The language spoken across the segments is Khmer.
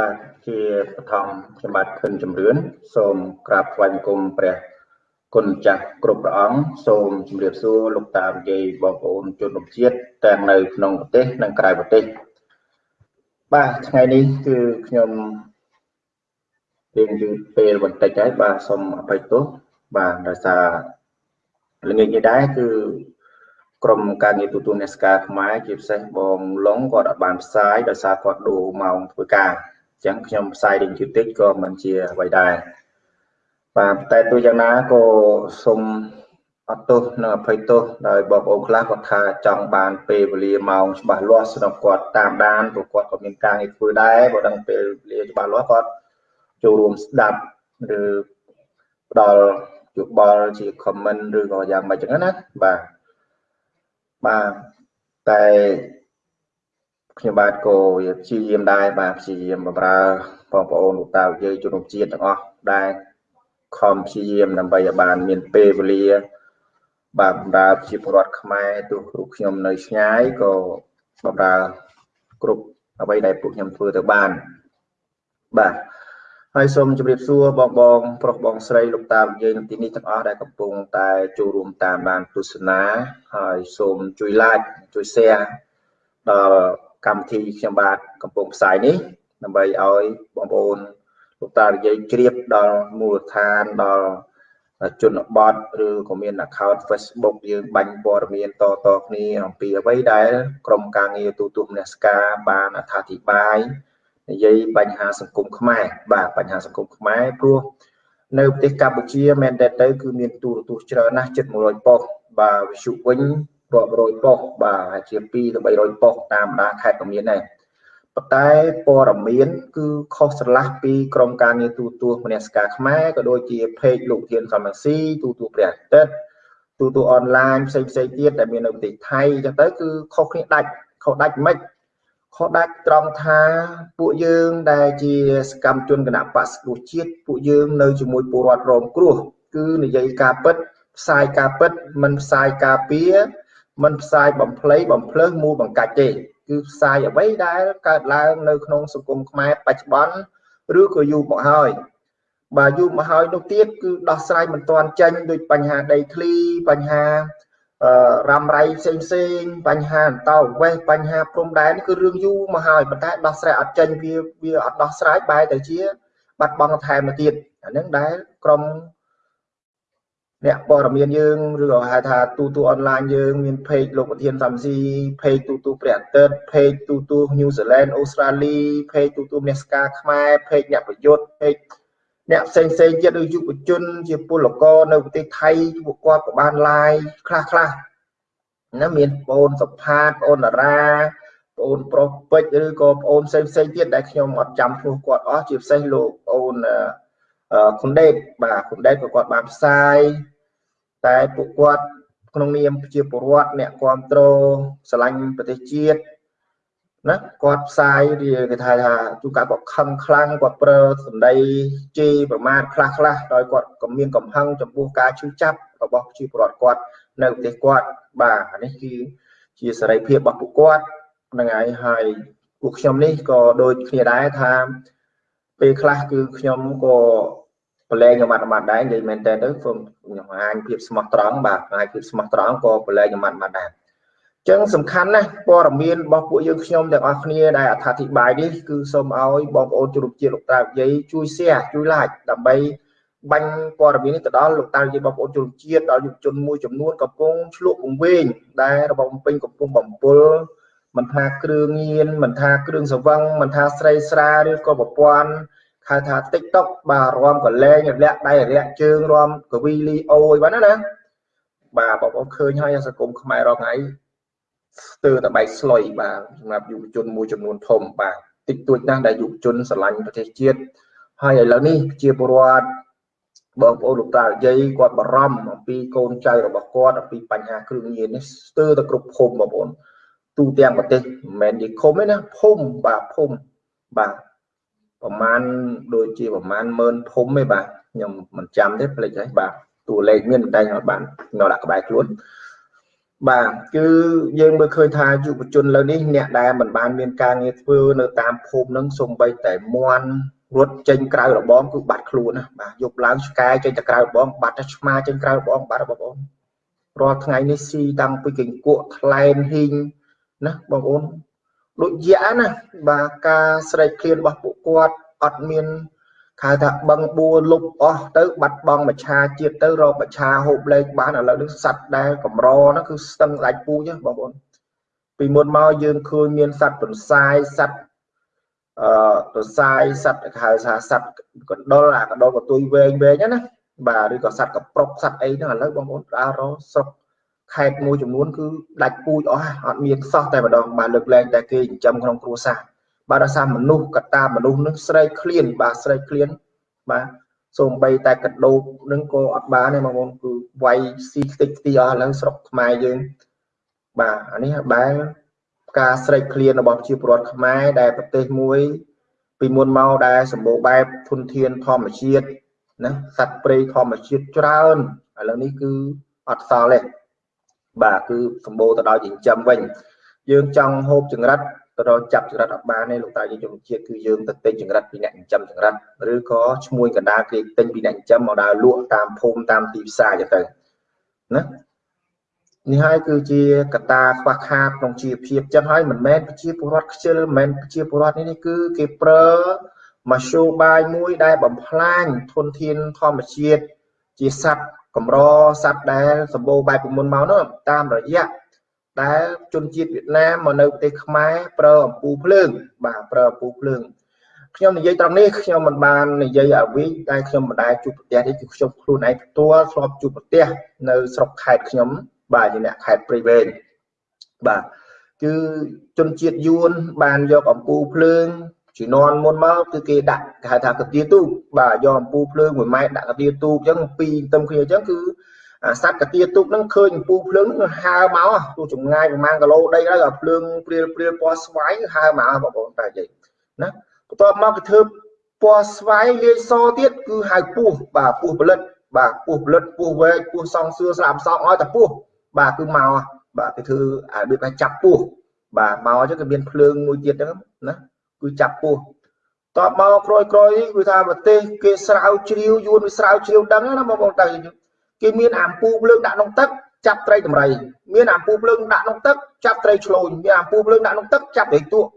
បាទជាបឋមខ្ញុំបាទខិនជំរឿនសូមក្រាបថ្វាយបង្គំព្រះគុណចាស់គ្រប់ព្រះអង្គសូមជម្រាបសួរលោកតានិយាយបងប្អូនជនរួមជាតិទាំងនៅក្នុងប្រទេសនិងក្រៅប្រទេសបាទថ្ងៃនេះគឺខ្ញុំរៀងយឺតពេលបន្តិចហើយបាទសូមអភ័យទោសបាទដោយសារល្ងាចនេះដែរគឺក្រុមការងារទូតនេសកាខ្មែរជាពិសេសបងឡុងគាត់អត់បានផ្សាយដោយសារគាត់ដូរម៉ោងធ្វើការអញ្ចឹងខ្ញុំផ្សាយរៀងយឺតតិចក៏មិនជាអ្វីដែរបាទតែទោះយ៉ាងណាក៏សូមអត់ទោសនិងអភ័យទោសដោយបងប្អូនខ្លះគាត់ថាចង់បានពេលវេលាម៉ោងច្បាស់លាស់សម្រាប់គាត់តាមដានព្រោះគាត់ក៏មានការងារធ្វើដែរបើដឹងពេលវេលាច្បាស់លាស់គាត់ចូលរួមស្ដាប់ឬផ្ដល់យោបល់ជា comment ឬក៏យ៉ាងម៉េចចឹងណាបាទបាទតែ ខ្ញុំបាទក៏ព្យាយាមដែរបាទព្យាយាមបម្រើបងប្អូនលោកតាយើងជនរួមជាតិទាំងអស់ដែរខំព្យាយាមដើម្បីឲ្យបាន មានពេលវេលា បាទបម្រើជាពលរដ្ឋខ្មែរទោះគ្រប់ខ្ញុំនៅឆ្ងាយក៏បម្រើគ្រប់អ្វីដែលពួកខ្ញុំធ្វើទៅបានបាទហើយសូមជម្រាបសួរបងបងប្រុសបងស្រីលោកតាយើងទីនេះទាំងអស់ដែលកំពុងតែចូលរួមតាមដានទស្សនាហើយសូមជួយ like ជួយ share ដល់ កម្មវិធីខ្ញុំបាទកំពុងផ្សាយនេះដើម្បីឲ្យបងប្អូនលោកតានិយាយជ្រាបដល់មូលដ្ឋានដល់ជនបទឬក៏មាន account Facebook យើងបាញ់ព័ត៌មានតតគ្នាអំពីអ្វីដែលក្រុមការងារទូទួលមនសការបានអត្ថាធិប្បាយនិយាយបញ្ហាសង្គមខ្មែរបាទបញ្ហាសង្គមខ្មែរព្រោះនៅប្រទេសកម្ពុជាមែនតើទៅគឺមានទូរទស្សន៍ច្រើនណាស់ជិត100ប៉ុស្តិ៍បាទវិទ្យុវិញ រាប់រយប៉ុស្តិ៍បាទជា2ទៅ300ប៉ុស្តិ៍តាមដាខេត្តក៏មានដែរប៉ុន្តែព័ត៌មានគឺខុសស្រឡះពីក្រមការងារទូទួលមនសិការខ្មែរក៏ដូចជា page លោកធានសំរងស៊ីទូទួលព្រះអាទិត្យទូទួលអនឡាញផ្សេងផ្សេងទៀតដែលមាននៅប្រទេសថៃអញ្ចឹងទៅគឺខុសគ្នាដាច់ខុសដាច់មិនខុសដាច់ត្រង់ថាពួកយើងដែលជាសកម្មជនគណៈបក្សគ្រោះជាតិពួកយើងនៅជាមួយពលរដ្ឋរងគ្រោះគឺនិយាយការពិតផ្សាយការពិតមិនផ្សាយការពារ មិនផ្សាយបំភ្លៃបំភ្លើសមូលបង្កាច់ទេគឺផ្សាយអ្វីដែលកើតឡើងនៅក្នុងសង្គមខ្មែរបច្ចុប្បន្នឬក៏យូរមកហើយបាទយូរមកហើយនោះទៀតគឺដោះស្រាយមិនទាន់ចេញដូចបញ្ហាដីធ្លីបញ្ហារ៉ាំរ៉ៃផ្សេងផ្សេងបញ្ហាអន្តោវេសបញ្ហាព្រំដែនគឺរឿងយូរមកហើយប៉ុន្តែដោះស្រាយអត់ចេញវាវាអត់ដោះស្រាយបែរទៅជា បាត់បង់ថែមទៅទៀតអានឹងដែលក្រុម អ្នកព័ត៌មានយើងឬក៏ហៅថាទូទូអនឡាញយើងមាន page លោកប្រធានសំស៊ី page ទូទូព្រះអាទិត្យ page ទូទូ New Zealand អូស្ត្រាលី page ទូទូអ្នកស្ការខ្មែរ page អ្នកប្រយុទ្ធ page អ្នកផ្សេងផ្សេងទៀតឬយុវជន ជាពលករនៅប្រទេសថៃពួកគាត់ក៏បាន live ខ្លះខ្លះណាមានបងសុផាតបងតារាបងប្រុសពេជ្រឬក៏បងផ្សេងផ្សេងទៀតដែលខ្ញុំអត់ចាំឈ្មោះគាត់អស់ជាពិសេសលោកបងខុនដេតបាទខុនដេតក៏គាត់បានផ្សាយ តែពួកគាត់ក្នុងនាមជាពលរដ្ឋអ្នកគ្រប់គ្រងស្រឡាញ់ប្រទេសជាតិណាគាត់ផ្សាយវាគេថាថាជួនកាលគាត់ខឹងខ្លាំងគាត់ប្រើសម្ដីជេរប្រមាថខ្លះខ្លះដោយគាត់ក៏មានកំហឹងចំពោះការឈឺចាប់របស់ប្រជាពលរដ្ឋគាត់នៅប្រទេសគាត់បាទនេះគឺជាសេរីភាពរបស់ពួកគាត់ហ្នឹងហើយហើយពួកខ្ញុំនេះក៏ដូចគ្នាដែរថាពេលខ្លះគឺខ្ញុំក៏ ប្រឡែងខ្ញុំអត់បានដែរនិយាយមែនតើទៅខ្ញុំហាញភាពស្មោះត្រង់បាទហាញភាពស្មោះត្រង់ក៏ប្រឡែងខ្ញុំអត់បានដែរចឹងសំខាន់ណាស់ព័ត៌មានរបស់ពួកយើងខ្ញុំទាំងអស់គ្នាដែលអត្ថាធិប្បាយនេះគឺសូមឲ្យបងប្អូនជ្រុំជាតិលោកតាវិយជួយ share ជួយ like ដើម្បីបាញ់ព័ត៌មាននេះទៅដល់លោកតាវិយបងប្អូនជ្រុំជាតិដល់យុវជនមួយចំនួនកំពុងឆ្លក់ពង្វេងដែលរបបពេញកំពុងបំពុលមិនថាគ្រឿងញៀនមិនថាគ្រឿងសង្វឹងមិនថាស្រីស្រាឬក៏ប្រព័ន្ធ ហៅថា TikTok បាទរំកលែងរលាក់ដៃរលាក់ជើងរំកវីលីអូអីបាទណាណាបាទបងប្អូនឃើញហើយសង្គមខ្មែររាល់ថ្ងៃស្ទើរតែបែកស្លុយបាទសម្រាប់យុវជនមួយចំនួនធំបាទតិចតួចណាស់ដែលយុវជនស្រឡាញ់ប្រទេសជាតិហើយឥឡូវនេះជាពលរដ្ឋបងប្អូនលោកតាយាយគាត់បារម្ភអំពីកូនចៅរបស់គាត់អំពីបញ្ហាគ្រឿងញៀននេះស្ទើរតែគ្រប់ភូមិបងប្អូនទូទាំងប្រទេសមិនមែននិគមទេណាភូមិបាទភូមិបាទ ប្រហែលដូចជាប្រហែលម៉ឺនភូមិទេបាទខ្ញុំមិនចាំទេភ្លេចហើយបាទតួលេខមានតែអត់បានខ្ញុំដាក់ក្បែរខ្លួនបាទគឺយើងមើលឃើញថាយុវជនលើនេះអ្នកដែលមិនបានមានការងារធ្វើនៅតាមភូមិនឹងសំបីតែមន់រត់ចេញក្រៅរបងគឺបាត់ខ្លួនណាបាទយប់ឡើងឆ្កែចេញទៅក្រៅរបងបាត់ទៅឆ្មាចេញក្រៅរបងបាត់បងប្អូនរាល់ថ្ងៃនេះស៊ីតាំងពីកញ្កក់ថ្លែនហ៊ីងណាបងប្អូន ដូចយ៉ាណាបាទការស្រែកឃ្លានរបស់ពួកគាត់អត់មានហៅថាបឹងបួលុបអស់ទៅបាត់បង់មច្ឆាជាតិទៅរកមច្ឆាហូបលេខបានឥឡូវនេះសัตว์ដែលកម្រហ្នឹងគឺស្ទឹងដាច់ពូជបងប្អូនពីមុនមកយើងឃើញមានសัตว์បន្សាយសัตว์អឺបន្សាយសัตว์ហៅថាសัตว์កណ្ដុលអាកណ្ដុលកតុយវែងវែងណាបាទឬក៏សัตว์កប្រុកសัตว์អីហ្នឹងឥឡូវបងប្អូនដើររកស្រុក ខេត្តមួយចំនួនគឺដាច់ពូជអស់អត់មានសោះតែម្ដងបាទលើកលែងតែគេចិញ្ចឹមក្នុងគ្រួសារបាទដោយសារមនុស្សកតាមនុស្សនឹងស្រែកឃ្លានបាទស្រែកឃ្លានបាទសូម្បីតែកដោបនឹងក៏អត់បានទេបងប្អូនគឺវាយស៊ីខ្ទេចខ្ទីអស់ឥឡូវស្រុកខ្មែរយើងបាទអានេះបែរការស្រែកឃ្លានរបស់ប្រជាពលរដ្ឋខ្មែរដែលប្រទេសមួយ ពីមុនមកដែលសម្បូរបែបធនធានធម្មជាតិណាសត្វព្រៃធម្មជាតិច្រើនឥឡូវនេះគឺអត់សល់ទេ បាទគឺសម្បូរទៅដោយចិញ្ចឹមវិញយើងចង់ហូបចង្រិតទៅរកចាប់ចង្រិតអត់បានទេលោកតាយើងជំជាតិគឺយើងទៅទិញចង្រិតពីអ្នកចិញ្ចឹមចង្រិតឬក៏ឈ្មួញកណ្ដាលគេទិញពីអ្នកចិញ្ចឹមមកដើរលក់តាមភូមិតាមទីផ្សារចឹងទៅណានេះហើយគឺជាកត្តាខ្វះខាតក្នុងជីវភាពចឹងហើយមិនមែនប្រជាពលរដ្ឋខ្ជិលមិនមែនប្រជាពលរដ្ឋនេះគឺគេប្រើមធ្យោបាយមួយដែលបំផ្លាញធនធានធម្មជាតិជាសត្វ កម្រសត្វដែលសម្បូរបែបពីមុនមកនោះតាមរយៈដែលជនជាតិវៀតណាមមកនៅប្រទេសខ្មែរប្រើអំពូភ្លើងបាទប្រើអំពូភ្លើងខ្ញុំនិយាយត្រង់នេះខ្ញុំមិនបាននិយាយឲ្យវិញតែខ្ញុំមិនដែលជួបប្រទេសនេះគឺខ្ញុំខ្លួនឯងផ្ទាល់ធ្លាប់ជួបប្រទេសនៅស្រុកខេត្តខ្ញុំបាទជាអ្នកខេត្តព្រៃវែងបាទគឺជនជាតិយួនបានយកអំពូភ្លើង ជំនាន់មុនមកគឺគេដាក់គេហៅថាកាទៀទូកបាទយកអំពូភ្លើង1ម៉ែត្រដាក់កាទៀទូកអញ្ចឹងពីរទឹមគ្នាអញ្ចឹងគឺសត្វកាទាទុកហ្នឹងឃើញអំពូភ្លើងហ្នឹងហើមកទោះចម្ងាយប្រហែលគីឡូដីហើយក៏ភ្លើងព្រាលព្រាលពណ៌ស្វាយហើមកបងប្អូនតែនិយាយណាបន្ទាប់មកគេធ្វើពណ៌ស្វាយលាយសទៀតគឺហៅពស់បាទពស់ផលិតបាទពស់ផលិតពស់វែកពស់សងសឿស្លាប់សងឲ្យតែពស់បាទគឺមកបាទគេធ្វើអារបៀបថាចាប់ពស់បាទមកអញ្ចឹងគេមានភ្លើងមួយទៀតហ្នឹងណា គឺចាប់ពស់តបមកក្រោយក្រោយគឺថាប្រទេសគេស្រាវជ្រាវយួនវាស្រាវជ្រាវដឹងណាបងប្អូនតែគេមានអាំពូភ្លើងដាក់ក្នុងទឹកចាប់ត្រីតម្រៃមានអាំពូភ្លើងដាក់ក្នុងទឹកចាប់ត្រីឆ្លូញមានអាំពូភ្លើងដាក់ក្នុងទឹកចាប់ត្រីទក់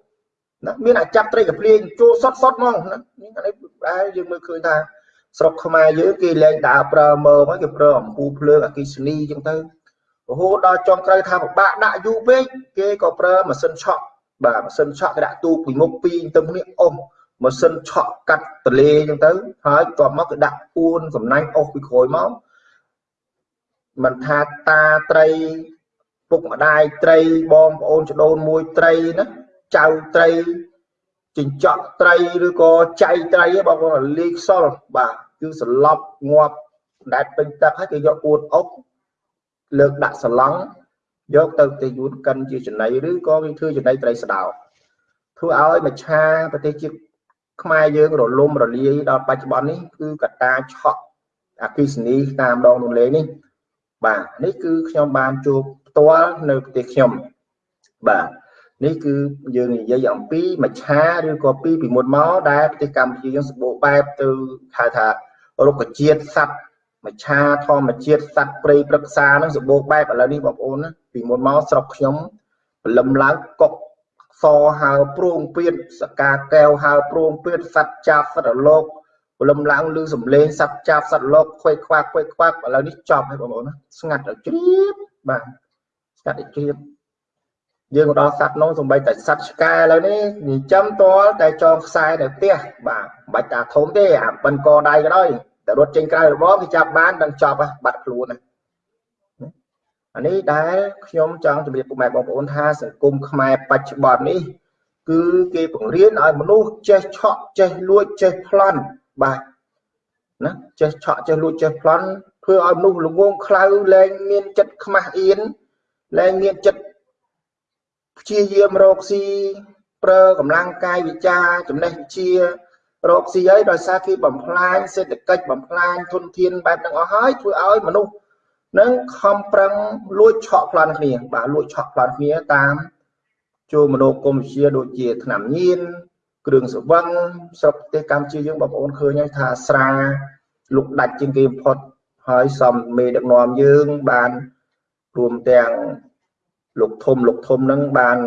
ណាមានអាចាប់ត្រីកាភ្លៀងចូលសុតសុតហ្មងណានេះអានេះដែលយើងមើលឃើញថាស្រុកខ្មែរយើងគេលែងដើរប្រើមើលមកគេប្រើអំពូភ្លើងអគិសនីអញ្ចឹងទៅរហូតដល់ចុងក្រោយថាពិបាកដាក់យូរពេកគេក៏ប្រើម៉ាស៊ីនឆក់ បាទម៉ាស៊ីនឆក់គេដាក់ទូពីមុខពីរទៅគ្នាអស់ម៉ាស៊ីនឆក់កាត់តលេអញ្ចឹងទៅហើយបន្ទាប់មកគេដាក់ពួនសំណាញ់អស់ពីក្រោយមកមិនថាតាត្រីពុកម្ដាយត្រីបងប្អូនច្ដូនមួយត្រីណាចៅត្រីចិញ្ចក់ត្រីឬក៏ចៃត្រីបងប្អូនលេខខ្សលបាទគឺសន្លប់ងាប់ដែលពេញទឹកហើយគេយកអួតអុកលើកដាក់សឡង់ យកទៅទៅយួនកិនជាចំណីឬក៏គេធ្វើចំណីត្រីស្ដោធ្វើឲ្យមច្ឆាប្រទេសជាតិខ្មែរយើងរលំរលាយដល់បច្ចុប្បន្ននេះគឺកតាឆក់អគិសនីតាមដងទន្លេនេះបាទនេះគឺខ្ញុំបានជួបផ្ទាល់នៅប្រទេសខ្ញុំបាទនេះគឺយើងនិយាយអំពីមច្ឆាឬក៏ពីពីមុនមកដែលប្រទេសកម្ពុជាយើងសម្បូរបែបទៅហៅថារុក្ខជាតិសត្វ មច្ឆាធម្មជាតិសត្វព្រៃព្រឹក្សានឹងសម្បូរបែបឥឡូវនេះបងប្អូនណាពីមុនមកស្រុកខ្ញុំពលឹមឡើងកុកសហើប្រងពៀតសកាកែវហើប្រងពៀតសត្វចាប់សត្វរលោកព្រលឹមឡើងឮសំឡេងសត្វចាប់សត្វលោកខ្វេខ្វាក់ខ្វេខ្វាក់ឥឡូវនេះចប់ហើយបងប្អូនណាស្ងាត់ឲ្យជ្រាបបាទស្ងាត់ឲ្យជ្រាបយើងដល់សត្វនោះសំបីតែសត្វឆ្កែឥឡូវនេះញចាំតលតែចងខ្សែនៅផ្ទះបាទមិនបាច់តាធំទេអាប៉ិនកដៃក៏ដោយ តែរត់ចេញក្រៅរបបគេចាប់បានដល់ចប់បាត់ខ្លួនណាអានេះដែលខ្ញុំចង់ជម្រាបពុកម៉ែបងប្អូនថាសង្គមខ្មែរបច្ចុប្បន្ននេះ គឺគេបង្រៀនឲ្យមនុស្សចេះឆក់ចេះលួចចេះប្លន់បាទណាចេះឆក់ចេះលួចចេះប្លន់ធ្វើឲ្យមនុស្សល្ងងខ្លៅលែងមានចិត្តខ្មាស់អៀនលែងមានចិត្តព្យាយាមរកស៊ីប្រើកម្លាំងកាយវិការចំណេះវិជា រកស៊ីហើយដោយសារគេបំផ្លាញសេដ្ឋកិច្ចបំផ្លាញធនធានបែបហ្នឹងអស់ហើយធ្វើឲ្យមនុស្សនឹងខំប្រឹងលួចឆក់ប្លន់គ្នាបាទលួចឆក់ប្លន់គ្នាតាមចូលមនោគមវិជ្ជាដូចជាថ្នាំញៀនគ្រឿងសង្វឹងស្រុកប្រទេសកម្ពុជាយើងបងប្អូនឃើញហើយថាស្រាលុកដាច់ជាងគេបំផុតហើយសំមេដឹកនាំយើងបានរួមទាំងលោកធំលោកធំនឹងបាន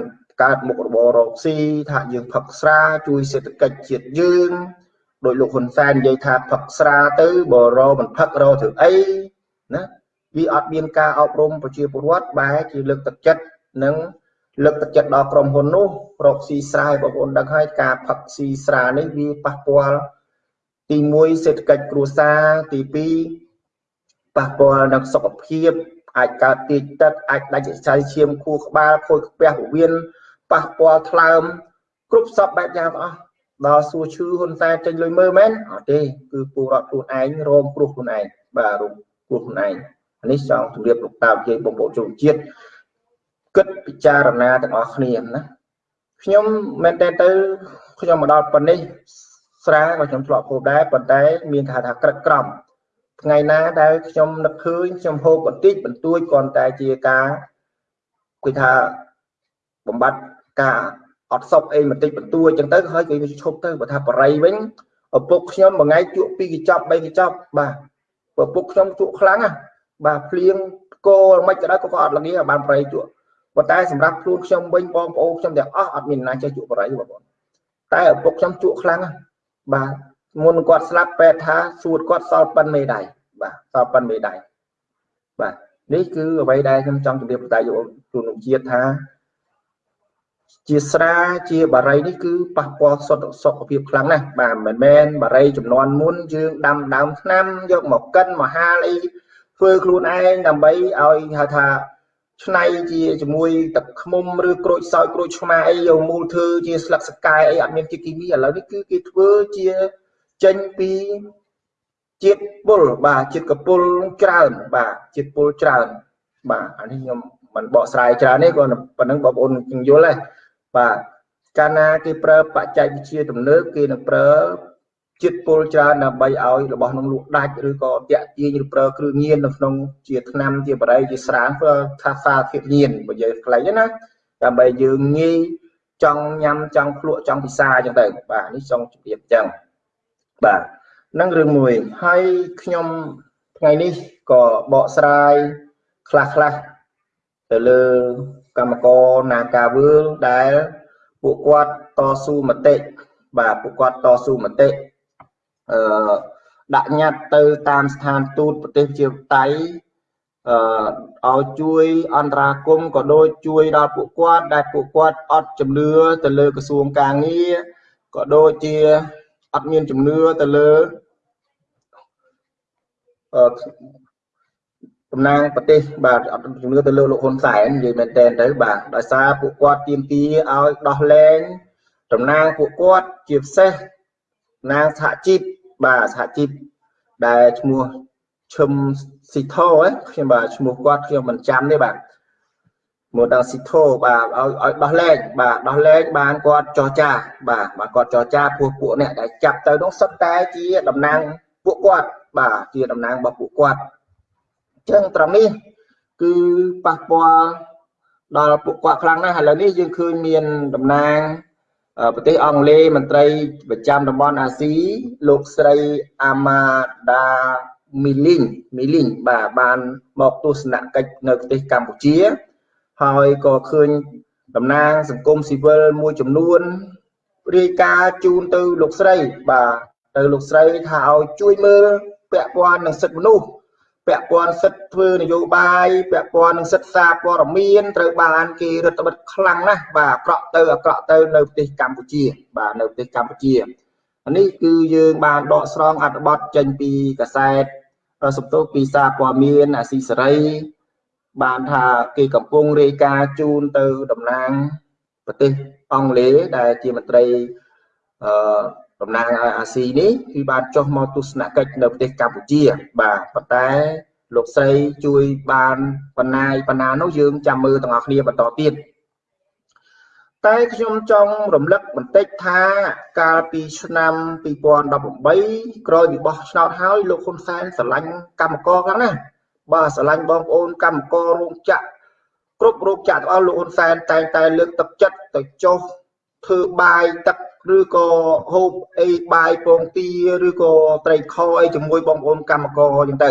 កើតមុខរបររកស៊ីថាយើងផឹកស្រាជួយសេដ្ឋកិច្ចជាតិយើងដោយលោកហ៊ុនសែននិយាយថាផឹកស្រាទៅបរោមិនផឹករោធ្វើអីណាវាអត់មានការអប់រំប្រជាពលរដ្ឋបែរជាលើកទឹកចិត្តនិងលើកទឹកចិត្តដល់ក្រុមហ៊ុននោះរកស៊ីស្រាយបងប្អូនដឹងហើយការផឹកស៊ីស្រានេះវាប៉ះពាល់ទី1សេដ្ឋកិច្ចគ្រួសារទី2ប៉ះពាល់ដល់សុខភាពអាចកើតទាកទឹកអាចដាច់ចៃឈាមខួរក្បាលខូចខ្ពះពោះវៀន ប៉ះពាល់ថ្លើមគ្រប់សពបែបយ៉ាងទាំងអស់ដល់សួរឈឺហ៊ុនសែនចេញលុយមើលមែនអត់ទេគឺពលរដ្ឋខ្លួនឯងរងគ្រោះខ្លួនឯងបាទរងគ្រោះខ្លួនឯងនេះចង់ជម្រាបលោកតាជ័យបងប្អូនជនជាតិគិតពិចារណាទាំងអស់គ្នាណាខ្ញុំមែនតើទៅខ្ញុំមកដល់ប៉ុណ្នេះស្រាក៏ខ្ញុំធ្លាប់ហូបដែរប៉ុន្តែមានគេថាក្រឹកក្រំថ្ងៃណាដែលខ្ញុំនឹកឃើញខ្ញុំហូបបន្តិចបន្តួចគ្រាន់តែជាការគឺថាបំបត្តិ ការអត់សុខអីបន្តិចបន្តួចចឹងទៅហើយគេឈប់ទៅបើថាបរិយវិញឪពុកខ្ញុំមួយថ្ងៃជក់ពីរកញ្ចប់បីកញ្ចប់បាទឪពុកខ្ញុំជក់ខ្លាំងណាបាទភ្លៀងគោមិនក៏ដោយក៏អត់ល្ងាបានបរិយជក់ប៉ុន្តែសម្រាប់ខ្លួនខ្ញុំវិញបងប្អូនខ្ញុំទាំងអស់អត់មានណាចេះជក់បរិយបងប្អូនតែឪពុកខ្ញុំជក់ខ្លាំងណាបាទមុនគាត់ស្លាប់ពេទ្យថាសួតគាត់សល់ប៉ិនមេដៃបាទសល់ប៉ិនមេដៃបាទនេះគឺអ្វីដែលខ្ញុំចង់ជម្រាបបន្តយកជូនជាតិថា ជាស្រាជាបារីនេះគឺប៉ះពាល់សុខសុខភាពខ្លាំងណាស់បាទមិនមែនបារីចំនួនមុនយើងដាំដើមថ្នាំយកមកកិនមកហាលអីធ្វើខ្លួនឯងដើម្បីឲ្យហៅថាឆ្នៃជាជាមួយទឹកខ្មុំឬក្រូចសើចក្រូចឆ្មាអីយកមូលធ្វើជាស្លឹកសកែអីអត់មានជាតិគីមីឥឡូវនេះគឺគេធ្វើជាចេញពីជាតិពុលបាទជាតិកពុលច្រើនបាទជាតិពុលច្រើនបាទអានេះខ្ញុំមិនបកស្រាយច្រើនទេគាត់ប៉ុណ្ណឹងបងប្អូននឹងយល់ទេ បាទកាលណាគេប្រើបច្ចេកវិទ្យាទំនើបគេនឹងប្រើជាតិពុលច្រើនដើម្បីឲ្យរបស់នឹងលក់ដាច់ឬក៏តាក់ទាញឬប្រើគ្រឿងញៀននៅក្នុងជាថ្នាំជាបរិយជាស្រាធ្វើថាសារធាតុញៀនបើយើងខ្លីណាដើម្បីយើងងាយចង់ញ៉ាំចង់ភ្លក់ចង់ពិសាអញ្ចឹងទៅបាទនេះចង់ជម្រាបអញ្ចឹងបាទនឹងរឿងមួយហើយខ្ញុំថ្ងៃនេះក៏បកស្រាយខ្លះខ្លះទៅលើ កម្មករនាការវើលដែលពួកគាត់តស៊ូមតិបាទពួកគាត់តស៊ូមតិអឺដាក់ញត្តិទៅតាមស្ថានទូតប្រទេសជាតៃអឺឲ្យជួយអន្តរាគមក៏ដូចជួយដល់ពួកគាត់ដែលពួកគាត់អត់ជំនឿទៅលើក្រសួងការងារក៏ដូចជាអត់មានជំនឿទៅលើអឺ តំណាងប្រទេសបាទអត់ជំនឿទៅលើលោកហ៊ុនសែននិយាយមែនតើទៅបាទដោយសារពួកគាត់ទៀមទាឲ្យដោះលែងតំណាងពួកគាត់ជាពិសេសណាងសហជីពបាទសហជីពដែលឈ្មោះឈឹមស៊ីថូខ្ញុំបាទឈ្មោះគាត់ខ្ញុំមិនចាំទេបាទមកដល់ស៊ីថូបាទឲ្យឲ្យដោះលែងបាទដោះលែងបានគាត់ចរចាបាទបាទគាត់ចរចាពួកពួកអ្នកដែលចាប់ទៅនោះសុទ្ធតែជាតំណាងពួកគាត់បាទជាតំណាងរបស់ពួកគាត់ ចឹងត្រង់នេះគឺប៉ះពាល់ដល់ពួកគាត់ខ្លាំងណាស់ឥឡូវនេះយើងឃើញមានតំណាងប្រទេសអង់គ្លេសមន្ត្រីប្រចាំតំបន់អាស៊ីលោកស្រីអាម៉ាដាមីលីងមីលីងបាទបានមកទស្សនកិច្ចនៅប្រទេសកម្ពុជា ហើយក៏ឃើញតំណាងសង្គមស៊ីវិលមួយចំនួនរាយការណ៍ជូនទៅលោកស្រី បាទទៅលោកស្រីថាឲ្យជួយមើលពាក់ព័ន្ធនឹងសិទ្ធិមនុស្ស ពាក់ព័ន្ធសិទ្ធិធ្វើនយោបាយពាក់ព័ន្ធនឹងសិទ្ធិសារព័ត៌មានត្រូវបានគេរដ្ឋបិទខ្លាំងណាស់បាទអាក្រក់ទៅអាក្រក់ទៅនៅប្រទេសកម្ពុជា បាទនៅប្រទេសកម្ពុជានេះគឺយើងបានដកស្រង់អត្ថបទចេញពីកាសែតសំទោសពីសារព័ត៌មានអាស៊ីសេរី បានថាគេកំពុងរាយការណ៍ជូនទៅតំណាងប្រទេសអង់គ្លេសដែលជាមន្ត្រីអឺ តំណាងឲ្យអាស៊ីនេះគឺបានចុះមកទស្សនកិច្ចនៅប្រទេសកម្ពុជា បាទប៉ុន្តែលោកស្រីជួយបានបណ្ណាយបណ្ណានោះយើងចាំមើលទាំងអស់គ្នាបន្តទៀតតែខ្ញុំចង់រំលឹកបន្តិចថាកាលពីឆ្នាំ2018ក្រោយពីបោះឆ្នោតហើយលោកហ៊ុនសែនស្រឡាញ់កម្មករខ្លាំងណាស់បាទស្រឡាញ់បងប្អូនកម្មកររោងចក្រគ្រប់រោងចក្រទាំងអស់លោកហ៊ុនសែនតែងតែលើកទឹកចិត្តទៅចុះ ធ្វើបាយទឹកឬក៏ហូបអីបាយពងទាឬក៏ត្រីខអីជាមួយបងប្អូនកម្មករអញ្ចឹងទៅ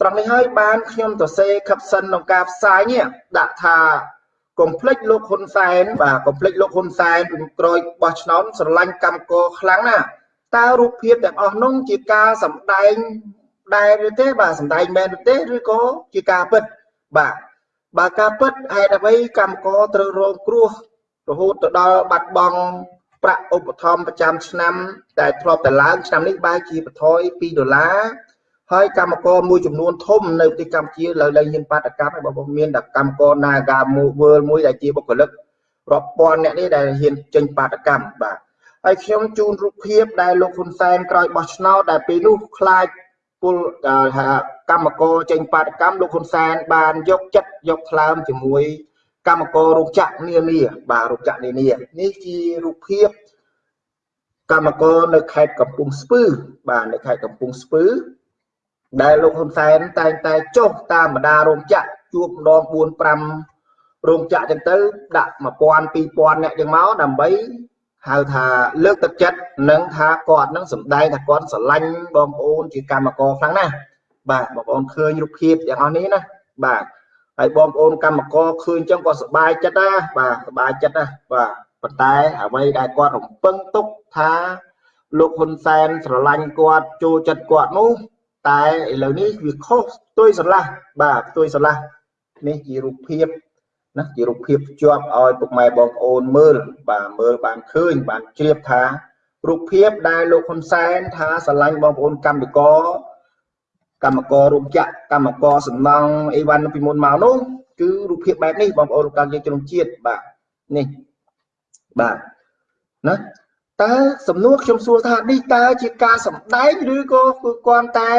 ត្រង់នេះហើយបានខ្ញុំទៅសេខិបសិនក្នុងការផ្សាយនេះដាក់ថាកុំភ្លេចលោកហ៊ុនសែនបាទកុំភ្លេចលោកហ៊ុនសែនពីក្រោយបោះឆ្នោតស្រឡាញ់កម្មករខ្លាំងណាស់តើរូបភាពទាំងអស់នោះជាការសម្ដែងដែរឬទេបាទសម្ដែងមែនឬទេឬក៏ជាការពិតបាទបើការពិតហេតុអ្វីកម្មករត្រូវរងគ្រោះ រហូតទៅដល់បាត់បង់ប្រាក់ឧបត្ថម្ភប្រចាំឆ្នាំ ដែលធ្លាប់តែឡើងឆ្នាំនេះបែរជាបន្ថយ2ដុល្លារហើយកម្មករមួយចំនួនធំនៅប្រទេសកម្ពុជាលើលែងហ៊ានបាតកម្មហើយបងប្អូនមានតែកម្មករ Naga World មួយដែលជាបុគ្គលិករាប់ពាន់អ្នកនេះដែលហ៊ានចេញបាតកម្មបាទហើយខ្ញុំជូនរូបភាពដែលលោកហ៊ុនសែនក្រោយបោះឆ្នោតដែលពេលនោះខ្លាចពលកម្មករចេញបាតកម្មលោកហ៊ុនសែនបានយកចិត្តយកថ្លើមជាមួយ កម្មកររោងចក្រនានាបាទរោងចក្រនានានេះជារូបភាពកម្មករនៅខេត្តកំពង់ស្ពឺបាទនៅខេត្តកំពង់ស្ពឺដែលលោកហ៊ុនសែនតែងតែចុះតាមបណ្ដារោងចក្រជួបម្ដង4 5រោងចក្រចឹងទៅដាក់1000 2000អ្នកចឹងមកដើម្បីហៅថាលើកទឹកចិត្តនិងថាគាត់នឹងសម្ដែងថាគាត់ស្រឡាញ់បងប្អូនជាកម្មករខ្លាំងណាស់បាទបងប្អូនឃើញរូបភាពទាំងអស់នេះណាបាទ ហើយបងប្អូនកម្មករឃើញចឹងក៏សប្បាយចិត្តណាបាទសប្បាយចិត្តណាបាទប៉ុន្តែអ្វីដែលគាត់រំពឹងទុកថាលោកហ៊ុនសែនស្រឡាញ់គាត់ចូលចិត្តគាត់នោះតែឥឡូវនេះវាខុសផ្ទុយស្រឡះបាទផ្ទុយស្រឡះនេះជារូបភាពណាជារូបភាពជាប់ឲ្យពុកម៉ែបងប្អូនមើលបាទមើលបានឃើញបានជ្រាបថារូបភាពដែលលោកហ៊ុនសែនថាស្រឡាញ់បងប្អូនកម្មករ កម្មកររោងចក្រកម្មករសំណង់អីវ៉ាន់ពីមុនមកនោះគឺរូបភាពបែបនេះបងប្អូនកម្មយើងជំនជាតិបាទនេះបាទណាតើសំណួរខ្ញុំសួរថានេះតើជាការសម្ដែងឬក៏គឺគាត់តែ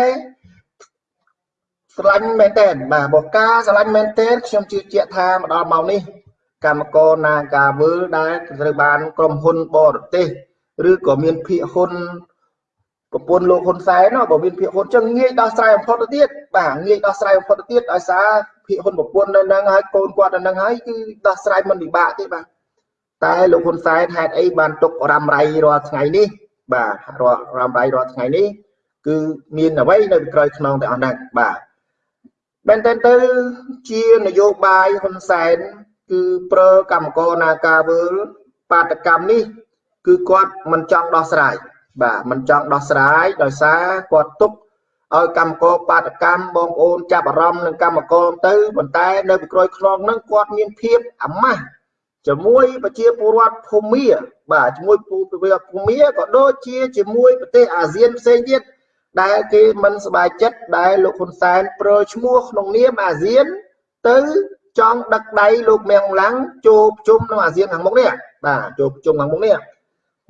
ស្រឡាញ់មែនតើបាទបើការស្រឡាញ់មែនតើខ្ញុំជឿជាក់ថាមកដល់ម៉ោងនេះកម្មករនាការវើលដែលត្រូវបានក្រុមហ៊ុនបរទេសឬក៏មានភាគហ៊ុន ប្រពន្ធលោកហ៊ុនសែនបើមានភាគហ៊ុនចឹងងាយដោះស្រាយបំផុតទៅទៀតបាទងាយដោះស្រាយបំផុតទៅទៀតដោយសារភាគហ៊ុនប្រពន្ធនៅនឹងហើយកូនគាត់នៅនឹងហើយគឺដោះស្រាយមិនពិបាកទេបាទតែលោកហ៊ុនសែនហេតុអីបានទុករ៉ាំរ៉ៃរាល់ថ្ងៃនេះបាទរាល់រ៉ាំរ៉ៃរាល់ថ្ងៃនេះគឺមានអ្វីនៅក្រោយខ្នងទាំងអស់ហ្នឹងបាទមែនតើទៅជានយោបាយហ៊ុនសែនគឺប្រើកម្មករនាការវើលបាតកម្មនេះ គឺគាត់មិនចង់ដោះស្រាយ បាទមិនចង់ដោះស្រាយដោយសារគាត់ទុកឲ្យកម្មករបាតកម្មបងប្អូនចាប់អារម្មណ៍នឹងកម្មករទៅប៉ុន្តែនៅពីក្រោយខ្នងហ្នឹងគាត់មានភាពអាម៉ាស់ជាមួយប្រជាពលរដ្ឋភូមាបាទជាមួយពលរដ្ឋភូមាក៏ដូចជាជាមួយប្រទេសអាស៊ានផ្សេងទៀតដែលគេមិនសบายចិត្តដែលលោកហ៊ុនសែនប្រើឈ្មោះក្នុងនាមអាស៊ានទៅចង់ដឹកដៃលោកមៀងឡាំងចូលប្រជុំនៅអាស៊ានខាងមុខនេះបាទចូលប្រជុំខាងមុខនេះ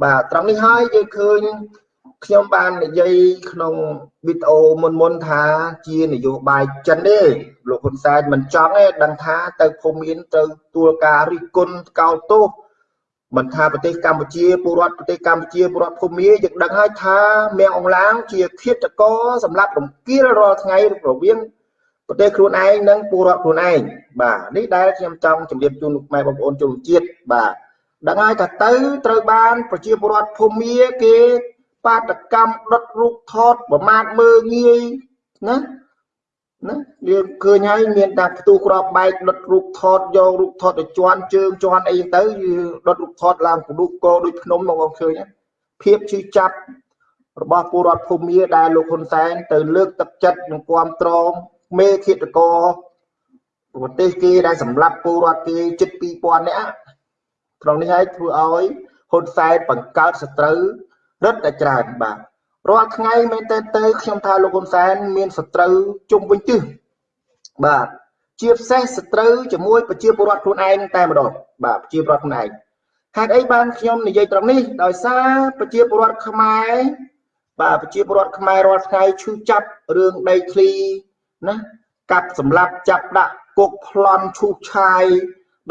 បាទត្រង់នេះហើយយើងឃើញខ្ញុំបាននិយាយក្នុងវីដេអូមុនមុនថាជានយោបាយចិនទេលោកហ៊ុនសែនមិនចង់ទេដឹងថាទៅភូមិមានទៅទួលការរិះគន់កោតទោសមិនថាប្រទេសកម្ពុជាពលរដ្ឋប្រទេសកម្ពុជាពលរដ្ឋភូមិយើងដឹងហើយថាមៀងអងឡាងជាឃាតករសម្រាប់រំគៀលរាល់ថ្ងៃរវាងប្រទេសខ្លួនឯងនិងពលរដ្ឋខ្លួនឯងបាទនេះដែលខ្ញុំចង់ជម្រាបជូនលោកម៉ែបងប្អូនជនជាតិបាទ ដឹងហើយថាទៅត្រូវបានប្រជាពលរដ្ឋភូមិគេបាតកម្មដុតរូបថតប្រមាថមើងងាយណាណាយើងឃើញហើយមានតែផ្ទុះក្របបែកដុតរូបថតយករូបថតទៅជន់ជើងជន់អីទៅដុតរូបថតឡើងពនុកោដូចភ្នំមកបងឃើញភាពជឿចាប់របស់ពលរដ្ឋភូមិដែលលោកហ៊ុនសែនទៅលើកទឹកចិត្តនិងគ្រប់គ្រងមេឃាតករប្រទេសគេដែលសម្លាប់ពលរដ្ឋគេជិត2000នាក់ ក្នុងនេះហើយធ្វើឲ្យហ៊ុនសែនបង្កើតសត្រូវរឹតតែច្រើនបាទរាល់ថ្ងៃមែនតើទៅខ្ញុំថាលោកហ៊ុនសែនមានសត្រូវជុំវិញទិសបាទជាពិសេសសត្រូវជាមួយប្រជាពលរដ្ឋខ្លួនឯងតែម្ដងបាទប្រជាពលរដ្ឋខ្លួនឯងហេតុអីបានខ្ញុំនិយាយត្រង់នេះដោយសារប្រជាពលរដ្ឋខ្មែរបាទប្រជាពលរដ្ឋខ្មែររាល់ថ្ងៃឈឺចាប់រឿងដីធ្លីណាកាប់សម្លាប់ចាប់ដាក់គុកប្លន់ឈូសឆាយ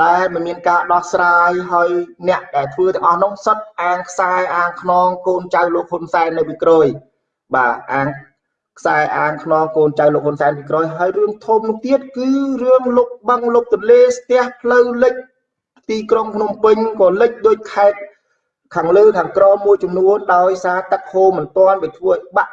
ដែលមិនមានការដោះស្រាយហើយអ្នកដែលធ្វើទាំងអស់នោះសុទ្ធអាងខ្សែអាងខ្នងកូនចៅលោកហ៊ុនសែននៅពីក្រោយបាទអាងខ្សែអាងខ្នងកូនចៅលោកហ៊ុនសែនពីក្រោយហើយរឿងធំនោះទៀតគឺរឿងលុកបឹងលុកទន្លេស្ទះផ្លូវលិចទីក្រុងភ្នំពេញក៏លិចដូចខេត្តខាងលើខាងក្រមួយចំនួនដោយសារទឹកហូរមិនទាន់វាធ្វើឲ្យបាក់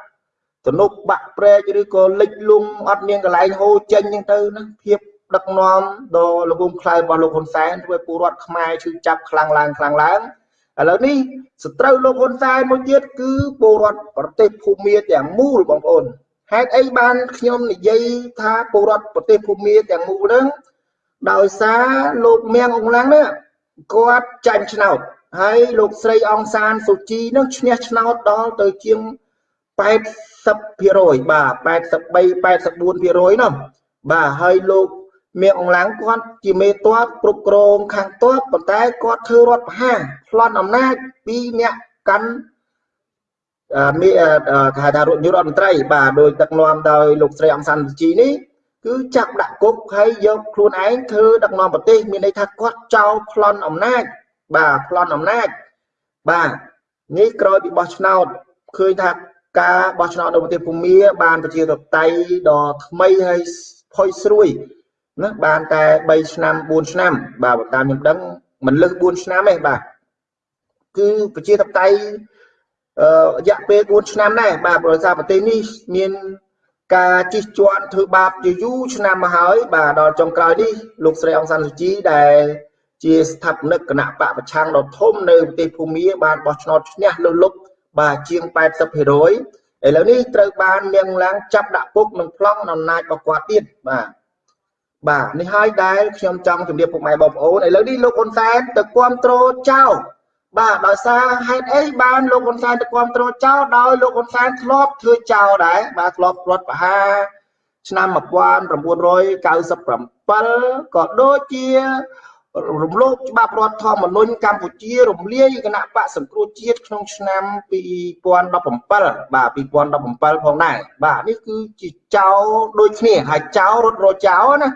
ទំនប់បាក់ព្រែកឬក៏លិចលង់អត់មានកន្លែងហូរចេញចឹងទៅណាភាព ដឹកនាំដ៏ល្ងងខ្លៅរបស់លោកហ៊ុនសែនធ្វើឲ្យពលរដ្ឋខ្មែរឈឺចាប់ខ្លាំងឡើងខ្លាំងឡើងឥឡូវនេះសត្រូវលោកហ៊ុនសែនមួយទៀតគឺពលរដ្ឋប្រទេសភូមាទាំងមូលបងប្អូនហេតុអីបានខ្ញុំនិយាយថាពលរដ្ឋប្រទេសភូមាទាំងមូលហ្នឹងដោយសារលោកមៀងអង្លាំងនេះគាត់ចាញ់ឆ្នោតហើយលោកស្រីអង្សានសុជីនឹងឈ្នះឆ្នោតដល់ទៅជាង80%បាទ83 84%នោះបាទហើយលោក មៀងអង្លាំងគាត់ជាមេតបគ្រប់គ្រងខាងតបប៉ុន្តែគាត់ធ្វើរដ្ឋប្រហារប្លន់អំណាចពីអ្នកកាន់មានគេហៅថារដ្ឋនាយករដ្ឋមន្ត្រីបាទដោយដឹកនាំដោយលោកស្រីអង្សានសុជីនេះគឺចាប់ដាក់គុកហើយយកខ្លួនឯងធ្វើដឹកនាំប្រទេសមានន័យថាគាត់ចោលប្លន់អំណាចបាទប្លន់អំណាចបាទនេះក្រោយពីបោះឆ្នោតឃើញថាការបោះឆ្នោតនៅប្រទេសភូមាបានប្រជាធិបតេយ្យដ៏ថ្មីហើយផុយស្រួយ ណាបានតែ3ឆ្នាំ4ឆ្នាំបាទតាមខ្ញុំដឹងមិនលើស4ឆ្នាំទេបាទគឺប្រជាធិបតេយ្យអឺរយៈពេល4ឆ្នាំដែរបាទប្រទេសប្រទេសនេះមានការជិះជាន់ធ្វើបាបជាយូរឆ្នាំមកហើយ បាទដល់ចុងក្រោយនេះលោកស្រីអង្សានសុជីដែលជាស្ថាបនិកគណៈបកប្រឆាំងដ៏ធំនៅប្រទេសភូមាបានបោះឆ្នោតឈ្នះលើលុកបាទជាង80%ឥឡូវនេះត្រូវបាននាងឡើងចាប់ដាក់គុកនិងប្លង់អំណាចរបស់គាត់ទៀតបាទ បាទនេះហើយដែលខ្ញុំចង់ជម្រាបពុកម៉ែបងប្អូនឥឡូវនេះលោកហ៊ុនសែនទៅគ្រប់គ្រងចៅបាទដោយសារហេតុអីបានលោកហ៊ុនសែនទៅគ្រប់គ្រងចៅដោយលោកហ៊ុនសែនធ្លាប់ធ្វើចៅដែរបាទធ្លាប់រដ្ឋប្រហារឆ្នាំ1997ក៏ដូចជារំលោភច្បាប់រដ្ឋធម្មនុញ្ញកម្ពុជារំលាយគណៈបកសង្គ្រោះជាតិក្នុងឆ្នាំ2017បាទ2017ផងដែរបាទនេះគឺជាចោលដូចគ្នាហើយចោលរត់រចោលណា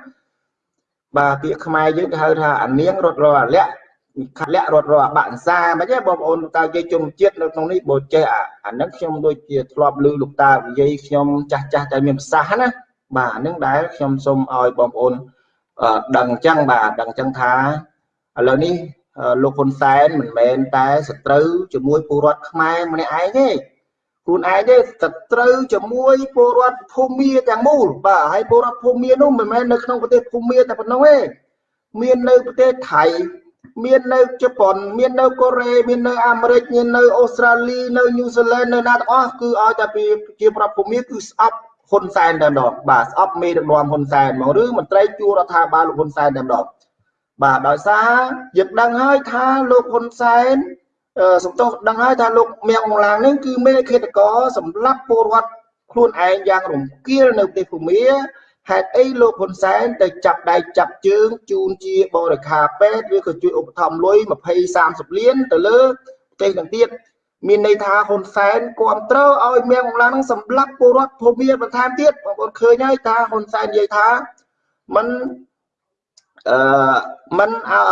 បាទពាក្យខ្មែរយើងគេហៅថាអានាងរត់រអាលក្ខខលៈរត់រអាបាក់សាមិនទេបងប្អូនតើនិយាយជុំជាតិនៅក្នុងនេះបើចេះអាហ្នឹងខ្ញុំដូចជាធ្លាប់ឮលោកតានិយាយខ្ញុំចាស់ចាស់តែមានប្រសាសន៍ណាបាទហ្នឹងដែលខ្ញុំសូមឲ្យបងប្អូនដឹងអញ្ចឹងបាទដឹងអញ្ចឹងថាឥឡូវនេះលោកហ៊ុនសែនមិនមែនតែសត្រូវជាមួយពលរដ្ឋខ្មែរម្នាក់ឯងទេ ខ្លួនឯងទេសត្រូវជាមួយពលរដ្ឋភូមាទាំងមូលបាទហើយពលរដ្ឋភូមានោះមិនមែននៅក្នុងប្រទេសភូមាតែប៉ុណ្ណោះទេមាននៅប្រទេសថៃមាននៅជប៉ុនមាននៅកូរ៉េមាននៅអាមេរិកមាននៅអូស្ត្រាលីនៅញូហ្សេឡង់នៅណាទាំងអស់គឺឲ្យតែជាប្រដ្ឋភូមាគឺស្អប់ហ៊ុនសែនតែម្ដងបាទស្អប់មេដឹកនាំហ៊ុនសែនមកឬមន្ត្រីជួររដ្ឋាភិបាលលោកហ៊ុនសែនតែម្ដងបាទដោយសារយើងដឹងហើយថាលោកហ៊ុនសែន សំទោសដឹងហើយថាលោកមៀងអង្ឡាងនេះគឺមេឃាតករសម្រាប់ពលរដ្ឋខ្លួនឯងយ៉ាងរំគាលនៅប្រទេសភូមាហេតុអីលោកហ៊ុនសែនទៅចាប់ដៃចាប់ជើងជូនជាបរិខាពេទ្យឬក៏ជួយឧបត្ថម្ភលុយ20 30លានទៅលើប្រទេសទាំងទៀតមានន័យថាហ៊ុនសែនគ្រប់គ្រងឲ្យមៀងអង្ឡាងនឹងសម្លាប់ពលរដ្ឋភូមិបន្ថែមទៀតបងប្អូនឃើញហើយថាហ៊ុនសែននិយាយថាมัน អឺมันអឺ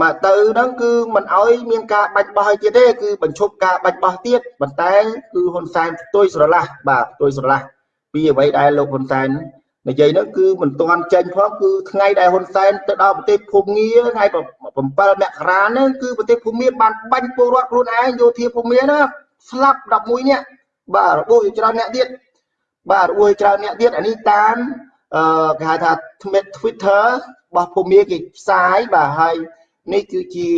មកទៅហ្នឹងគឺมันឲ្យមានការបាច់បោះឲ្យទៀតទេគឺបញ្ឈប់ការបាច់បោះទៀតប៉ុន្តែគឺហ៊ុនសែនផ្ទុយស្រឡះបាទផ្ទុយស្រឡះពីអ្វីដែលលោកហ៊ុនសែននិយាយហ្នឹងគឺមិនទាន់ចេញផងគឺថ្ងៃដែលហ៊ុនសែនទៅដល់ប្រទេសភូមាថ្ងៃ7មករាហ្នឹងគឺប្រទេសភូមាបានបាញ់ពលរដ្ឋខ្លួនឯងយោធាភូមាណាស្លាប់11នាក់បាទរបួសច្រើនអ្នកទៀតបាទរបួសច្រើនអ្នកទៀតអានេះតាមអឺគេហៅថា Twitter របស់ភូមាគេផ្សាយបាទហើយនេះគឺជា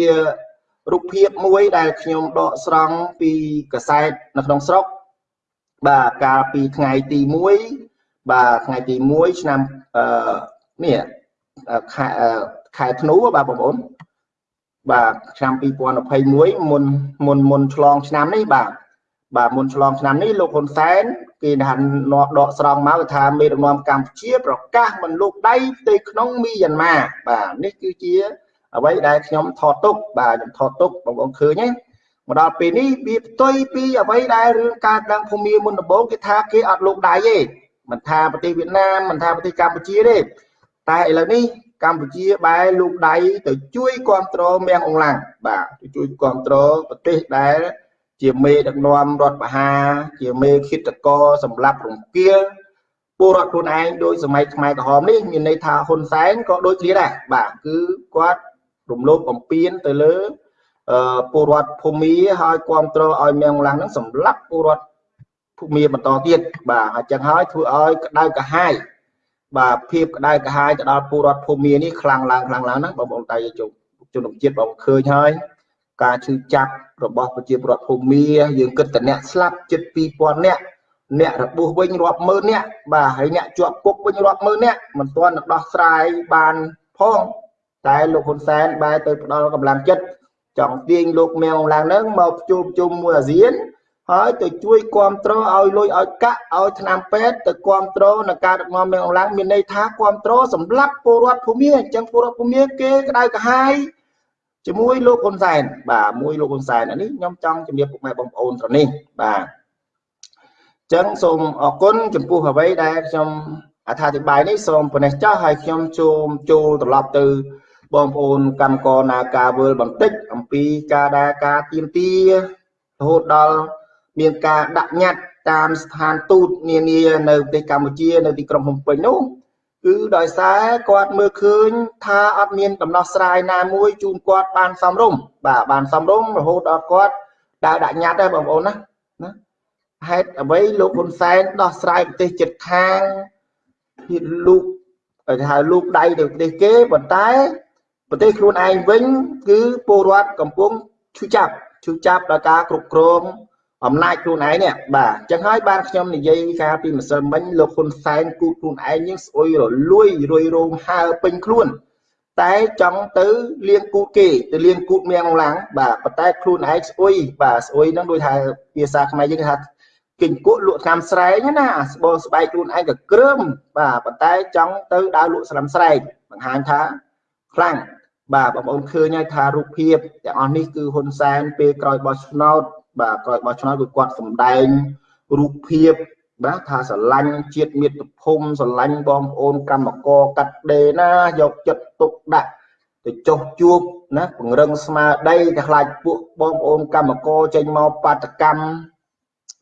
រូបភាពមួយដែលខ្ញុំដកស្រង់ពីកសែតនៅក្នុងស្រុក បាទកាលពីថ្ងៃទី1បាទថ្ងៃទី1ឆ្នាំអឺនេះខែខែធ្នូបាទបងប្អូនបាទឆ្នាំ2021មុនមុនមុនឆ្លងឆ្នាំនេះបាទបាទមុនឆ្លងឆ្នាំនេះលោកហ៊ុនសែន គេថានាំដកស្រង់មកថាមេដឹកនាំកម្ពុជាប្រកាសមិនលូកដៃផ្ទៃក្នុងមីយ៉ាន់ម៉ាបាទនេះគឺជាអ្វីដែលខ្ញុំថតទុកបាទខ្ញុំថតទុកបងប្អូនឃើញទេមកដល់ពេលនេះវាផ្ទុយពីអ្វីដែលរឿងការដឹងភូមិមុនដំបូងគេថាគេអត់លូកដៃទេមិនថាប្រទេសវៀតណាមមិនថាប្រទេសកម្ពុជាទេតែឥឡូវនេះកម្ពុជាបែរលូកដៃទៅជួយគ្រប់គ្រងមៀងអង្លាំងបាទទៅជួយគ្រប់គ្រងប្រទេសដែល ជាមេដឹកនាំរដ្ឋបហាជាមេឃាតករសម្រាប់រង្គាលពលរដ្ឋខ្លួនឯងដោយសម័យខ្មែរក្រហមនេះមានន័យថាហ៊ុនសែនក៏ដូចគ្នាដែរបាទគឺគាត់រំលោភបំពានទៅលើពលរដ្ឋភូមិហើយគ្រប់គ្រងឲ្យមៀងឡាំងហ្នឹងសម្លាប់ពលរដ្ឋភូមិបន្តទៀតបាទអញ្ចឹងហើយធ្វើឲ្យក្តៅកាហាយបាទភាពក្តៅកាហាយទៅដល់ពលរដ្ឋភូមិនេះខ្លាំងឡើងខ្លាំងឡើងណាបងប្អូនតែជុំជនជាតិបងឃើញហើយ ការឈឺចាប់របស់ប្រជាពលរដ្ឋភូមិយើងគិតតែអ្នកស្លាប់ជិត2000នាក់អ្នករបួសវិញរាប់ម៉ឺននាក់បាទហើយអ្នកជាប់គុកវិញរាប់ម៉ឺននាក់មិនទាន់នឹងដោះស្រាយបានផងតែលោកហ៊ុនសែនបែរទៅផ្ដល់កម្លាំងចិត្តចង់ទាញលោកមៀងឡើងនឹងមកជួបជុំមួយអាស៊ានហើយទៅជួយគ្រប់គ្រងឲ្យលុយឲ្យកាក់ឲ្យឆ្នាំពេទ្យទៅគ្រប់គ្រងនៅការដឹកនាំមៀងឡើងមានន័យថាគ្រប់គ្រងសម្រាប់ពលរដ្ឋភូមិអញ្ចឹងពលរដ្ឋភូមិគេក្តៅក្រហាយ ជាមួយលោកហ៊ុនសែនបាទមួយលោកហ៊ុនសែនអានេះខ្ញុំចង់ជំរាបពុកម៉ែបងប្អូនត្រនេះបាទអញ្ចឹងសូមអរគុណចំពោះអ្វីដែលខ្ញុំអត្ថាធិប្បាយនេះសូមប៉ុណ្ណេះចោះហើយខ្ញុំចូលចូលត្រឡប់ទៅបងប្អូនកម្មករនាការវើលបន្តិចអំពីការដែលការទៀមទារហូតដល់មានការដាក់ញត្តិតាមស្ថានទូតនានានៅប្រទេសកម្ពុជានៅទីក្រុងភ្នំពេញនោះ គឺដោយសារគាត់មើលឃើញថាអត់មានដំណោះស្រាយណាមួយជូនគាត់បានសំរុំបាទបានសំរុំរហូតដល់គាត់ដើរដាក់ញត្តិដែរបងប្អូនណាណាហេតុអ្វីលោកហ៊ុនសែនដោះស្រាយប្រទេសជិតខាងលោកគេហៅលោកដៃទៅប្រទេសគេប៉ុន្តែប្រទេសខ្លួនឯងវិញ គឺពលរដ្ឋកំពុងឈឺចាប់ឈឺចាប់ដល់ការគ្រប់គ្រង អំណាចខ្លួនឯងនេះបាទអញ្ចឹងហើយបានខ្ញុំនិយាយការពីម្សិលមិញលោកហ៊ុនសែនគូតខ្លួនឯងនឹងស្អុយរលួយរុយរោងហើពេញខ្លួនតែចង់ទៅលៀងគូតគេទៅលៀងគូតមៀងឡាំងបាទប៉ុន្តែខ្លួនឯងស្អុយបាទស្អុយហ្នឹងដូចថាភាសាខ្មែរយើងគេថាគិញគក់លក់ថ្នាំស្រែងណាស្បោស្បែកខ្លួនឯងក៏ក្រើមបាទប៉ុន្តែចង់ទៅដើរលក់ស្រាំស្រែងបង្ហាញថាខ្លាំងបាទបងប្អូនឃើញហើយថារូបភាពទាំងអស់នេះគឺហ៊ុនសែនពេលក្រោយបោះឆ្នោត បាទក្រោយបោះឆ្នោតគឺគាត់សម្ដែងរូបភាពបាទថាស្រឡាញ់ជាតិមាតុភូមិស្រឡាញ់បងប្អូនកម្មករកាត់ដេរណាយកចិត្តទុកដាក់ទៅចុះជួបណាពង្រឹងស្មារតីតែខ្លាចពួកបងប្អូនកម្មករចេញមកបាតកម្ម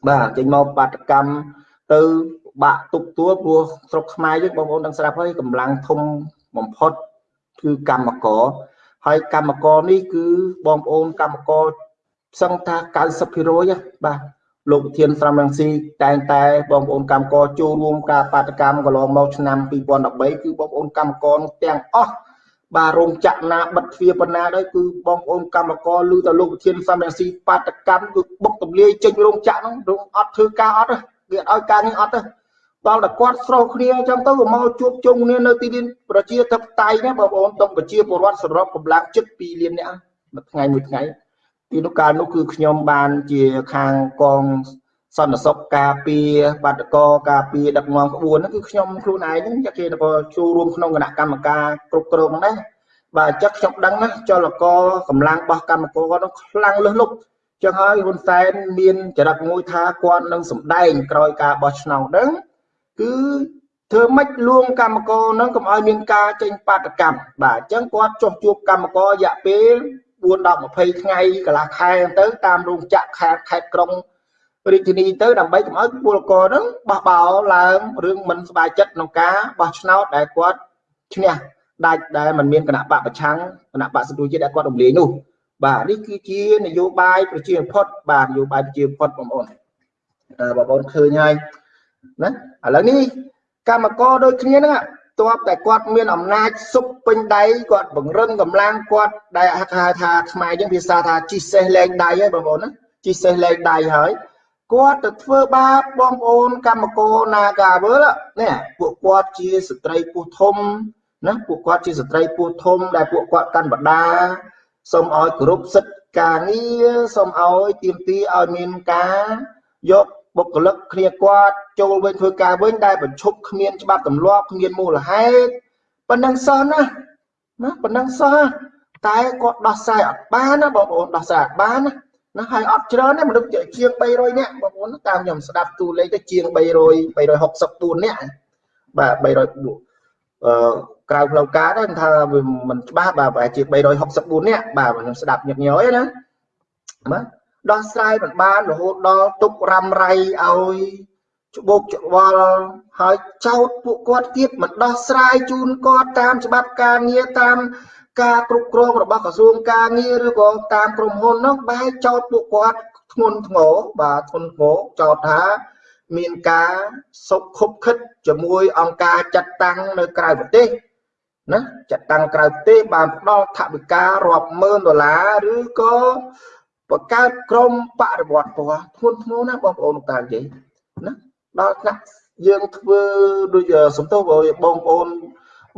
បាទចេញមកបាតកម្មទៅបាក់ទុកទួព្រោះស្រុកខ្មែរយើងបងប្អូនដឹងស្រាប់ហើយកម្លាំងធំបំផុតគឺកម្មករហើយកម្មករនេះគឺបងប្អូនកម្មករ សឹងថា90%បាទលោកវិធានស្រមរង្ស៊ីតែងតែបងប្អូនកម្មករចូលរួមការបាតកម្មកន្លងមកឆ្នាំ2013គឺបងប្អូនកម្មករទាំងអស់បាទរោងចក្រណាបិទទ្វារប៉ុណ្ណាដែរគឺបងប្អូនកម្មករឮតែលោកវិធានសំរងស៊ីបាតកម្មគឺបុកទម្លាយចេញរោងចក្រហ្នឹងរោងអត់ធ្វើការអត់ទេគេអត់ឲ្យការងារអត់ទេដល់តែគាត់ស្រោគ្នាអញ្ចឹងទៅក៏មកជួបជុំគ្នានៅទីលានប្រជាធិបតេយ្យណាបងប្អូនតុងប្រជាពលរដ្ឋសរុបកម្លាំងជិត2លាននាក់មួយថ្ងៃមួយថ្ងៃ ពីនោះកាលនោះគឺខ្ញុំបានជាខាងកងសន្តិសុខការពារបាតកោការពារដឹកនាំក្បួនហ្នឹងគឺខ្ញុំខ្លួនឯងហ្នឹងគេក៏ចូលរួមក្នុងគណៈកម្មការគ្រប់គ្រងហ្នឹងដែរបាទអញ្ចឹងខ្ញុំដឹងណាចលករកម្លាំងរបស់កម្មករគាត់ហ្នឹងខ្លាំងលឹះលុបចឹងហើយហ៊ុនសែនមានចរិតមួយថាគាត់នឹងសម្ដែងក្រោយការបោះឆ្នោតហ្នឹងគឺធ្វើម៉េចលួងកម្មករនឹងកុំឲ្យមានការចេញបាតកម្មបាទអញ្ចឹងគាត់ចុះជួបកម្មកររយៈពេល 4ដល់20ថ្ងៃកន្លះខែទៅតាមរោងចក្រខេត្តខេត្តក្រុងរាជធានីទៅដើម្បីកុំឲ្យពលករនឹងបោះបោឡើងរឿងមិនសบายចិត្តក្នុងការបោះឆ្នោតដែលគាត់ឈ្នះដាច់ដែលมันមានគណៈបកប្រឆាំងគណៈបកសង្គ្រោះជាតិដែលគាត់រំលាយនោះបាទនេះគឺជានយោបាយប្រជាផុតបាទនយោបាយប្រជាផុតបងប្អូនបងប្អូនឃើញហើយណាឥឡូវនេះកម្មករដូចគ្នាហ្នឹង តបតែគាត់មានអំណាចសុបពេញដៃគាត់បង្រឹងកម្លាំងគាត់ដែលហៅថាខ្មែរយើងភាសាថាជីសេះលែងដៃហើយបងប្អូនណាជីសេះលែងដៃហើយគាត់ទៅធ្វើបាបបងប្អូនកម្មករនាការវើនេះពួកគាត់ជាស្ត្រីពោះធំណាពួកគាត់ជាស្ត្រីពោះធំដែលពួកគាត់កាន់បដាសូមឲ្យគោរពសិទ្ធិការងារសូមឲ្យទៀមទីឲ្យមានការយក បុគ្គលិកគ្នាគាត់ចូលវិញធ្វើការវិញដែលបញ្ឈប់គ្មានច្បាប់ទម្លាប់គ្មានមូលហេតុប៉ុណ្ណឹងសោះណាណាប៉ុណ្ណឹងសោះតែគាត់ដោះស្រាយអត់បានណាបងប្អូនដោះស្រាយអត់បានណាណាហើយអត់ច្រើនទេមនុស្សជាង300នាក់បងប្អូនតាមខ្ញុំស្ដាប់ទូលេខទៅជាង300 364នាក់បាទ300អឺក្រៅផ្លូវការដែរថាវាមិនច្បាស់បាទប្រហែលជា364នាក់បាទខ្ញុំស្ដាប់ញឹកញយណាបាទ ដោះស្រាយមិនបានរហូតដល់ទុករ៉ាំរៃឲ្យច្បោកច្បល់ហើយចោតពួកគាត់ទៀតមិនដោះស្រាយជូនគាត់តាមច្បាប់ការងារតាមការគ្រប់គ្រងរបស់ក្រសួងការងារឬក៏តាមក្រុមហ៊ុននោះបែរចោតពួកគាត់ធ្ងន់ធ្ងរបាទធ្ងន់ធ្ងរចោតថាមានការសុខខុបខិតជាមួយអង្គការចាត់តាំងនៅក្រៅប្រទេសណាចាត់តាំងក្រៅប្រទេសបានផ្ដល់ថវិការាប់ម៉ឺនដុល្លារឬក៏ បង្កើតក្រុមបរិវត្តពណ៌ធ្ងន់ធ្ងរណាបងប្អូនលោកតានិយាយណាដល់ថ្នាក់យើងធ្វើដូចសំទោសបងប្អូន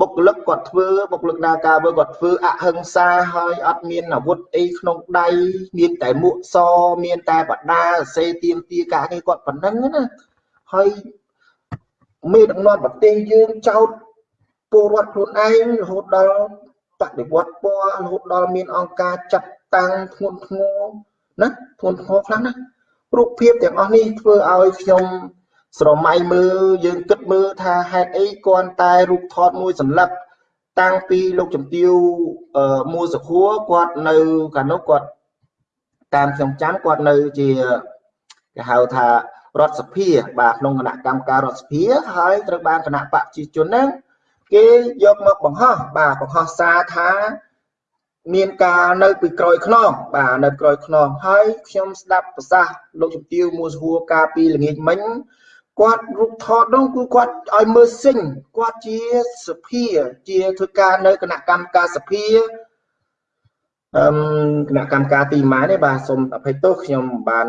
បុគ្គលិកគាត់ធ្វើបុគ្គលិកនាការវើគាត់ធ្វើអហិង្សាហើយអត់មានអាវុធអីក្នុងដៃមានតែមួកសមានតែបដាសេទៀមទាការងារគាត់ប៉ុណ្ណឹងណាហើយមេដឹកនាំប្រទេសយើងចោតពលរដ្ឋខ្លួនឯងរហូតដល់បដិវត្តពណ៌រហូតដល់មានអង្គការចាត់ តាំងធ្ងន់ធ្ងរណាធ្ងន់ធ្ងរខ្លាំងណារូបភាពទាំងអស់នេះធ្វើឲ្យខ្ញុំស្រមៃមើលយើងគិតមើលថាហេតុអីគ្រាន់តែរូបថតមួយសន្លឹកតាំងពីលោកជំទាវមួសុខួរគាត់នៅកាលនោះគាត់តាមខ្ញុំចាំគាត់នៅជាគេហៅថារដ្ឋសភាបាទក្នុងគណៈកម្មការរដ្ឋសភាហើយត្រូវបានគណៈបកប្រជាជនហ្នឹងគេយកមកបង្ហោះបាទបង្ហោះសារថា មានការនៅពីក្រោយខ្នងបាទនៅក្រោយខ្នងហើយខ្ញុំស្ដាប់ប្រសាសន៍លោកជំទាវមួសហួរកាលពីល្ងាចមិញគាត់រូបថតនោះគឺគាត់ឲ្យមើលសិញគាត់ជាសភាជាធ្វើការនៅគណៈកម្មការសភាអឺគណៈកម្មការទីម៉ែនេះបាទសូមអភ័យទោសខ្ញុំបាន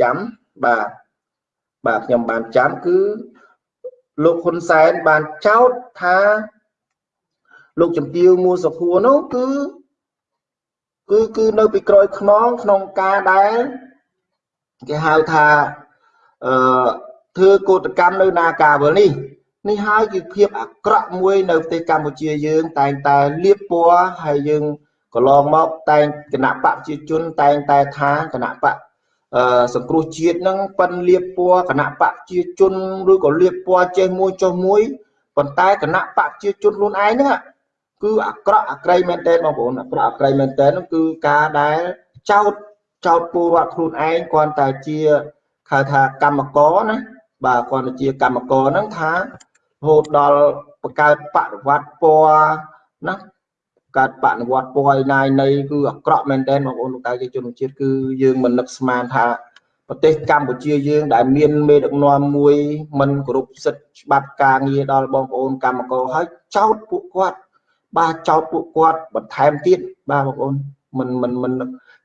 ចាំបាទបាទខ្ញុំបានចាំគឺលោកហ៊ុនសែនបានចោទថាលោកជំទាវមួសុខួរនោះគឺ គឺគឺនៅពីក្រោយខ្នងក្នុងការដែលគេហៅថាអឺធ្វើកោតកម្មនៅនាការវលនេះនេះហើយគឺភាពអាក្រក់មួយនៅប្រទេសកម្ពុជាយើង តែងតែលៀបពណ៌ហើយយើងកន្លងមកតែងគណៈបកប្រជាជនតែងតែថាគណៈបកអឺសង្គ្រោះជាតិនឹងប៉ិនលៀបពណ៌គណៈបកប្រជាជនឬក៏លៀបពណ៌ចេះមួយចុះមួយប៉ុន្តែគណៈបកប្រជាជនខ្លួនឯងហ្នឹង គឺអាក្រក់អាក្រៃមែនតើបងប្អូនអាក្រក់អាក្រៃមែនតើហ្នឹងគឺការដែលចោតចោតពលរដ្ឋខ្លួនឯងគ្រាន់តែជាហៅថាកម្មករណាបាទគាត់ជាកម្មករហ្នឹងថារហូតដល់បង្កើតបដិវត្តពណ៌ណាកើតបដិវត្តពណ៌ឯណាយនៃគឺអាក្រក់មែនទែនបងប្អូនលោកតាជាជនជាតិគឺយើងមិននឹកស្មានថាប្រទេសកម្ពុជាយើង ដែលមានមេដឹកនាំមួយមិនគោរពសិទ្ធិច្បាប់ការងារដល់បងប្អូនកម្មករហើយចោទពួកគាត់ បាទចោទពួកគាត់បន្ថែមទៀតបាទបងប្អូនមិនមិនមិន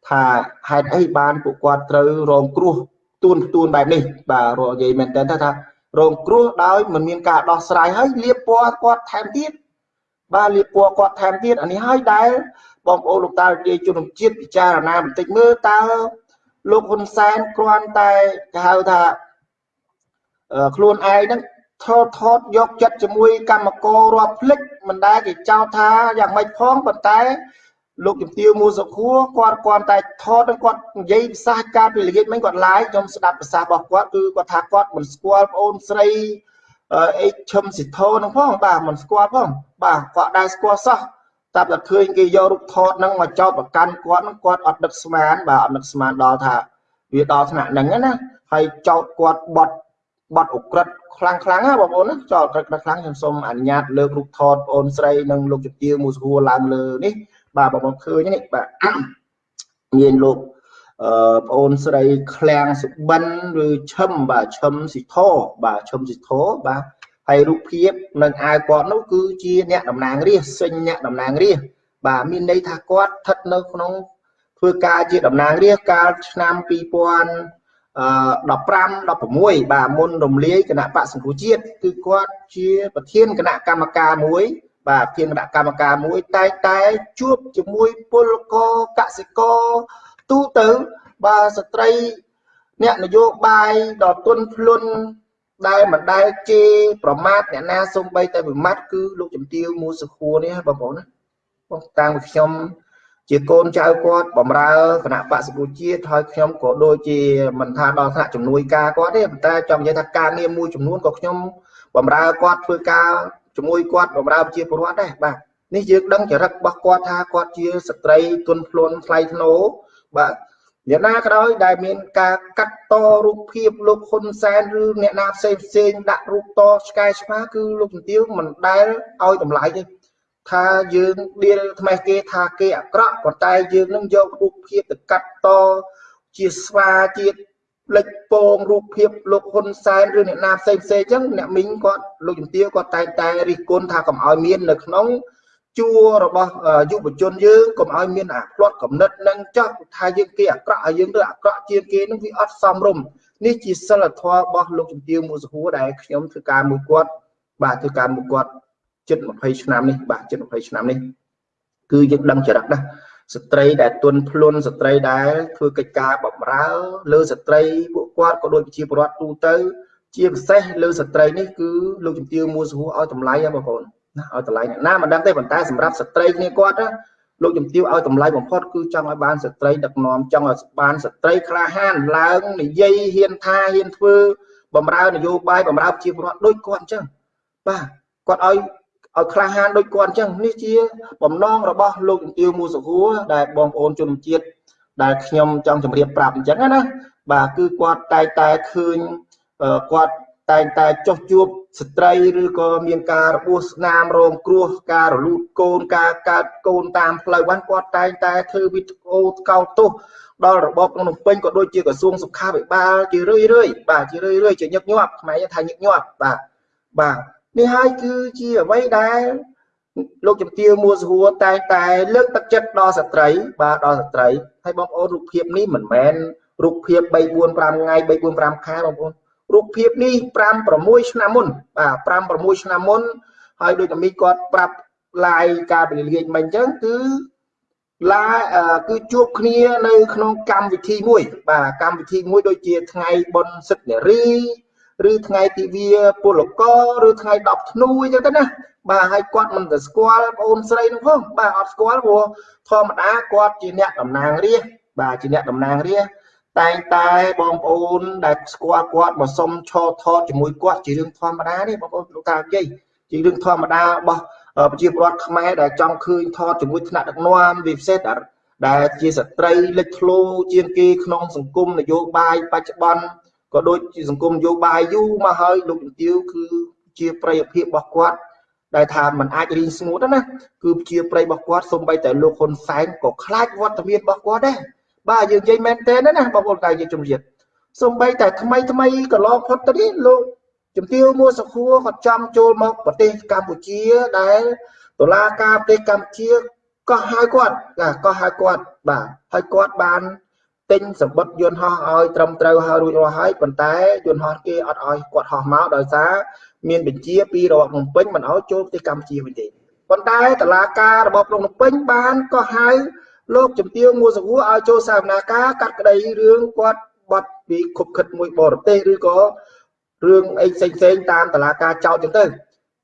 ថាហេតុអីបានពួកគាត់ត្រូវរងគ្រោះទួនទួនបែបនេះបាទរកនិយាយមែនតើថា រងគ្រោះដោយមិនមានការដោះស្រាយហើយលៀបពណ៌គាត់ថែមទៀតបាទលៀបពណ៌គាត់ថែមទៀតអានេះហើយដែលបងប្អូនលោកតារាជជនជាតិពិចារណាបន្តិចមើលតើលោកហ៊ុនសែនគ្រាន់តែគេហៅថាខ្លួនឯងហ្នឹង ថតថតយកចិត្តជាមួយកម្មកររាប់ភ្លេចមិនដែលគេចោទថាយ៉ាងម៉េចផងប៉ុន្តែលោកជំទាវមូសុខួរគាត់គាត់តែថតគាត់និយាយភាសាការពីល្ងាចមិញគាត់ឡាយខ្ញុំស្ដាប់ភាសារបស់គាត់គឺគាត់ថាគាត់មិនស្គាល់ប្អូនស្រីអេឈឹមសិទ្ធោហ្នឹងផងបាទមិនស្គាល់ផងបាទគាត់ដែរស្គាល់សោះតែតែឃើញគេយករូបថតហ្នឹងមកចោទប្រកាន់គាត់ហ្នឹងគាត់អត់ដឹកស្មានបាទអត់ដឹកស្មានដល់ថាវាដល់ថ្នាក់ហ្នឹងណាហើយចោទគាត់បត់ បត់អក្រិតខ្លាំងខ្លាំងណាបងប្អូនណាចោទអក្រិតខ្លាំងខ្ញុំសូមអនុញ្ញាតលើករូបថតប្អូនស្រីនិងលោកជំទាវមូសុខួរឡើងលើនេះបាទបងប្អូនឃើញនេះបាទមានលោកអឺប្អូនស្រីឃ្លាំងសុបិនឬឈឹមបាទឈឹមស៊ីធបាទឈឹមស៊ីធបាទហើយរូបភាពនឹងអាវគាត់នោះគឺជាអ្នកតំណាងរាស្ត្រសេញអ្នកតំណាងរាស្ត្របាទមានន័យថាគាត់ស្ថិតនៅក្នុងធ្វើការជាតំណាងរាស្ត្រកាលឆ្នាំ2000អឺ 15 16បាទមុនរំលាយគណៈបកសង្គ្រោះជាតិគឺគាត់ជាប្រធានគណៈកម្មការមួយ បាទធានគណៈកម្មការមួយតែតែជួបជាមួយពលករកសិករទូទៅបាទស្ត្រីអ្នកនយោបាយដ៏ទន់ភ្លន់ដែលមិនដែលជេរប្រមាថអ្នកណាសំបីតែវិមាត់គឺលោកជំទាវមូសុខួរនេះបងប្អូនណាបងតាំងពីខ្ញុំ ជាកូនចៅគាត់បំរើគណៈបក្សសង្គ្រោះជាតិហើយខ្ញុំក៏ដូចជាមិនថាដល់ថ្នាក់ជំនួយការគាត់ទេប៉ុន្តែចង់និយាយថាការងារមួយចំនួនក៏ខ្ញុំបំរើគាត់ធ្វើការជាមួយគាត់បម្រើប្រជាពលរដ្ឋដែរបាទនេះយើងដឹងចរិតរបស់គាត់ថាគាត់ជាស្ត្រីទុនភ្លន់ថ្លៃថ្នូរបាទអ្នកណាក៏ដោយដែលមានការកាត់តរូបភាពលោកហ៊ុនសែនឬអ្នកណាផ្សេងផ្សេងដាក់រូបតឆ្កែឆ្មាគឺលោកជំទាវមិនដែលឲ្យតម្លៃទេ ថាយើងដៀលថ្មេះគេថាគេអាក្រក់ប៉ុន្តែយើងនឹងយករូបភាពទៅកាត់តជាស្វាជាលេចពងរូបភាពលោកហ៊ុនសែនឬអ្នកណាផ្សេងផ្សេងអញ្ចឹងអ្នកមីងគាត់លោកជំទាវគាត់តែងតែរិះគន់ថាកុំឲ្យមាននៅក្នុងជួររបស់យុវជនយើងកុំឲ្យមានអាផ្្លាត់កំណត់នឹងចោះថាយើងគេអាក្រក់ឲ្យយើងទៅអាក្រក់ជាងគេនឹងវាអត់សមរម្យនេះជាសិលធម៌របស់លោកជំទាវមួសហួរដែលខ្ញុំធ្វើការមួយគាត់បាទធ្វើការមួយគាត់ ជិត20ឆ្នាំនេះបាទជិត20ឆ្នាំនេះគឺយើងដឹងចរិតណាស្ត្រីដែលទុនភ្លុនស្ត្រីដែលធ្វើកិច្ចការបំរើ លើស្ត្រីពួកគាត់ក៏ដូចជាប្រវត្តិទូទៅ ជាពិសេសលើស្ត្រីនេះគឺលោកជំទាវមួសហួរឲ្យតម្លៃហ៎បងប្អូនណាឲ្យតម្លៃអ្នកណាមិនដឹងទេប៉ុន្តែសម្រាប់ស្ត្រីគ្នាគាត់ណាលោកជំទាវឲ្យតម្លៃបំផុតគឺចង់ឲ្យបានស្ត្រីដឹកនាំចង់ឲ្យបានស្ត្រីក្លាហានឡើងនិយាយហ៊ានថាហ៊ានធ្វើបំរើនយោបាយបំរើជាពលរដ្ឋដូចគាត់អញ្ចឹងបាទគាត់ឲ្យ ឲ្យក្លាហានដូចគាត់អញ្ចឹងនេះជាបំណងរបស់លោកជំទាវមូសុខួរដែលបងប្អូនជនជាតិដែលខ្ញុំចង់ជម្រាបប្រាប់អញ្ចឹងណាបាទគឺគាត់តែតែឃើញគាត់តែងតែចុះជួបស្ត្រីឬក៏មានការរបួសស្នាមរងគ្រោះការរលូតកូនការកើតកូនតាមផ្លូវបានគាត់តែងតែធ្វើវីដេអូកោតទោសដល់របបក្នុងពេញក៏ដូចជាក្រសួងសុខាភិបាលជារឿយរឿយបាទជារឿយរឿយជាញឹកញាប់ខ្មែរថាញឹកញាប់បាទបាទ នេះហើយគឺជាអ្វីដែលលោកជំទាវមួសហួរតែតែលើកទឹកចិត្តដល់ស្ត្រីបាទដល់ស្ត្រីហើយបងប្អូនរូបភាពនេះមិនមែនរូបភាព3 4 5ថ្ងៃ3 4 5ខែបងប្អូនរូបភាពនេះ5 6ឆ្នាំមុនបាទ5 6ឆ្នាំមុនហើយដូចតែមីគាត់ប្រាប់ឡាយការពលាយមិញអញ្ចឹងគឺឡាគឺជួបគ្នានៅក្នុងកម្មវិធីមួយ បាទកម្មវិធីមួយដូចជាថ្ងៃបុណ្យសិទ្ធិនារី ឬថ្ងៃទិវាពលករឬថ្ងៃ10ធ្នូអញ្ចឹងទៅណាបាទហើយគាត់មិនទៅស្គាល់បងអូនស្រីនោះផងបាទអត់ស្គាល់ព្រោះធម្មតាគាត់ជាអ្នកតំណាងរាស្ត្របាទជាអ្នកតំណាងរាស្ត្រតែងតែបងប្អូនដែលស្គាល់គាត់មកសុំឈរថតជាមួយគាត់ជារឿងធម្មតានេះបងប្អូនលោកតានិយាយជារឿងធម្មតារបស់ប្រជាពលរដ្ឋខ្មែរដែលចង់ឃើញថតជាមួយថ្នាក់ដឹកនាំវាពិសេសដែលជាស្ត្រីលេចធ្លោជាងគេក្នុងសង្គមនយោបាយបច្ចុប្បន្ន ក៏ដូចជាសង្គមនយោបាយយូរមកហើយលោកជំទាវគឺជាប្រយោជន៍ភាពរបស់គាត់ដែលថាมันអាចរីងស្ងួតណាគឺជាប្រៃរបស់គាត់សូម្បីតែលោកហ៊ុនសែនក៏ខ្លាចវត្តមានរបស់គាត់ដែរបាទយើងនិយាយមែនទេណាបងប្អូនតែយើងជំរាបសំបីតែថ្មីថ្មីកន្លងផុតទៅនេះលោកជំទាវមួសុខួរគាត់ចំចូលមកប្រទេសកម្ពុជាដែលតុលាការប្រទេសកម្ពុជាក៏ហៅគាត់ក៏ហៅគាត់បាទហើយគាត់បាន ទិញសម្បត្តិយន្តហោះឲ្យត្រឹមត្រូវហើយរួចរាល់ហើយប៉ុន្តែយន្តហោះគេអត់ឲ្យគាត់ហោះមកដោយសារមានបញ្ជាពីរបបភ្នំពេញមិនឲ្យចូលប្រទេសកម្ពុជាវិញទេប៉ុន្តែតឡាការរបបភ្នំពេញបានក៏ហៅលោកជំទាវមួសវួរឲ្យចូលសវនាការកាត់ក្តីរឿងគាត់បាត់ពីខុបខិតមួយបរទេសឬក៏រឿងអីផ្សេងផ្សេងតាមតឡាការចោតចឹងទៅ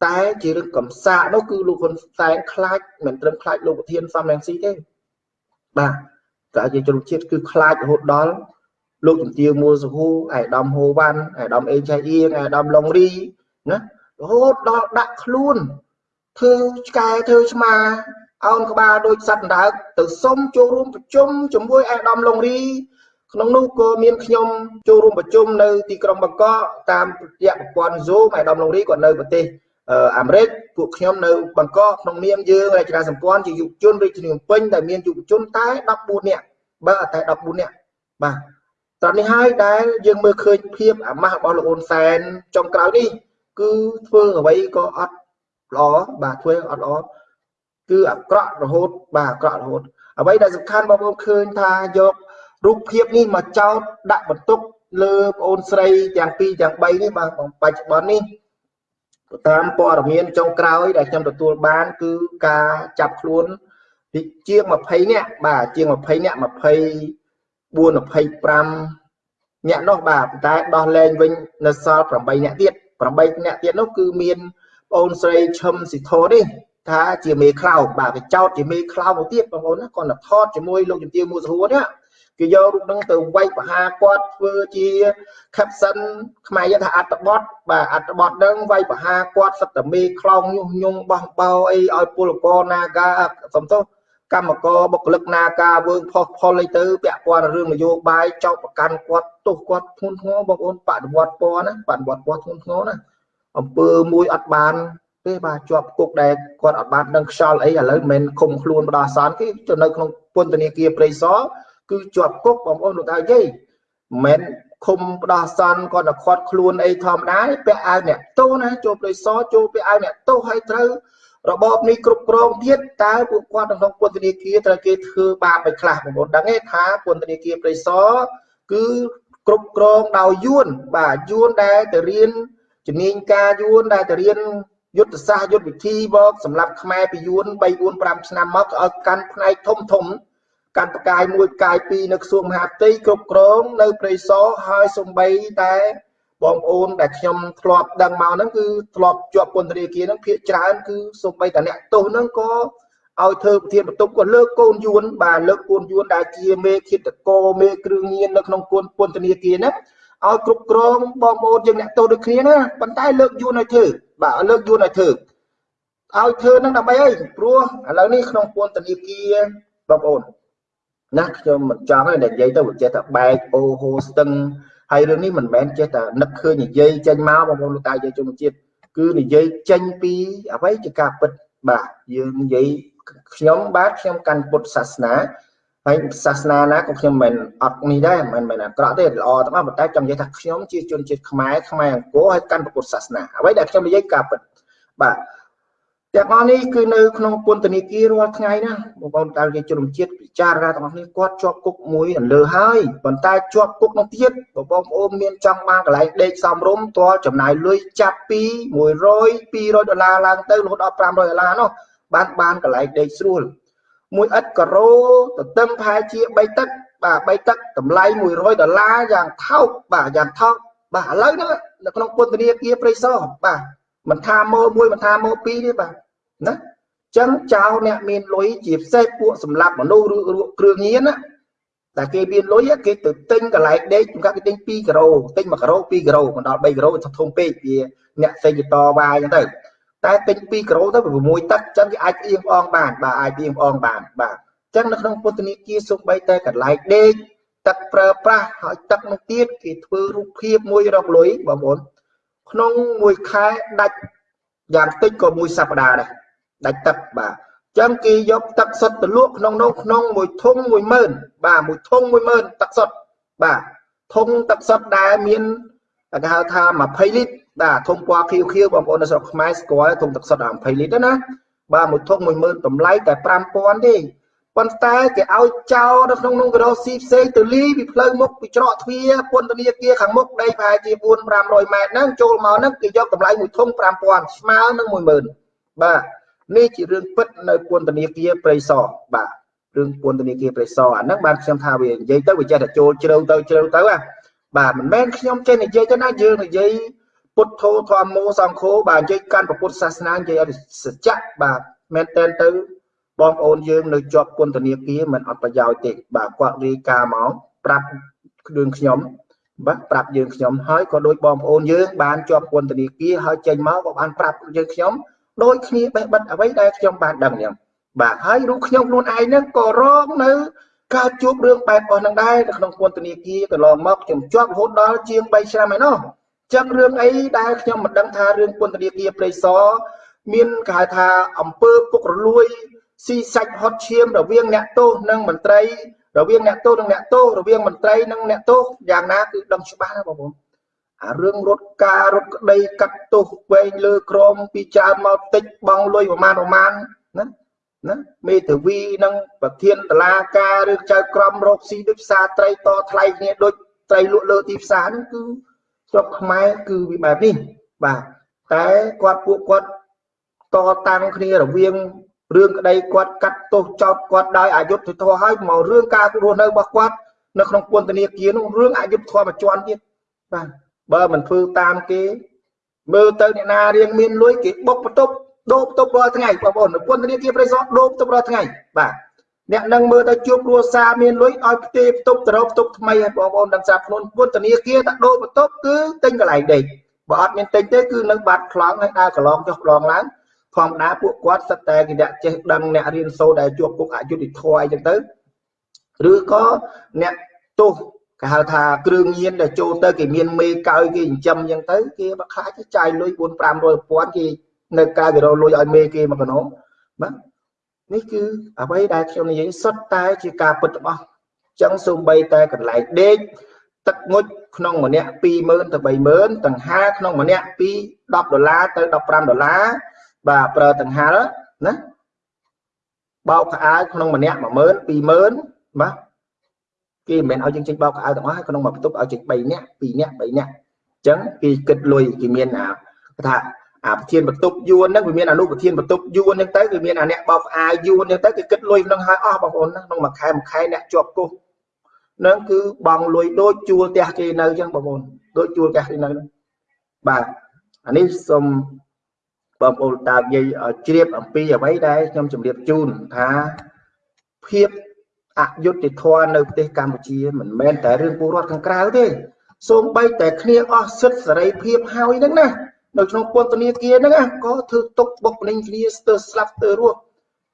តែជារឿងកំសាកនោះគឺលោកហ៊ុនសែនខ្លាចមិនត្រឹមខ្លាចលោកប្រធានសំរងស៊ីទេបាទ តែជាជនជាតិគឺខ្លាចរហូតដល់លោកជំទាវមួសហូអាយដាមហូវ៉ាន់អាយដាមអេឆៃអៀងអាយដាមឡុងរីណារហូតដល់ដាក់ខ្លួនធ្វើឆ្កែធ្វើឆ្មាអោនក្បាលដូចសត្វអណ្ដើកទៅសុំចូលរួមប្រជុំជាមួយអាយដាមឡុងរីក្នុងនោះក៏មានខ្ញុំចូលរួមប្រជុំនៅទីក្រុងបាងកកតាមរយៈប្រព័ន្ធ Zoom អាយដាមឡុងរីក៏នៅប្រទេស អាមេរិកពួកខ្ញុំនៅបង្កក្នុងនាមយើងរចនាសម្ព័ន្ធជាយុវជនរាជធានីភ្នំពេញដែលមានយុវជនតែ14នាក់បើអត់តែ14នាក់បាទតោះនេះហើយដែលយើងមើលឃើញភាពអាម៉ាស់របស់លោកអ៊ុនសែនចុងក្រោយនេះគឺធ្វើអ្វីក៏អត់ល្អបាទធ្វើអត់ល្អគឺអាក្រក់រហូតបាទអាក្រក់រហូតអ្វីដែលសំខាន់បងប្អូនឃើញថាយករូបភាពនេះមកចោតដាក់បន្ទុកលើបងអូនស្រីទាំងពីរទាំង3នេះបាទបច្ចុប្បន្ននេះ តាមព័ត៌មានចុងក្រោយដែលខ្ញុំទទួលបាន គឺការចាប់ខ្លួនជាង20នាក់បាទជាង20នាក់24 25នាក់នោះបាទតែដោះលែងវិញនៅសល់8នាក់ទៀត8នាក់ទៀតនោះគឺមានបងអូនស្រីឈឹមស៊ីធនេះថាជាមេខ្លោបបាទគេចោតជាមេខ្លោបមកទៀតបងប្អូនណាគាត់ទៅថតជាមួយលោកជំទាវមួសហួរនេះ គេយករូបនឹងទៅវាយបហាគាត់ធ្វើជា caption ខ្មែរយើងថាអត្តបទបាទអត្តបទនឹងវាយបហាគាត់សត្វតែមេខ្លោងញុះញង់បោះបោអីឲ្យពលករ Naga សំទោសកម្មករបុគ្គលិកនាការវើងផុសផុលអីទៅពាក់ព័ន្ធរឿងនយោបាយចោតប្រកាន់គាត់ទោសគាត់ធ្ងន់ធ្ងរបងប្អូនបដិវត្តពណ៌ណាបដិវត្តពណ៌ធ្ងន់ធ្ងរណាអំពើមួយអត់បានទេបាទជាប់គុកដែលគាត់អត់បានដឹងខ្យល់អីឥឡូវមិនមែនឃុំខ្លួនបដោះអាសន្នគេទៅនៅក្នុងពន្ធនាគារព្រៃសរ គឺជាប់គុកបងប្អូនលោកតាយាយមិនមែនឃុំបដោះអាសន្នគាត់ទៅខាត់ខ្លួនអីធម្មតាពាក់អាវអ្នកទោសណាចូលព្រៃសរចូលពាក់អាវអ្នកទោសហើយត្រូវរបបនេះគ្រប់គ្រងទៀតតើពួកគាត់ក្នុងពន្ធនាគារត្រូវគេធ្វើបាបឲ្យខ្លះបងប្អូនដឹងទេថាពន្ធនាគារព្រៃសរគឺគ្រប់គ្រងដោយយួនបាទយួនដែលទៅរៀនជំនាញការយួនដែលទៅរៀនយុទ្ធសាស្ត្រយុទ្ធវិធីមកសម្រាប់ខ្មែរពីយួន3 4 5ឆ្នាំមកឲ្យកាន់ផ្នែកធំធំ កាន់ផ្កាយមួយផ្កាយពីរនៅក្រសួងមហាផ្ទៃគ្រប់គ្រងនៅព្រៃសរហើយសំបីតែបងប្អូនដែលខ្ញុំធ្លាប់ដឹងមកហ្នឹងគឺធ្លាប់ជាប់ពន្ធនាគារហ្នឹងភាកច្រើនគឺសំបីតាអ្នកទោសហ្នឹងក៏ឲ្យធ្វើប្រធានបន្ទប់ក៏លើកកូនយួនបាទលើកកូនយួនដែលជាមេឃាតកោមេគ្រឿងញៀននៅក្នុងគុនពន្ធនាគារហ្នឹងឲ្យគ្រប់គ្រងបងប្អូនយើងអ្នកទោសដូចគ្នាណាប៉ុន្តែលើកយួនឲ្យធ្វើបាទលើកយួនឲ្យធ្វើឲ្យធ្វើនឹងដើម្បីអីព្រោះឥឡូវនេះក្នុងពន្ធនាគារបងប្អូន ណាខ្ញុំមិនចង់ទេនិយាយទៅវាចេះតែបែកអូហូស្ទឹងហើយរឿងនេះមិនមែនចេះតែនឹកឃើញនិយាយចេញមកបងប្អូនលោកតាយាយជនជាតិគឺនិយាយចេញពីអ្វីជាការពិតបាទយើងនិយាយខ្ញុំបាទខ្ញុំកាន់ពុទ្ធសាសនាហើយសាសនាណាក៏ខ្ញុំមិនអត់នេះដែរមិនមែនអាក្រក់ទេល្អទាំងអស់ប៉ុន្តែចង់និយាយថាខ្ញុំជាជនជាតិខ្មែរខ្មែរអង្គរហើយកាន់ពុទ្ធសាសនាអ្វីដែលខ្ញុំនិយាយការពិតបាទទាំងអស់នេះគឺនៅក្នុងពន្ធនាគាររាល់ថ្ងៃណាបងប្អូនតើជាជនជាតិពិ ចារណាទាំងអស់នេះគាត់ជាប់គុកមួយអន្លើហើយប៉ុន្តែជាប់គុកនោះទៀតបងប្អូនមានចង់បានកន្លែងដេកសំរុំតលចំណាយលុយចាប់ពី100 200ដុល្លារឡើងទៅរហូតដល់500ដុល្លារនោះបានបានកន្លែងដេកស្រួលមួយឥតការ៉ូទទឹមប្រហែលជា3ទឹកបាទ3ទឹកតម្លៃ100ដុល្លារយ៉ាងថោកបាទយ៉ាងថោកបាទឥឡូវហ្នឹងនៅក្នុងពន្ធនាគារព្រៃសរបាទមិនថាម៉ូមួយមិនថាម៉ូពីរទេបាទណា ចឹងចៅអ្នកមានលុយជាពិសេសពួកសម្រាប់មនុស្សឬគ្រឿងញៀនណាតែគេមានលុយគេទៅទិញកន្លែងដេក chúng ta គេទិញ2គីឡូទិញ1គីឡូ2គីឡូមិនដល់3គីឡូធំពេកវាអ្នកសេញតវាយចឹងទៅតែទិញ2គីឡូទៅ6ទឹកចឹងគេអាចអៀងអងបានបាទអាចអៀងអងបានបាទចឹងនៅក្នុងពុទ្ធនីគាសូម្បីតែកន្លែងដេកទឹកប្រើប្រាស់ហើយទឹកនោះទៀតគេធ្វើរូបភាពមួយរកលុយបងប្អូនក្នុងមួយខែដាច់យ៉ាងតិចក៏មួយសប្តាហ៍ដែរ ដាច់ទឹកបាទចឹងគេយកទឹកសុទ្ធទៅលក់ក្នុងនោះក្នុងមួយធុង10000បាទមួយធុង10000ទឹកសុទ្ធបាទធុងទឹកសុទ្ធដែលមានគេហៅថា20លីត្របាទធុងពណ៌ខៀវខៀវបងប្អូននៅស្រុកខ្មែរស្គាល់ធុងទឹកសុទ្ធ20លីត្រណាបាទមួយធុង10000តម្លៃតែ5000ទេប៉ុន្តែគេឲ្យចោលនៅក្នុងនោះក៏រកស៊ីផ្សេងទៅលីពីផ្លូវមុខពីច្រកទ្វារពន្ធនាគារខាងមុខដីប្រហែលជា4 500ម៉ែត្រហ្នឹងចូលមកហ្នឹងគេយកតម្លៃមួយធុង5000ស្មើនឹង10000បាទ នេះជារឿងពិតនៅពន្ធនាគារព្រៃសរបាទរឿងពន្ធនាគារព្រៃសរអាហ្នឹងបានខ្ញុំថាវានិយាយទៅវាចេះតែចូលជ្រៅទៅជ្រៅទៅណាបាទមិនមែនខ្ញុំចេះនិយាយទៅណាយើងនិយាយពុទ្ធោធម្មោសង្ឃោបាទនិយាយកាន់ពុទ្ធសាសនានិយាយឲ្យសច្ចៈបាទមែនតើទៅបងប្អូនយើងនៅជាប់ពន្ធនាគារមិនអត់ប្រយោជន៍ទេបាទគាត់រាយការណ៍មកប្រាប់រឿងខ្ញុំបាទប្រាប់យើងខ្ញុំហើយក៏ដូចបងប្អូនយើងបានជាប់ពន្ធនាគារហើយចេញមកក៏បានប្រាប់យើងខ្ញុំ ដូចគ្នាបេះបិទអ្វីដែលខ្ញុំបានដឹងខ្ញុំបាទហើយរូបខ្ញុំខ្លួនឯងហ្នឹងក៏រងនៅការជួបរឿងបែបអស់ហ្នឹងដែរនៅក្នុងពន្ធនាគារកន្លងមកខ្ញុំជាប់រហូតដល់ជាង3ឆ្នាំហើយនោះចឹងរឿងអីដែលខ្ញុំមិនដឹងថារឿងពន្ធនាគារព្រៃសរមានគេហៅថាអំពើពុករលួយស៊ីសាច់ហត់ឈាមរវាងអ្នកទោសនិងមន្ត្រីរវាងអ្នកទោសនិងអ្នកទោសរវាងមន្ត្រីនិងអ្នកទោសយ៉ាងណាគឺដឹងច្បាស់ណាបងប្អូន អារឿងរត់ការរត់ក្តីកាត់ទោសវែងលើក្រមពីច្រើនមកតិចបងលុយប្រមាណប្រមាណណាណាមេធាវីនិងប្រធានតឡាការឬចៅក្រមរកស៊ីដូចផ្សារត្រីតថ្លៃគ្នាដូចត្រីលក់លើទីផ្សារហ្នឹងគឺស្រុកខ្មែរគឺវាបែបនេះបាទតែគាត់ពួកគាត់តតាំងគ្នារវាងរឿងក្តីគាត់កាត់ទោសចោតគាត់ដោយអយុត្តិធម៌ហើយមករឿងការរស់នៅរបស់គាត់នៅក្នុងពន្ធនាគារនោះរឿងអយុត្តិធម៌មួយជាន់ទៀតបាទ បើមិនធ្វើតាមគេមើលទៅអ្នកណារៀងមានលុយគេបុកបន្ទប់ដូរបន្ទប់រាល់ថ្ងៃបងប្អូនពន្ធនាគារប្រៃសណដូរបន្ទប់រាល់ថ្ងៃបាទអ្នកនឹងមើលទៅជួបគ្រួសារមានលុយឲ្យផ្ទេបន្ទប់ទៅរកបន្ទប់ថ្មីឲ្យបងប្អូនដឹងស្រាប់ខ្លួនពន្ធនាគារតែដូរបន្ទប់គឺទិញកន្លែងដេកបើអត់មានទិញទេគឺនៅបាត់ខ្លងហើយដើរកន្លងចុះកន្លងឡើងធម្មតាពួកគាត់សិតតែគេអ្នកចេះដឹងអ្នករៀនសូត្រដែលជាប់គុកអយុធធម៌អីចឹងទៅឬក៏អ្នកទោស គេហៅថាគ្រឿងញៀនដែលចូលទៅគេមានមេកោយគេចិញ្ចឹមចឹងទៅគេបើខ្លាចចាយលុយ4 500ពាន់គេនៅក្រៅគេរកលុយឲ្យមេគេមកកណោបាទនេះគឺអ្វីដែលខ្ញុំនិយាយសុទ្ធតែជាការពិតរបស់ចឹងសូម្បីតែកន្លែងដេកទឹកងុចក្នុងម្នាក់20000ទៅ30000តង្ហាក្នុងម្នាក់ពី10ដុល្លារទៅ15ដុល្លារបាទប្រើតង្ហាណាបោកខោអាវក្នុងម្នាក់10000 20000បាទ គេមិនមែនឲ្យយើងចេញបោកខោអាវទាំងអស់ក្នុងមួយបន្ទប់ឲ្យចេញ3នាក់2នាក់3នាក់អញ្ចឹងគេគិតលុយគេមានអាថាអាប្រធានបន្ទប់យួនហ្នឹងវាមានអនុប្រធានបន្ទប់យួនហ្នឹងទៅវាមានអាអ្នកបោកអាយយួនហ្នឹងទៅគេគិតលុយក្នុងហើយអស់បងប្អូនក្នុងមួយខែមួយខែអ្នកជាប់គុកហ្នឹងគឺបងលុយដូចជួលផ្ទះគេនៅអញ្ចឹងបងប្អូនដូចជួលផ្ទះគេនៅបាទអានេះសូមបងប្អូនតានិយាយជ្រាបអំពីអ្វីដែលខ្ញុំជម្រាបជូនថាភាព អយុត្តិធម៌នៅប្រទេសកម្ពុជាមិនមែនតែរឿងពលរដ្ឋខាងក្រៅទេសូម្បីតែគ្នាអស់សិទ្ធិសេរីភាពហើយហ្នឹងណានៅក្នុងពន្ធនាគារហ្នឹងក៏ធ្វើទុកបុកម្នេញគ្នាស្ទើរស្លាប់ស្ទើររស់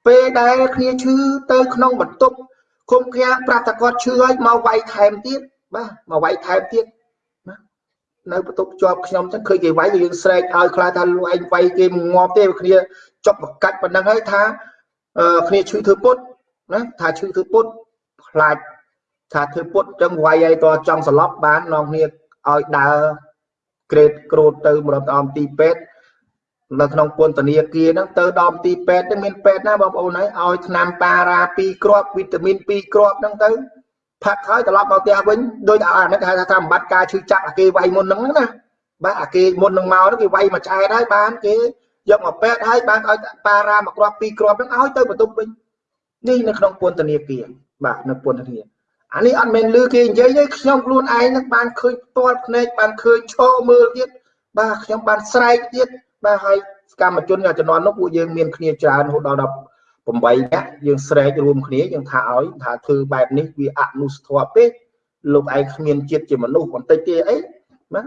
ពេលដែលគ្នាឈឺទៅក្នុងបន្ទប់គុំខាប្រាប់តែគាត់ឈឺហើយមកវាយថែមទៀតបាទមកវាយថែមទៀតណានៅបន្ទប់ជាប់ខ្ញុំចឹងឃើញគេវាយយើងស្រែកឲ្យខ្លាចថាលោកឯងវាយគេងាប់ទេគ្នាចប់បកាច់ប៉ុណ្ណឹងហើយថាគ្នាឈឺធ្វើពុត ណាថាឈឺធ្វើពុតខ្លាចថាធ្វើពុតចឹងវាយឲ្យតចង់ស្លាប់បាននាំគ្នាឲ្យដើរក្រេតក្រូតទៅម្ដងតាមទីពេទ្យនៅក្នុងពន្ធនាគារហ្នឹងទៅដល់ទីពេទ្យហ្នឹងមានពេទ្យណាបងប្អូនហើយឲ្យថ្នាំប៉ារ៉ា2គ្រាប់វីតាមីន2គ្រាប់ហ្នឹងទៅផាត់ហើយត្រឡប់មកផ្ទះវិញដោយអានេះគេហៅថាតាមបាត់ការឈឺចាប់អាគេវាយមុនហ្នឹងណាបាទអាគេមុននឹងមកហ្នឹងគេវាយមកឆ្អែតហើយបានគេយកមកពេទ្យហើយបានឲ្យប៉ារ៉ាមួយគ្រាប់2គ្រាប់ហ្នឹងឲ្យទៅបន្ទប់វិញ នេះនៅក្នុងពន្ធនាគារបាទនៅពន្ធនាគារអានេះអត់មែនលឺគេនិយាយទេខ្ញុំខ្លួនឯងនឹងបានឃើញផ្ទាល់ភ្នែកបានឃើញឈរមើលទៀតបាទខ្ញុំបានស្រែកទៀតបាទហើយកម្មជនជំនាន់នោះពួកយើងមានគ្នាច្រើនរហូតដល់8នាក់យើងស្រែករួមគ្នាយើងថាឲ្យថាធ្វើបែបនេះវាអនុស្ធរពេកលោកឯងគ្មានជាតិជាមនុស្សបន្តិចទេអីណា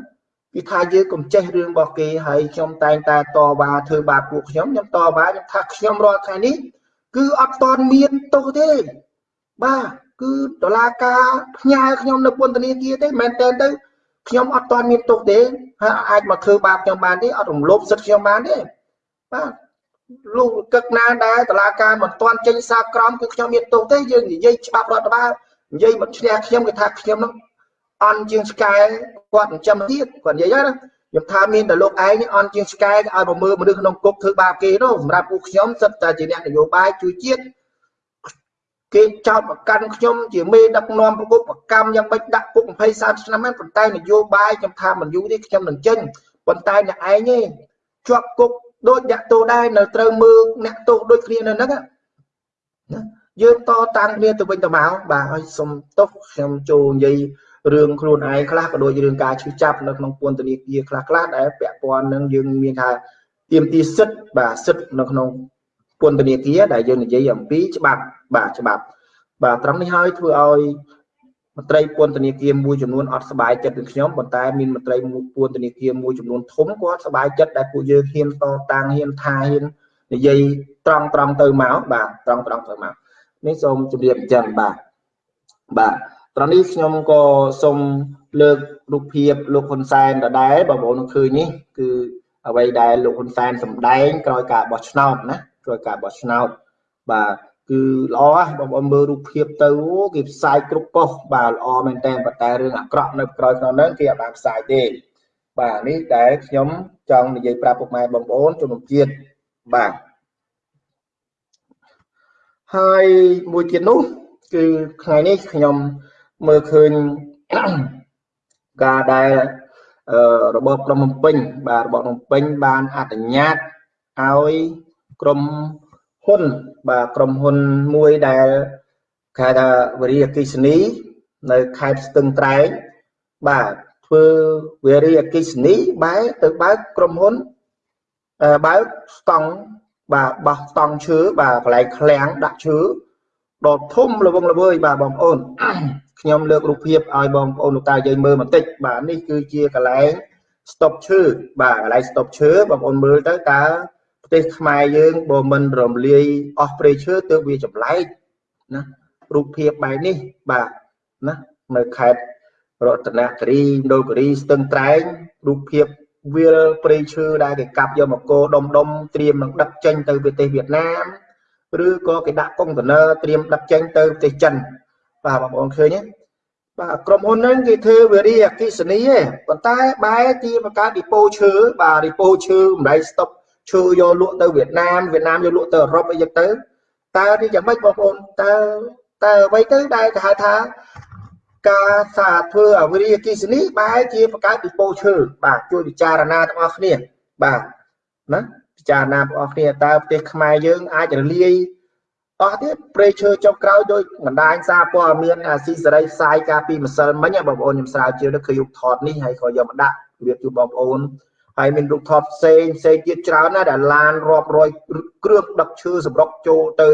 គឺថាយើងកុំចេះរឿងរបស់គេហើយខ្ញុំតែងតែតវ៉ាធ្វើបាបពួកខ្ញុំខ្ញុំតវ៉ាខ្ញុំថាខ្ញុំរាល់ថ្ងៃនេះ គឺអត់តន់មានទោសទេ បាទគឺតឡាការផ្ញើខ្ញុំនៅពន្ធនាគារទេមែនតើទៅខ្ញុំអត់ទាន់មានទុកទេហើយអាចមកធ្វើបាបខ្ញុំបានទេអត់រំលោភសិទ្ធិខ្ញុំបានទេបាទលោកកឹកណាដែរតឡាការមិនទាន់ចេញសារក្រមគឺខ្ញុំមានទុកទេយើងនិយាយច្បាប់រដ្ឋបាលនិយាយមកឈ្នះខ្ញុំគេថាខ្ញុំនឹងអន់ជាងឆ្កែគាត់ចិញ្ចឹមទៀតគាត់និយាយណា ខ្ញុំថាមានតែលោកឯងអន់ជាងឆ្កែឲ្យមកមើលមនុស្សក្នុងគុកធ្វើបាបគេនោះសម្រាប់ពួកខ្ញុំសិតតែជាអ្នកនយោបាយជួយជាតិគេចោទប្រកាន់ខ្ញុំជាមេដឹកនាំប្រកបប្រកម្មយ៉ាងម៉េចដាក់គុក20 30ឆ្នាំហ្នឹងប៉ុន្តែនយោបាយខ្ញុំថាមិនយូរទេខ្ញុំនឹងចេញប៉ុន្តែអ្នកឯងទេជាប់គុកដូចអ្នកទោសដែរនៅត្រូវមើលអ្នកទោសដូចគ្នានៅហ្នឹងណាយើងតតាំងគ្នាទៅវិញទៅមកបាទហើយសុំទោសខ្ញុំចូលនិយាយ រឿងខ្លួនឯងខ្លះក៏ដូចរឿងការឈឺចាប់នៅក្នុងពន្ធនាគារខ្លះខ្លះដែលពាក់ព័ន្ធនឹងយើងមានថាទៀមទីសិទ្ធបាទសិទ្ធនៅក្នុងពន្ធនាគារដែលយើងនិយាយអំពីច្បាប់បាទច្បាប់ បាទត្រង់នេះហើយធ្វើឲ្យមន្ត្រីពន្ធនាគារមួយចំនួនអត់សប្បាយចិត្តនឹងខ្ញុំប៉ុន្តែមានមន្ត្រីពន្ធនាគារមួយចំនួនធំគាត់សប្បាយចិត្តដែលពួកយើងហ៊ានតតាំងហ៊ានថាហ៊ាននិយាយត្រង់ត្រង់ទៅមកបាទត្រង់ត្រង់ទៅមកនេះសូមជម្រាបអញ្ចឹងបាទបាទ ត្រង់នេះខ្ញុំក៏សូមលើករូបភាពលោកហ៊ុនសែនដដែលបងប្អូននឹងឃើញនេះគឺអ្វីដែលលោកហ៊ុនសែនសម្ដែងក្រោយការបោះឆ្នោតណាក្រោយការបោះឆ្នោតបាទគឺល្អបងប្អូនមើលរូបភាពទៅគេផ្សាយគ្រប់ប៉ុស្តិ៍បាទល្អមែនតើប៉ុន្តែរឿងអាក្រក់នៅក្រោយក្នុងហ្នឹងគេអត់បានផ្សាយទេបាទនេះដែលខ្ញុំចង់និយាយប្រាប់ពុកម៉ែបងប្អូនជំនុំជាតិបាទហើយមួយទៀតនោះគឺថ្ងៃនេះខ្ញុំ មើលឃើញការដែលរបបក្រុងភ្នំពេញបាទរបបភ្នំពេញបានអនុញ្ញាតឲ្យក្រុមហ៊ុនបាទក្រុមហ៊ុនមួយដែលគេថាវេរីអគិសនី នៅខេត្តស្ទឹងត្រែងបាទធ្វើវេរីអគិសនីបែរទៅបើកក្រុមហ៊ុនបើកស្តង់បាទបោះស្តង់ឈើបាទកន្លែងឃ្លាំងដាក់ឈើដ៏ធំល្វឹងល្វើយបាទបងប្អូន ខ្ញុំលើករូបភាពឲ្យបងប្អូនលោកតាយើងមើលបន្តិចបាទនេះគឺជាកន្លែងស្តុបឈើបាទកន្លែងស្តុបឈើបងប្អូនមើលទៅតើប្រទេសខ្មែរយើងបើមិនរំលាយអស់ព្រៃឈើទើបវាចម្លែកណារូបភាពបែបនេះបាទណានៅខេត្តរតនគិរីមណ្ឌលគិរីស្ទឹងត្រែងរូបភាពវាលព្រៃឈើដែលគេកាប់យកមកគោដុំដុំត្រៀមនឹងដឹកចេញទៅប្រទេសវៀតណាមឬក៏គេដាក់កុងតឺន័រត្រៀមដឹកចេញទៅប្រទេសចិន បាទបងប្អូនឃើញទេបាទក្រុមហ៊ុនហ្នឹងគេធ្វើវារីអគិសនីទេប៉ុន្តែបែរជាបង្កើតឌីប៉ូឈើបាទឌីប៉ូឈើម្លែកស្តុកឈើយកលក់ទៅវៀតណាមវៀតណាមយកលក់ទៅអឺរ៉ុបអីចឹងទៅតើនេះយ៉ាងម៉េចបងប្អូនតើតើអ្វីទៅដែលគេហៅថាការសាធ្វើអវិរិយអគិសនីបែរជាបង្កើតឌីប៉ូឈើបាទជួយពិចារណាទាំងអស់គ្នាបាទណាពិចារណាបងប្អូនគ្នាតើប្រទេសខ្មែរយើងអាចរលាយ អស់ទៀតព្រៃឈើចុះក្រោយដោយបណ្ដាញសារព័ត៌មានអាស៊ីសេរីផ្សាយការពីម្សិលមិញបងប្អូនខ្ញុំស្រាវជ្រាវទៅឃើញរូបថតនេះហើយក៏យកមកដាក់រៀបជូនបងប្អូនហើយមានរូបថតផ្សេងផ្សេងទៀតច្រើនណាស់ដែលឡានរាប់រយគ្រឿងដឹកឈើសម្រុកចូលទៅ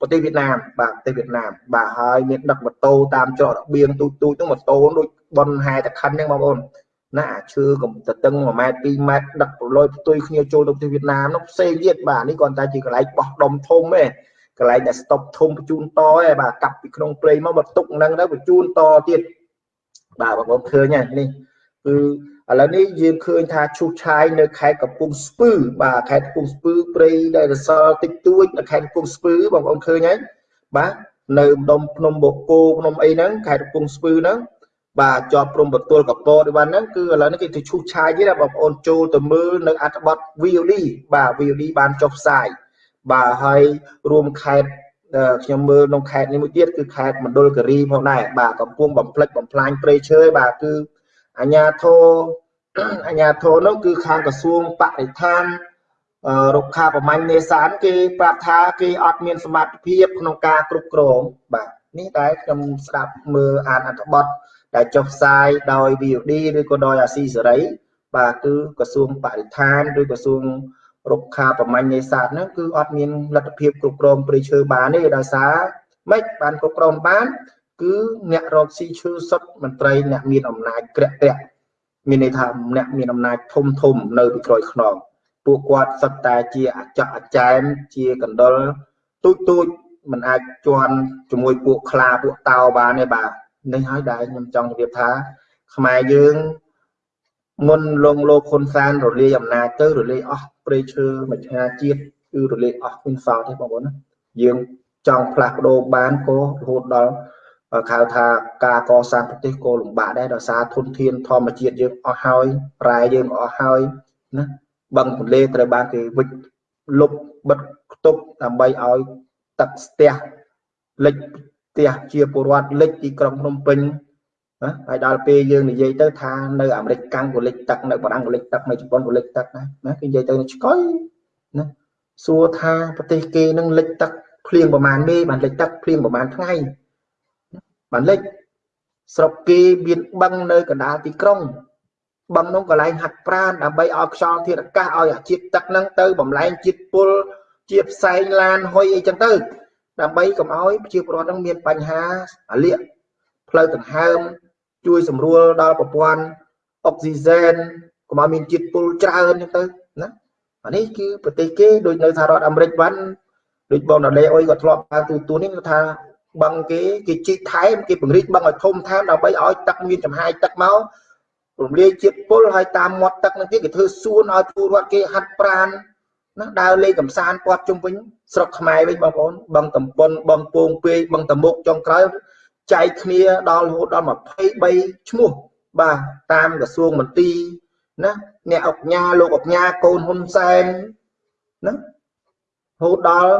ប្រទេសវៀតណាមបាទប្រទេសវៀតណាមបាទហើយមានដឹកម៉ូតូតាមច្រករបៀងទូចទូចហ្នឹងម៉ូតូដូចបនហែតខិនហ្នឹងបងប្អូនណាឈើកំតតឹង1ម៉ែត្រ2ម៉ែត្រដឹកប្រឡយផ្ទុយគ្នាចូលទៅប្រទេសវៀតណាមនោះផ្សេងទៀតបាទនេះគ្រាន់តែជាកន្លែងបោះដុំធំទេ កន្លែងដែលស្តុបធំបញ្ជូនតឯងបាទកាប់ពីក្នុងព្រៃមកបន្ទុកហ្នឹងទៅបញ្ជូនតទៀតបាទបងប្អូនឃើញនេះគឺឥឡូវនេះយើងឃើញថាឈូសឆាយនៅខេត្តកំពង់ស្ពឺបាទខេត្តកំពង់ស្ពឺព្រៃដែលរសល់តិចតួចនៅខេត្តកំពង់ស្ពឺបងប្អូនឃើញហើយបាទនៅម្ដុំភ្នំបូកគោភ្នំអីហ្នឹងខេត្តកំពង់ស្ពឺហ្នឹងបាទជាប់ព្រំប្រទល់កពតនេះបានហ្នឹងគឺឥឡូវនេះគេទៅឈូសឆាយទៀតបងប្អូនចូលទៅមើលនៅអត្ថបទ VOD បាទ VOD បានចុះផ្សាយ បាទហើយរួមខេត្តខ្ញុំមើលក្នុងខេត្តនេះមួយទៀតគឺខេត្តមណ្ឌលគិរីផងដែរបាទកំពុងបំផ្លិចបំផ្លាញព្រៃឈើបាទគឺអាញាធរអាញាធរនោះគឺខាងក្រសួងបរិស្ថានរុក្ខាប្រមាញ់នេសាទគេប្រាប់ថាគេអត់មានសមត្ថភាពក្នុងការគ្រប់គ្រងបាទនេះដែលខ្ញុំស្ដាប់មើលអានអត្ថបទដែលចុះផ្សាយដោយ VOD ឬក៏ដោយអាស៊ីសេរីបាទគឺក្រសួងបរិស្ថានឬក្រសួង រុក្ខាប្រមាញ់នេសាទហ្នឹងគឺអត់មានលទ្ធភាពគ្រប់គ្រងព្រៃឈើបានទេដោយសារម៉េចបានគ្រប់គ្រងបាន គឺអ្នករកស៊ីឈើសុទ្ធមន្ត្រីអ្នកមានអំណាចក្រាក់ក្រាក់មានន័យថាអ្នកមានអំណាចធំធំនៅពីក្រោយខ្នងពួកគាត់សុទ្ធតែជាអចៈអចែមជាកណ្ដុលទូចទូចមិនអាចជន់ជាមួយពួកខ្លាពួកតោបានទេបាទនេះហើយដែលខ្ញុំចង់ជម្រាបថាខ្មែរយើង មុនលងលោកហ៊ុនសែនរលាយអំណាចទៅរលាយអស់ព្រៃឈើមច្ឆាជាតិគឺរលាយអស់មានសល់ទេបងប្អូនណាយើងចង់ផ្លាស់ប្ដូរបានក៏រហូតដល់ហៅថាការកសាងប្រទេសក៏លំបាកដែរដោយសារធនធានធម្មជាតិយើងអស់ហើយរ៉ែយើងអស់ហើយណាបឹងទន្លេត្រូវបានគេវិចលុបបិទខ្ទប់ដើម្បីឲ្យទឹកស្ទះលិចផ្ទះជាពលរដ្ឋលិចទីក្រុងភ្នំពេញ ណាហើយដល់ពេលយើងនិយាយទៅថានៅអាមេរិកកាំងក៏លិចទឹកនៅបារាំងក៏លិចទឹកនៅជប៉ុនក៏លិចទឹកដែរណាគេនិយាយទៅឆ្កុយណាសួរថាប្រទេសគេនឹងលិចទឹកភ្លៀងប្រមាណមេបានលិចទឹកភ្លៀងប្រមាណថ្ងៃបានលិចស្រុកគេមានបឹងនៅកណ្ដាលទីក្រុងបឹងនោះកន្លែងហាត់ប្រាណដើម្បីឲ្យខ្យល់ធាតុអាកាសឲ្យអាជាតិទឹកហ្នឹងទៅបំលែងជាតិពុលជាផ្សែងឡានហុយអីចឹងទៅដើម្បីកុំឲ្យប្រជាពលរដ្ឋហ្នឹងមានបញ្ហាអាលៀកផ្លូវដង្ហើម ជួយសម្រួលដល់ប្រព័ន្ធអុកស៊ីហ្សែនកុំឲ្យមានជាតិពុលច្រើនចឹងទៅណាអានេះគឺប្រទេសគេដូចនៅសហរដ្ឋអាមេរិកបានដូចបងដាលេអុយក៏ធ្លាប់បានទូទួលនេះគាត់ថាបឹងគេគេជីកថែមគេពង្រីកបឹងឲ្យធំថែមដើម្បីឲ្យទឹកមានចំហាយទឹកមករំលាយជាតិពុលហើយតាមមាត់ទឹកនឹងទៀតគេធ្វើសួនឲ្យពលរដ្ឋគេហាត់ប្រាណណាដើរលេងកំសាន្តព័ទ្ធជុំវិញស្រុកខ្មែរវិញបងប្អូនបឹងតំពុនបឹងពងពេកបឹងតមុកចុងក្រោយ ចែកគ្នាដល់រហូតដល់23ឈ្មោះបាទតាមក្រសួងមន្ទីរណាអ្នកអង្គញាលោកអង្គញាកូនហ៊ុនសែនណារហូតដល់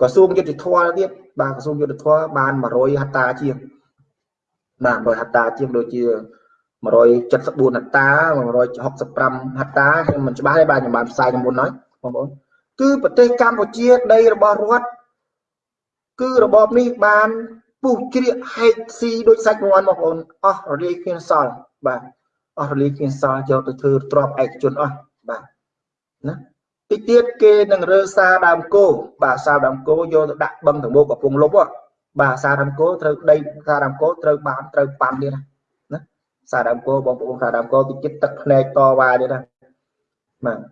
ក្រសួងយុតិធម៌ទៀតបាទក្រសួងយុតិធម៌បាន100ហត្តាជាងបាទ100ហត្តាជាងដូចជា174ហត្តា165ហត្តាខ្ញុំមិនច្បាស់ទេបាទខ្ញុំបានផ្សាយមុនហើយបងប្អូនគឺប្រទេសកម្ពុជាដីរបស់រដ្ឋគឺរបបនេះបាន ពុះជ្រៀកហែកស៊ីដូចសាច់មាន់បងប្អូនអស់រលាយគ្មានសល់បាទអស់រលាយគ្មានសល់យកទៅធ្វើទ្របឯកជនអស់បាទណាតិចទៀតគេនឹងរើសារដើមគោបាទសារដើមគោយកទៅដាក់បឹងតមោកំពង់លុបបាទសារដើមគោត្រូវដីសារដើមគោត្រូវបានត្រូវប៉ាន់ទៀតណាសារដើមគោបងប្អូនសារដើមគោតិចទៀតទឹកភ្នែកតវ៉ាទៀតណាបាទជ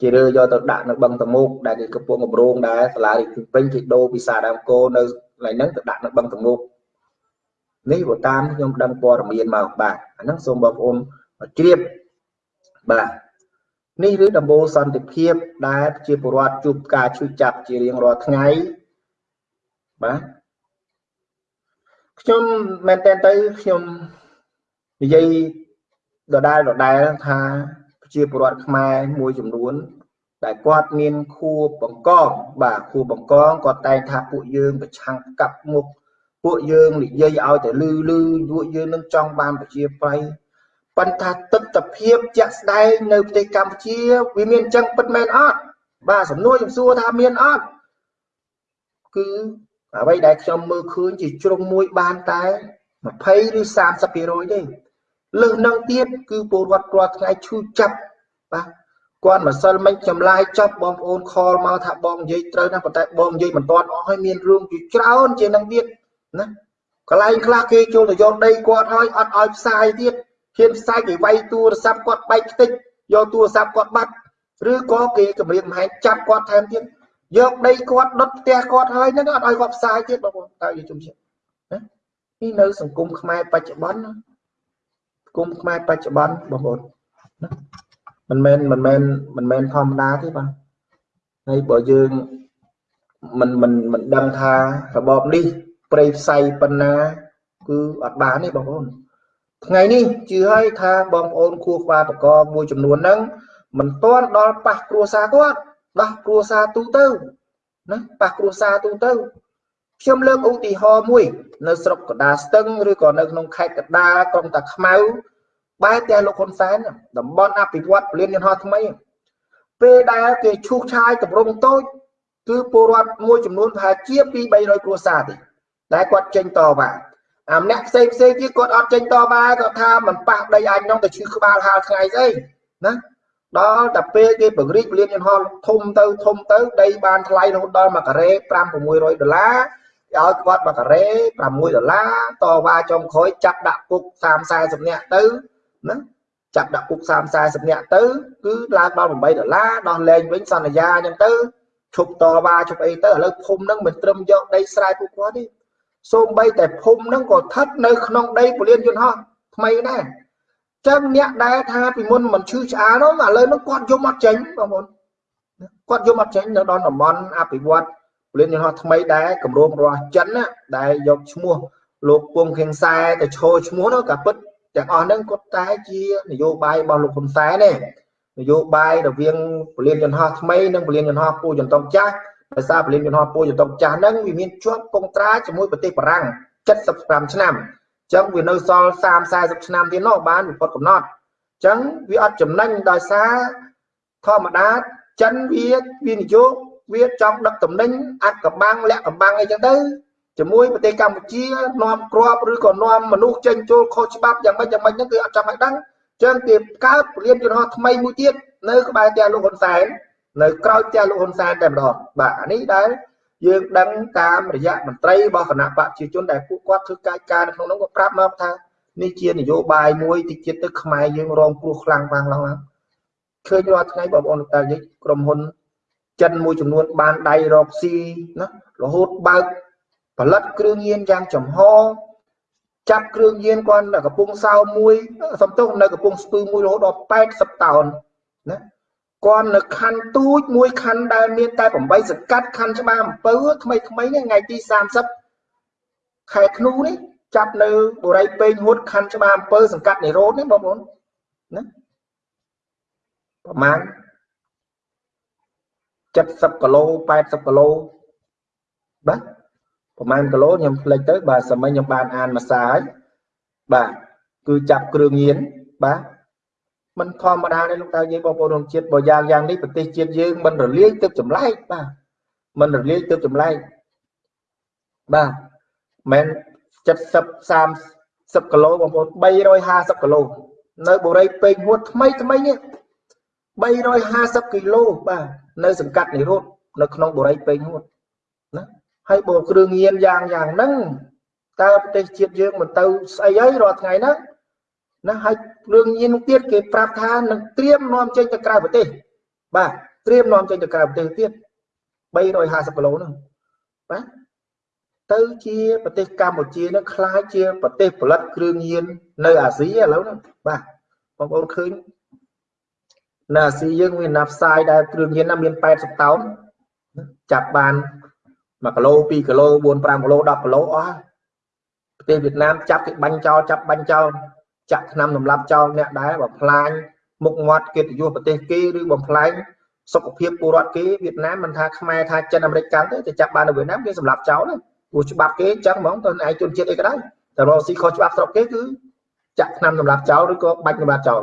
ជារឿយកទៅដាក់នៅបឹងតមុកដែលគេកំពុងកម្រងដែរសាលារាជពេញគេដូរពីសាដើមគោនៅ កន្លែងហ្នឹងទៅដាក់នៅបឹងតមុកនេះបើតាមខ្ញុំដឹងព័ត៌មានមកបាទអាហ្នឹងសូមបងប្អូនជ្រាបបាទនេះឬដំបូលសន្តិភាពដែលជាពលរដ្ឋជួបការឈឺចាប់ជារៀងរាល់ថ្ងៃបាទខ្ញុំមែនតើទៅខ្ញុំនិយាយដដែលដដែលថាប្រជាពលរដ្ឋខ្មែរមួយចំនួន ដែលគាត់មានខួបបង្កងបាទខួបបង្កងគាត់តែងថាពួកយើងប្រឆាំងកាប់មុខពួកយើងនិយាយឲ្យតែលឺលឺពួកយើងនឹងចង់បានប្រជាប្រិយប៉ុន្តែទស្សនភាពជាក់ស្ដែងនៅប្រទេសកម្ពុជាវាមានចឹងពិតមែនអត់បាទសំណួរខ្ញុំសួរថាមានអត់គឺអ្វីដែលខ្ញុំមើលឃើញជាជ្រុងមួយបានតែ20ឬ30%ទេលើសនឹងទៀតគឺពលរដ្ឋរាល់ថ្ងៃឈឺចាប់បាទ គាត់ម្សិលមិញចម្លាយចប់បងប្អូនខលមកថាបងនិយាយត្រូវណាប៉ុន្តែបងនិយាយមិនទាន់អស់ហើយមានរឿងជាច្រើនជានឹងទៀតណាកន្លែងខ្លះគេចូលទៅយកដីគាត់ហើយអត់ឲ្យផ្សាយទៀតហ៊ានផ្សាយគេវាយទូរស័ព្ទគាត់បែកខ្ទេចយកទូរស័ព្ទគាត់បាត់ឬក៏គេគម្រាមកំហែងចាប់គាត់ថែមទៀតយកដីគាត់ដុតផ្ទះគាត់ហើយហ្នឹងអត់ឲ្យគាត់ផ្សាយទៀតបងប្អូនតើយល់ជុំជាណានេះនៅសង្គមខ្មែរបច្ចុប្បន្នណាសង្គមខ្មែរបច្ចុប្បន្នបងប្អូនណា មិនមែនមិនមែនមិនមែនធម្មតាទេបាទហើយបើយើងមិនមិនមិនដឹងថារបបនេះប្រេផ្សៃប៉ុណ្ណា គឺអត់បានទេបងប្អូនថ្ងៃនេះជឿឲ្យថាបងប្អូនគួរក្បាលបកមួយចំនួនហ្នឹងមិនទាន់ដល់ប៉ះគ្រួសារគាត់ដោះគ្រួសារទូទៅណាប៉ះគ្រួសារទូទៅខ្ញុំលើកឧទាហរណ៍មួយ នៅស្រុកកដាស្ទឹងឬក៏នៅក្នុងខេត្តកដាក្រុងតាខ្មៅ បែរតែលោកហ៊ុនសែនតំបន់អភិវឌ្ឍពលានយន្តហោះថ្មីពេលដែលគេឈូសឆាយតម្រង់តូចគឺពលរដ្ឋមួយចំនួនប្រហែលជា2 300គ្រួសារទេដែលគាត់ចេញតវ៉ាអាម្នាក់ផ្សេងផ្សេងទៀតគាត់អត់ចេញតវ៉ាគាត់ថាមិនប៉ះដីអញនោះទៅឈឺក្បាលហាលថ្ងៃស្អីណាដល់តែពេលគេបង្រីកពលានយន្តហោះធំទៅធំទៅដីបានថ្លៃរហូតដល់1ការ៉េ5 600ដុល្លារឲ្យគាត់1ការ៉េ6ដុល្លារតវ៉ាចុងក្រោយចាប់ដាក់គុក30 40នាក់ទៅ ណាចាប់ដាក់គុក30 40នាក់ទៅគឺឡើងដល់8ដុល្លារដោះលែងវិញសន្យាអញ្ចឹងទៅឈប់តវ៉ាឈប់អីទៅឥឡូវភូមិហ្នឹងមិនត្រឹមយកដីស្រែពួកគាត់ទេសូម្បីតែភូមិហ្នឹងក៏ស្ថិតនៅក្នុងដីពលានយន្តហោះថ្មីដែរចឹងអ្នកដែលថាពីមុនមិនឈឺឆ្អាលនោះឥឡូវហ្នឹងគាត់យំអត់ចេញបងប្អូនគាត់យំអត់ចេញនៅដល់តំបន់អភិវឌ្ឍពលានយន្តហោះថ្មីដែរគម្រោងរបស់ចិនណាដែលយកឈ្មោះលោកពងខៀងសែទៅឈរឈ្មោះនោះក៏ពិត ទាំងអស់ហ្នឹងគាត់តែជានយោបាយរបស់លោកហ៊ុនសែនទេនយោបាយរវាងពលានយន្តហោះថ្មីនិងពលានយន្តហោះពូចន្ទង់ចាស់ដោយសារពលានយន្តហោះពូចន្ទង់ចាស់ហ្នឹងវាមានជាប់កងត្រាជាមួយប្រទេសបារាំង75ឆ្នាំអញ្ចឹងវានៅសល់30 40ឆ្នាំទៀតនោះបានវិពត់កំណត់អញ្ចឹងវាអត់ចំណេញដោយសារធម្មតាចិនវាវានយោវាចង់ដឹកតំណែងអាត់កំបាំងលាក់កំបាំងអីចឹងទៅ ជាមួយប្រទេសកម្ពុជានាំក្របឬក៏នាំមនុស្សចេញចូលខុសច្បាប់យ៉ាងម៉េចយ៉ាងម៉េចហ្នឹងគឺអត់ចាំឲ្យដឹងចឹងគេកើតពលានយន្តហោះថ្មីមួយទៀតនៅក្បែរផ្ទះលោកហ៊ុនសែននៅក្រោយផ្ទះលោកហ៊ុនសែនតែម្ដងបាទអានេះដែលយើងដឹងតាមរយៈមន្ត្រីរបស់គណៈបកប្រជាជនដែលពួកគាត់ធ្វើកាយការនៅក្នុងនោះក៏ប្រាប់មកថានេះជានយោបាយមួយតិចទៀតទៅខ្មែរយើងរងគ្រោះខ្លាំងខ្លាំងឡើងឡើងឃើញរាល់ថ្ងៃបងប្អូនតាយើងក្រុមហ៊ុនចិនមួយចំនួនបានដៃរកស៊ីណារហូតបើក ផលិតគ្រឿងញៀនយ៉ាងចំហចាប់គ្រឿងញៀនគាត់នៅកំពង់សោមមួយសំទោសនៅកំពង់ស្ពឺមួយរហូតដល់80តោនណាគាត់នៅខណ្ឌទូចមួយខណ្ឌដែលមានតែ8សង្កាត់ខណ្ឌច្បារអំពៅថ្មីថ្មីនេះថ្ងៃទី30ខែធ្នូនេះចាប់នៅបុរីពេញហួតខណ្ឌច្បារអំពៅសង្កាត់និរោធនេះបងប្អូនណាប្រហែល70គីឡូ80គីឡូបាទ ប្រហែលគីឡូខ្ញុំផ្លេចទៅបាទសម័យខ្ញុំបានអានមួយសារហើយបាទគឺចាប់គ្រឿងញៀនបាទมันធម្មតាទេលោកតាយើងបងប្អូនក្នុងជាតិបើយ៉ាងយ៉ាងនេះប្រទេសជាតិយើងមិនរលាយទឹកចម្លែកបាទមិនរលាយទឹកចម្លែកបាទមិន70 30គីឡូបងប្អូន350គីឡូនៅបុរីពេញហួតថ្មីថ្មីនេះ350គីឡូបាទនៅសង្កាត់និរោធនៅក្នុងបុរីពេញហួតណា ហើយបើគ្រឿងញៀនយ៉ាងយ៉ាងហ្នឹងតើប្រទេសជាតិយើងមិនទៅស្អីហើយរាល់ថ្ងៃហ្នឹងណាហើយគ្រឿងញៀនទៀតគេប្រាប់ថានឹងត្រៀមនាំចេញទៅក្រៅប្រទេសបាទ ត្រៀមនាំចេញទៅក្រៅប្រទេសទៀត350គីឡូហ្នឹងបាទទៅជាប្រទេសកម្ពុជានឹងคล้ายជាប្រទេសផលិតគ្រឿងញៀននៅអាស៊ីឥឡូវហ្នឹងបាទបងប្អូនឃើញនៅអាស៊ីយើងមានណាផ្សាយដែលគ្រឿងញៀនណាមាន80តោនចាប់បាន 1គីឡូ2គីឡូ4 5គីឡូ10គីឡូអស់ប្រទេសវៀតណាមចាប់គេបាញ់ចោលចាប់បាញ់ចោលចាក់ឆ្នាំសម្លាប់ចោលអ្នកដែរបើផ្លាញមុខមាត់កិត្តិយសប្រទេសគេឬបំផ្លាញសុខភាពពលរដ្ឋគេវៀតណាមមិនថាខ្មែរថាចិនអាមេរិកកាន់ទេតែចាប់បាននៅវៀតណាមគេសម្លាប់ចោលទេព្រោះច្បាប់គេចឹងហ្មងទៅឯជនជាតិអីក៏ដោយតែរកស៊ីខុសច្បាប់ស្រុកគេគឺចាក់ឆ្នាំសម្លាប់ចោលឬក៏បាច់សម្លាប់ចោល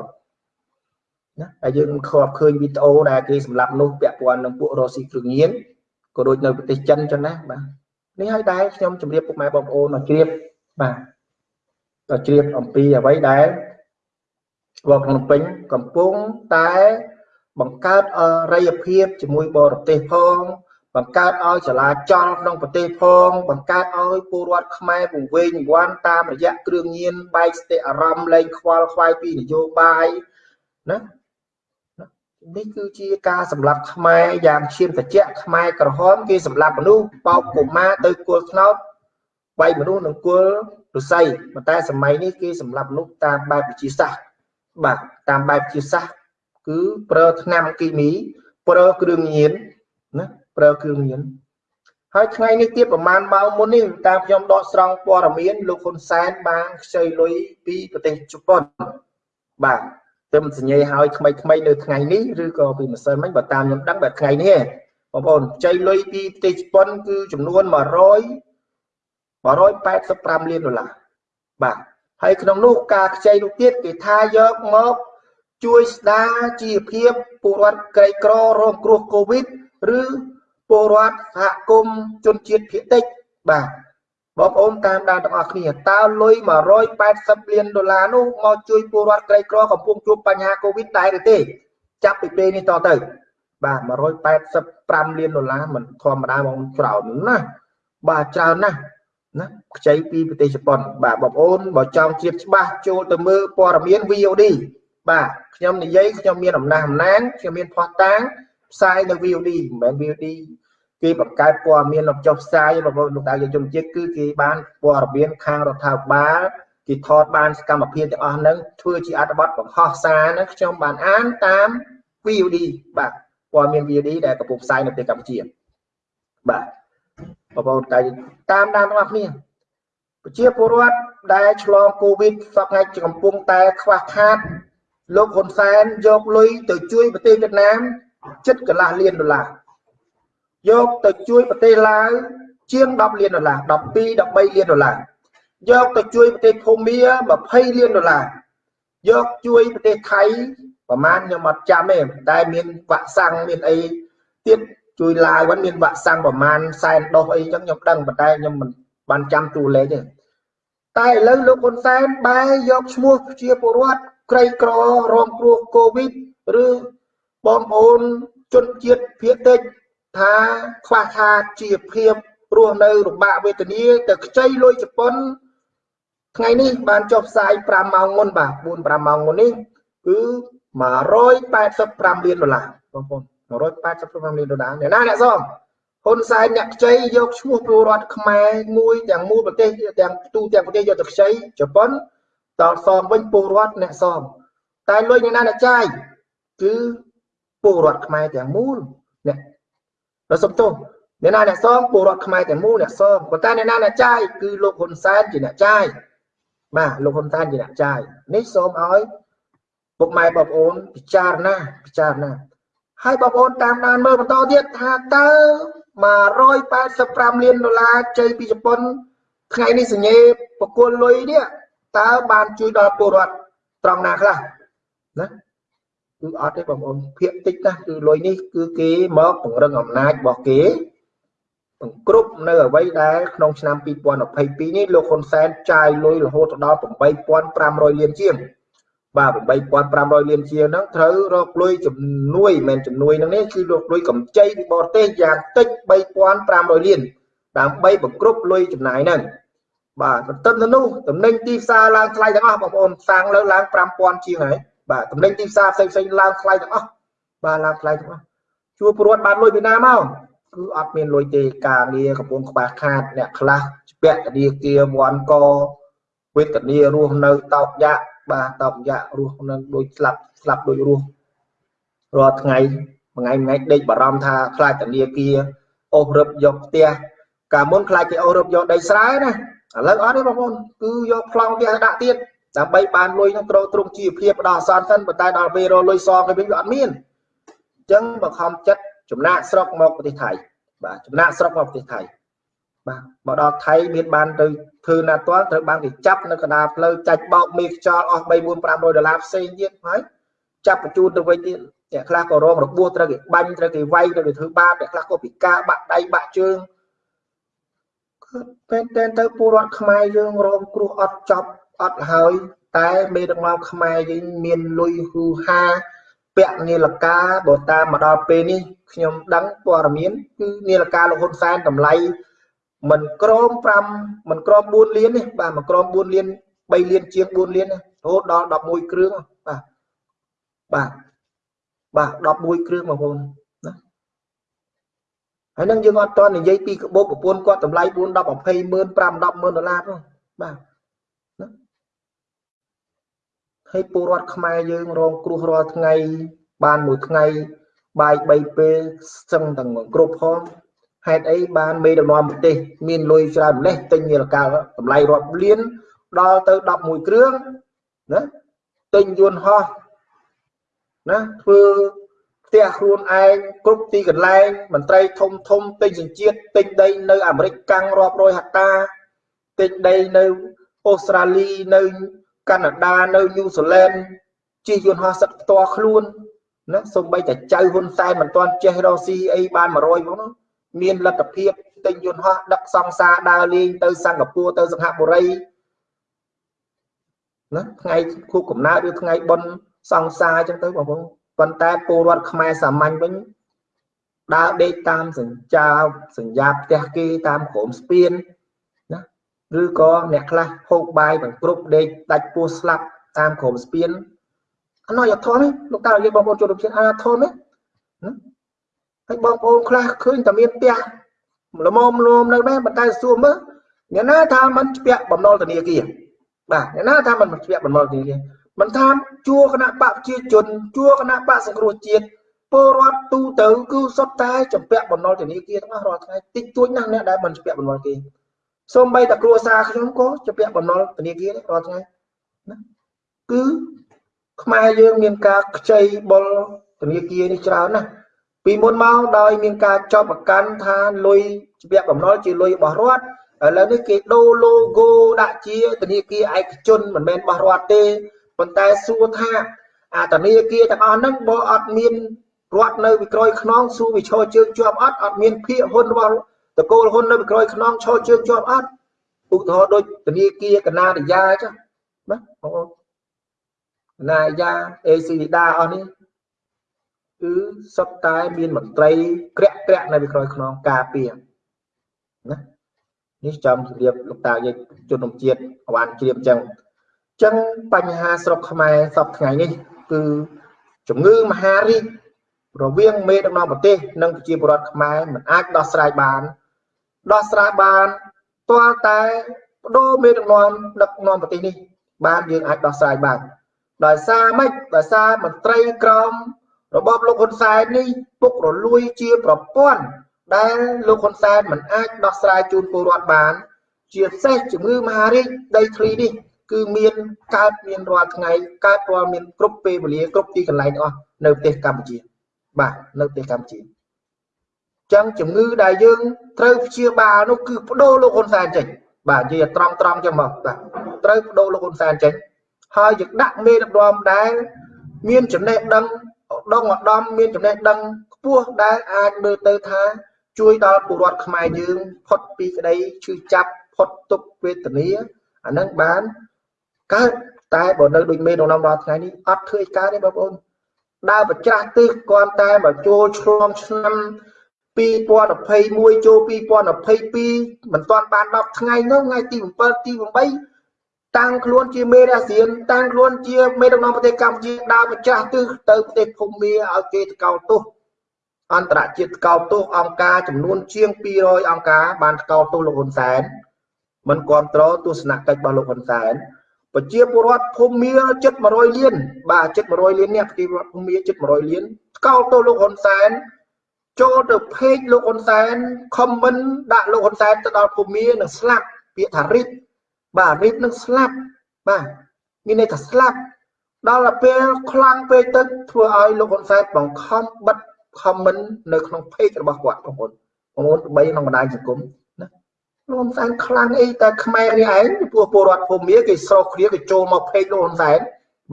ណាហើយយើងខកឃើញវីដេអូដែលគេសម្លាប់នោះពាក់ព័ន្ធនឹងពួករកស៊ីគ្រឿងញៀន ក៏ដូចនៅប្រទេសចិនចឹងណាបាទនេះហើយដែរខ្ញុំជម្រាបពុកម៉ែបងប្អូនមកជ្រាបបាទទៅជ្រាបអំពីអ្វីដែលវត្តភ្នំពេញកំពុងតែបង្កើតអរិយភាពជាមួយបរទេសផងបង្កើតឲ្យចលាចលក្នុងប្រទេសផង បង្កើតឲ្យពលរដ្ឋខ្មែរពង្វេងវាន់តាមរយៈគ្រឿងញៀនបែកស្ទិអារម្មណ៍លែងខ្វល់ខ្វាយពីនយោបាយណា នេះគឺជាការសម្លាប់ខ្មែរយ៉ាងឈាមត្រជាក់ខ្មែរក្រហមគេសម្លាប់មនុស្សបោកកុមារទៅគល់ថ្នោតវាយមនុស្សនឹងគល់រស័យប៉ុន្តែសម័យនេះគេសម្លាប់មនុស្សតាមបែបវិទ្យាសាស្ត្របាទតាមបែបវិទ្យាសាស្ត្រគឺប្រើថ្នាំគីមីប្រើគ្រឿងញៀនណាប្រើគ្រឿងញៀនហើយថ្ងៃនេះទៀតប្រហែលម៉ោងមុននេះតាមខ្ញុំដកស្រង់ព័ត៌មានលោកហ៊ុនសែនបានខ្ចីលុយពីប្រទេសជប៉ុនបាទ ទៅសញ្ញាឲ្យថ្មីថ្មីនៅថ្ងៃនេះឬក៏ពីម្សិលមិញបើតាមខ្ញុំដឹងបែបថ្ងៃនេះបងប្អូនខ្ចីលុយពីប្រទេសជប៉ុនគឺចំនួន100 185លានដុល្លារបាទហើយក្នុងនោះការខ្ចីនោះទៀតគេថាយកមកជួយស្ដារជីវភាពពលរដ្ឋក្រីក្ររងគ្រោះកូវីដឬពលរដ្ឋសហគមន៍ជនជាតិភាគតិចបាទ បងប្អូនតាមដានទាំងអស់គ្នាតើលុយ180លានដុល្លារនោះមកជួយពលរដ្ឋក្រីក្រកំពុងជួបបញ្ហាកូវីដដែរឬទេ ចាប់ពីពេលនេះតទៅ បាទ185លានដុល្លារមិនធម្មតាបងច្រើនណាស់បាទច្រើនណាស់ណាខ្ចីពីប្រទេសជប៉ុន បាទបងប្អូនបើចង់ជ្រាបច្បាស់ចូលទៅមើលព័ត៌មាន VOD បាទខ្ញុំនិយាយខ្ញុំមានអំណះអំណាងខ្ញុំមានផុសតាងផ្សាយនៅ VOD មិនមែន VOD គេបង្កើតព័ត៌មានចុះផ្សាយបងប្អូនលោកតាយើងជនជាតិគឺគេបានព័ត៌មានខាងរដ្ឋាភិបាលគេថតបានសកម្មភាពទាំងអស់ហ្នឹងធ្វើជាអត្ថបទបង្ហោះសារហ្នឹងខ្ញុំបានអានតាម VOD បាទព័ត៌មាន VOD ដែលកំពុងផ្សាយនៅប្រទេសកម្ពុជាបាទបងប្អូនតែតាមដានទាំងអស់គ្នាប្រជាពលរដ្ឋដែលឆ្លងកូវីដសពថ្ងៃកំពុងតែខ្វះខាតលោកហ៊ុនសែនយកលុយទៅជួយប្រទេសវៀតណាមជិតកន្លះលានដុល្លារ យកទៅជួយប្រទេសឡាវជាង10លានដុល្លារ12 13លានដុល្លារយកទៅជួយប្រទេសភូមា20លានដុល្លារយកជួយប្រទេសថៃប្រហែលខ្ញុំអត់ចាំទេតែមានវាក់សាំងមានអីទៀតជួយឡាវវិញមានវាក់សាំងប្រហែលសែនដុសអីចឹងខ្ញុំដឹងប៉ុន្តែខ្ញុំមិនបានចាំតួលេខទេតែឥឡូវលោកហ៊ុនសែនបែរយកឈ្មោះជាពលរដ្ឋក្រីក្ររងគ្រោះកូវីដឬបងប្អូនជនជាតិភាគតិច ថាខ្វះខាតជីវភាពរស់នៅលំបាកវេទនាទៅខ្ចីលុយជប៉ុនថ្ងៃនេះបានចុះផ្សាយ5ម៉ោងមុនបាទ4 5ម៉ោងមុននេះគឺ185លានដុល្លារបងប្អូន185លានដុល្លារអ្នកណាអ្នកសងហ៊ុនសែនអ្នកខ្ចីយកឈ្មោះពលរដ្ឋខ្មែរមួយទាំងមូលប្រទេសទាំងទូទាំងប្រទេសយកទៅខ្ចីជប៉ុនតសងវិញពលរដ្ឋអ្នកសងតែលុយអ្នកណាអ្នកចាយគឺពលរដ្ឋខ្មែរទាំងមូលអ្នក ដល់សំទោសអ្នកណាអ្នកសងពលរដ្ឋខ្មែរទាំងមូលអ្នកសងប៉ុន្តែអ្នកណាអ្នកចាយគឺលោកហ៊ុនសែនជាអ្នកចាយបាទលោកហ៊ុនសែនជាអ្នកចាយនេះសូមឲ្យពុកម៉ែបងប្អូនពិចារណាពិចារណាហើយបងប្អូនតាមដានមើលបន្តទៀតថាតើ185លានដុល្លារជ័យពីជប៉ុនថ្ងៃនេះសញ្ញេបកគលលុយនេះតើបានជួយដល់ពលរដ្ឋត្រង់ណាខ្លះណា គឺអត់ទេបងប្អូនភាកតិចណាស់គឺលុយនេះគឺគេមកពង្រឹងអំណាចរបស់គេបង្គ្រប់នៅអ្វីដែលក្នុងឆ្នាំ2022នេះលោកហ៊ុនសែនចាយលុយរហូតដល់8500លានជាងបាទ8500លានជាងហ្នឹងត្រូវរកលុយជំនួយមិនជំនួយហ្នឹងនេះគឺរកលុយកម្ចីពីបរទេសយ៉ាងតិច3500លានដើម្បីបង្គ្រប់លុយចំណាយហ្នឹងបាទទន្ទឹមទៅនោះតំណែងទីផ្សារឡើងថ្លៃទាំងអស់បងប្អូនសាំងលើឡើង5000ជាងហើយ បាទតំណែងទីផ្សារផ្សេងផ្សេងឡើងថ្លៃទាំងអស់បាទឡើងថ្លៃទាំងអស់ជួពលរដ្ឋបានលុយពីណាមកគឺអត់មានលុយទេការងារកំពុងខ្វះខាតអ្នកខ្លះពាក់ធនាគារវ៉ាន់កវេទនារស់នៅតោកយ៉ាក់បាទតោកយ៉ាក់រស់នៅដូចស្លាប់ស្លាប់ដូចរស់រាល់ថ្ងៃមួយថ្ងៃមួយថ្ងៃដេកបារម្ភថាខ្លាចធនាគារអូសរឹបយកផ្ទះកាលមុនខ្លាចគេអូសរឹបយកដីស្រែណាឥឡូវអត់ទេបងប្អូនគឺយកប្លង់ផ្ទះដាក់ទៀត ដើម្បីបានលុយនឹងត្រូវទ្រង់ជីវភាពដល់អសន្នសិនប៉ុន្តែដល់ពេលរលុយសងទៅវិញវាអត់មានអញ្ចឹងបង្ខំចិត្តចំណាក់ស្រុកមកប្រទេសថៃបាទចំណាក់ស្រុកមកប្រទេសថៃបាទមកដល់ថៃមានបានទៅធ្វើណាត់ទាល់ត្រូវបានគេចាប់នៅកណ្ដាលផ្លូវចាច់បោកមេខ្យល់អស់3 4 500ដុល្លារផ្សេងទៀតហើយចាប់បញ្ជូនទៅវិញទៀតអ្នកខ្លះក៏រងរបួសត្រូវគេបាញ់ត្រូវគេវាយត្រូវគេធ្វើបាបអ្នកខ្លះក៏ពិការបាក់ដៃបាក់ជើងគឺពេលតែទៅពលរដ្ឋខ្មែរយើងរងគ្រោះអត់ចប់ អត់ហើយ តែមេដឹកនាំខ្មែរយើងមានលុយហ៊ូហាពាក់នាឡិកាបើតាមមកដល់ពេលនេះខ្ញុំដឹងព័ត៌មានគឺនាឡិកាលោកហ៊ុនសែនតម្លៃមិនក្រម5មិនក្រម4លានទេបាទមិនក្រម4លាន3លានជាង4លានរហូតដល់11គ្រឿងបាទបាទបាទ11គ្រឿងបងប្អូនណាហើយនឹងយើងអត់តនិយាយពីក្បោបប្រពន្ធគាត់តម្លៃ4 10 20ម៉ឺន5 10ម៉ឺនដុល្លារផងបាទណា ហើយពលរដ្ឋខ្មែរយើងរងគ្រោះរាល់ថ្ងៃ បានមួយថ្ងៃ បាយ3ពេលសឹងទាំងគ្រប់ផងហេតុអីបានមេដឹកនាំប្រទេស មានលុយច្រើនម្លេះទិញនាឡិកាតម្លៃរាប់លានដល់ទៅ11គ្រឿងណាទិញយន្តហោះណាធ្វើផ្ទះខ្លួនឯងគ្រប់ទីកន្លែងមន្ត្រីធំធំទិញសញ្ជាតិទិញដីនៅអាមេរិកកាំងរាប់រយហិកតាទិញដីនៅអូស្ត្រាលីនៅ កាណាដានៅញូហ្សេឡង់ជិះយន្តហោះសឹកផ្ទាល់ខ្លួនណាសូម្បីតែចៅហ៊ុនសែនមិនទាន់ចេះរកស៊ីអីបាន100ផងមានលទ្ធភាពទិញយន្តហោះដឹកសង្សារដើរលេងទៅសិង្ហបុរីទៅសិង្ហបុរីណាថ្ងៃខួបកំណើតឬថ្ងៃបុណ្យសង្សារអញ្ចឹងទៅបងប្អូនប៉ុន្តែពលរដ្ឋខ្មែរសាមញ្ញវិញដើរដេកតាមសញ្ចាសញ្ញាផ្ទះគេតាមក្រោមស្ពានណា ឬក៏អ្នកខ្លះហូបបាយបង្ក្រប់ដេកដាច់ពោះស្លាប់តាមក្រមស្ពានអណោះអត់ធន់ទេលោកតានិយាយបងប្អូនជួយរំជើងអត់ធន់ទេហើយបងប្អូនខ្លះឃើញតែមានផ្ទះល្មមលមនៅដែរប៉ុន្តែសួរមើលអ្នកណាថាមិនស្ពាក់បំណុលធនាគារបាទអ្នកណាថាមិនស្ពាក់បំណុលធនាគារមិនថាជួគណៈបកប្រជាជនជួគណៈបកសង្គ្រោះជាតិពលរដ្ឋទូទៅគឺសុទ្ធតែចម្ពាក់បំណុលធនាគារទាំងអស់រាល់ថ្ងៃតិចតួចណាស់អ្នកដែលមិនស្ពាក់បំណុលគេ សូម្បីតែគ្រួសារខ្ញុំក៏ចម្ពាក់បំណុលធនាគាររាល់ថ្ងៃណាគឺខ្មែរយើងមានការខ្ចីបុលធនាគារនេះច្រើនណាស់ពីមុនមកដោយមានការចោទប្រកាន់ថាលុយចម្ពាក់បំណុលជាលុយរបស់រដ្ឋឥឡូវនេះគេដូរ logo ដាក់ជាធនាគារឯកជនមិនមែនរបស់រដ្ឋទេប៉ុន្តែសួរថាអាធនាគារទាំងអស់ហ្នឹងបើអត់មានរដ្ឋនៅវិក្រោយខ្នងសួរវិឈរជើងជាប់អត់អត់មានភាគហ៊ុនរបស់ តកូលហ៊ុននៅវិក្រោយខ្នងឈរជើងជាប់អត់ឧទាហរណ៍ដូចធនាគារកណារិយាចឹងណាបងប្អូនកណារិយាអេស៊ីលីដាអស់នេះគឺសុទ្ធតែមានមន្ត្រីក្រាក់ក្រាក់នៅវិក្រោយខ្នងការពារណានេះចំជម្រាបលោកតាយើងជននំជាតិអវ៉ាន់ជ្រាបចឹងចឹងបញ្ហាស្រុកខ្មែរសពថ្ងៃនេះ គឺជំងឺមហារីករវាងមេដឹកនាំប្រទេសនិងប្រជាពលរដ្ឋខ្មែរមិនអាចដោះស្រាយបាន ដោះស្រាយបានទាល់តែបដូរមេដឹកនាំដឹកនាំប្រទេសនេះ បានយើងអាចដោះស្រាយបានដោយសារម៉េចដោយសារមន្ត្រីក្រមរបបលោកហ៊ុនសែននេះពុករលួយជាប្រព័ន្ធដែលលោកហ៊ុនសែនមិនអាចដោះស្រាយជូនពលរដ្ឋបាន ជាពិសេសជំងឺមហារីកដីធ្លីនេះគឺមានកើតមានរាល់ថ្ងៃកើតរាល់មានគ្រប់ពេលវេលាគ្រប់ទីកន្លែងអស់នៅប្រទេសកម្ពុជាបាទនៅប្រទេសកម្ពុជា ចឹងជំងឺដែលយើងត្រូវព្យាបាលនោះគឺបដូរលោកហ៊ុនសែនចេញបាទនិយាយត្រង់ត្រង់ចឹងមកបាទត្រូវបដូរលោកហ៊ុនសែនចេញហើយយើងដាក់មេដឹកនាំដែលមានចំណេះដឹងដងឧត្តមមានចំណេះដឹងខ្ពស់ដែលអាចមើលទៅថាជួយដល់ពលរដ្ឋខ្មែរយើងផុតពីក្តីឈឺចាប់ផុតទុក្ខវេទនាអានឹងបានកើតតែបើនៅដូចមេក្នុងនំរាល់ថ្ងៃនេះអត់ធ្វើឲ្យកើតទេបងប្អូនដើរប្រច្រាស់ទិសគាត់តែមកចូលឆ្លងឆ្នាំ 2021ចូល2022មិនទាន់បាន10ថ្ងៃនោះថ្ងៃទី7ទី8តាំងខ្លួនជាមេរាសៀនតាំងខ្លួនជាមេដឹកនាំប្រទេសកម្ពុជាដើរប្រច្រាស់ទិសទៅប្រទេសភូមាឲ្យគេតកោលទោសអន្តរជាតិកោតទោសអង្គការចំនួនជាង200អង្គការបានកោតទោសលោកហ៊ុនសែនមិនគ្រប់គ្រងទស្សនកិច្ចរបស់លោកហ៊ុនសែនប្រជាពលរដ្ឋភូមិជិត100លានបាទជិត100លាននេះប្រជាពលរដ្ឋភូមិជិត100លានកោតទោសលោកហ៊ុនសែន ចូលទៅเพจលោកហ៊ុនសែនខមមិនដាក់លោកហ៊ុនសែនទៅដល់ភូមិនឹងស្លាប់ពាក្យថារិទ្ធបាទរិទ្ធនឹងស្លាប់បាទមានន័យថាស្លាប់ដល់ពេលខ្លាំងពេកទៅធ្វើឲ្យលោកហ៊ុនសែនបង្ខំបិទ comment នៅក្នុង page របស់គាត់បងប្អូនបងប្អូនបីក្នុងបណ្ដាញសង្គមណាលោកហ៊ុនសែនខ្លាំងអីតែខ្មែរនេះឯងពួកពលរដ្ឋភូមិគេស្រោកគ្នាគេចូលមក page លោកហ៊ុនសែន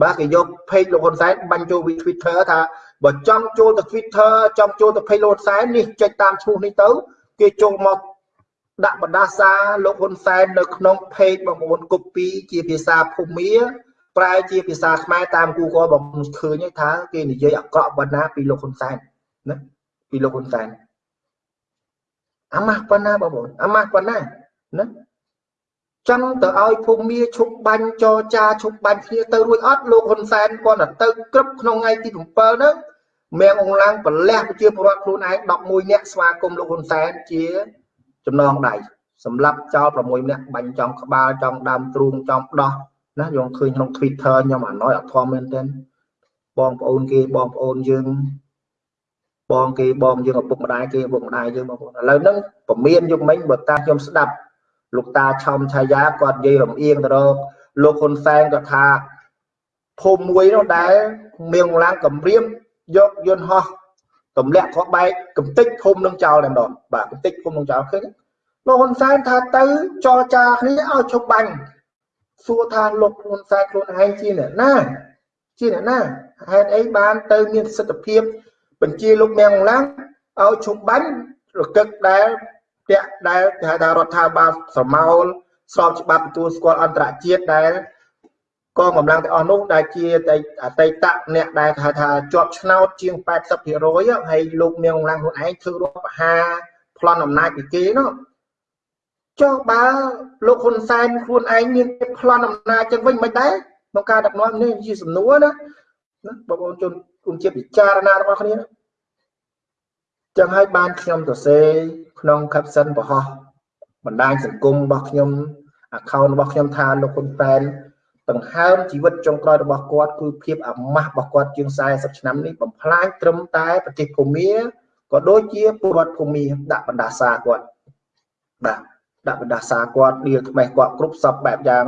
បាទគេយក page លោកហ៊ុនសែនបាញ់ចូល Twitter ថា បើចង់ចូលទៅ Twitter ចង់ចូលទៅ page លោកហ៊ុនសែននេះចុចតាមឈ្មោះនេះទៅគេចូលមកដាក់បណ្ដាសាលោកហ៊ុនសែននៅក្នុង page បងប្អូនកូពីជាភាសាភូមិប្រែជាភាសាខ្មែរតាម Google បងឃើញថាគេនិយាយអាក្រក់បណ្ណាពីលោកហ៊ុនសែនណាពីលោកហ៊ុនសែនអាម៉ាស់ប៉ុណ្ណាបងប្អូនអាម៉ាស់ប៉ុណ្ណាណា ចង់ទៅឲ្យភូមិឈប់បាញ់ចរចាឈប់បាញ់គ្នាទៅរួចអត់លោកហ៊ុនសែនគាត់ទៅក្រឹបក្នុងថ្ងៃទី7ហ្នឹងមៀងអងឡាំងប្រលះប្រជាពលរដ្ឋខ្លួនឯង11នាក់ស្វាគមន៍លោកហ៊ុនសែនជាចំណងដៃសម្រាប់ចោល6នាក់បាញ់ចំក្បាលចំដើមទ្រូងចំដោះណាយើងឃើញក្នុង Twitter ខ្ញុំអាណយអត់ធំមែនទែនបងប្អូនគេបងប្អូនយើងបងគេបងយើងឪពុកម្ដាយគេឪពុកម្ដាយយើងបងប្អូនឥឡូវហ្នឹងពមៀនយកមិញបើតាមខ្ញុំស្ដាប់ លោកតាឆោមឆាយាគាត់និយាយរំអៀងទៅរកលោកហ៊ុនសែនគាត់ថាភូមិមួយនោះដែលមៀងឡាំងកំរៀមយកយន្តហោះទម្លាក់ខបែកកំតិចភូមិនឹងចោលតែម្ដងបាទកំតិចភូមិនឹងចោលឃើញលោកហ៊ុនសែនថាទៅចរចាគ្នាឲ្យឈប់បាញ់សួរថាលោកហ៊ុនសែនខ្លួនឯងជាអ្នកណាជាអ្នកណាហេតុអីបានទៅមានសិទ្ធិភាពបញ្ជាលោកមៀងឡាំងឲ្យឈប់បាញ់រកឹកដែល តាក់ដែលគេហៅថារដ្ឋាភិបាលស្រមោលស្របច្បាប់ទទួលស្គាល់អន្តរជាតិដែលកងកម្លាំងទាំងអស់នោះដែលជាអតីតអ្នកដែលគេហៅថាជាប់ឆ្នោតជាង80%ហើយលោកមៀងឡាំងខ្លួនឯងធ្វើរដ្ឋបហាប្លន់អំណាចពីគេនោះចុះបើលោកហ៊ុនសែនខ្លួនឯងមានប្លន់អំណាចចឹងវិញមិនដែរក្នុងការដឹកនាំនេះជាសំណួរណាណាបងប្អូនជនគុំជាពិចារណារបស់គ្នាចឹងហើយបានខ្ញុំទៅសេ ក្នុង caption បរោះបណ្ដាញសង្គមរបស់ខ្ញុំ account របស់ខ្ញុំថាលោកហ៊ុនសែនដង្ហើមជីវិតចុងក្រោយរបស់គាត់គឺភាពអាម៉ាស់របស់គាត់ជាង40ឆ្នាំនេះបំផ្លាញត្រឹមតែប្រទេសភូមាក៏ដូចជាពលរដ្ឋភូមាដាក់បណ្ដាសាគាត់បាទដាក់បណ្ដាសាគាត់ដៀលថ្មេះគាត់គ្រប់សពបែបយ៉ាង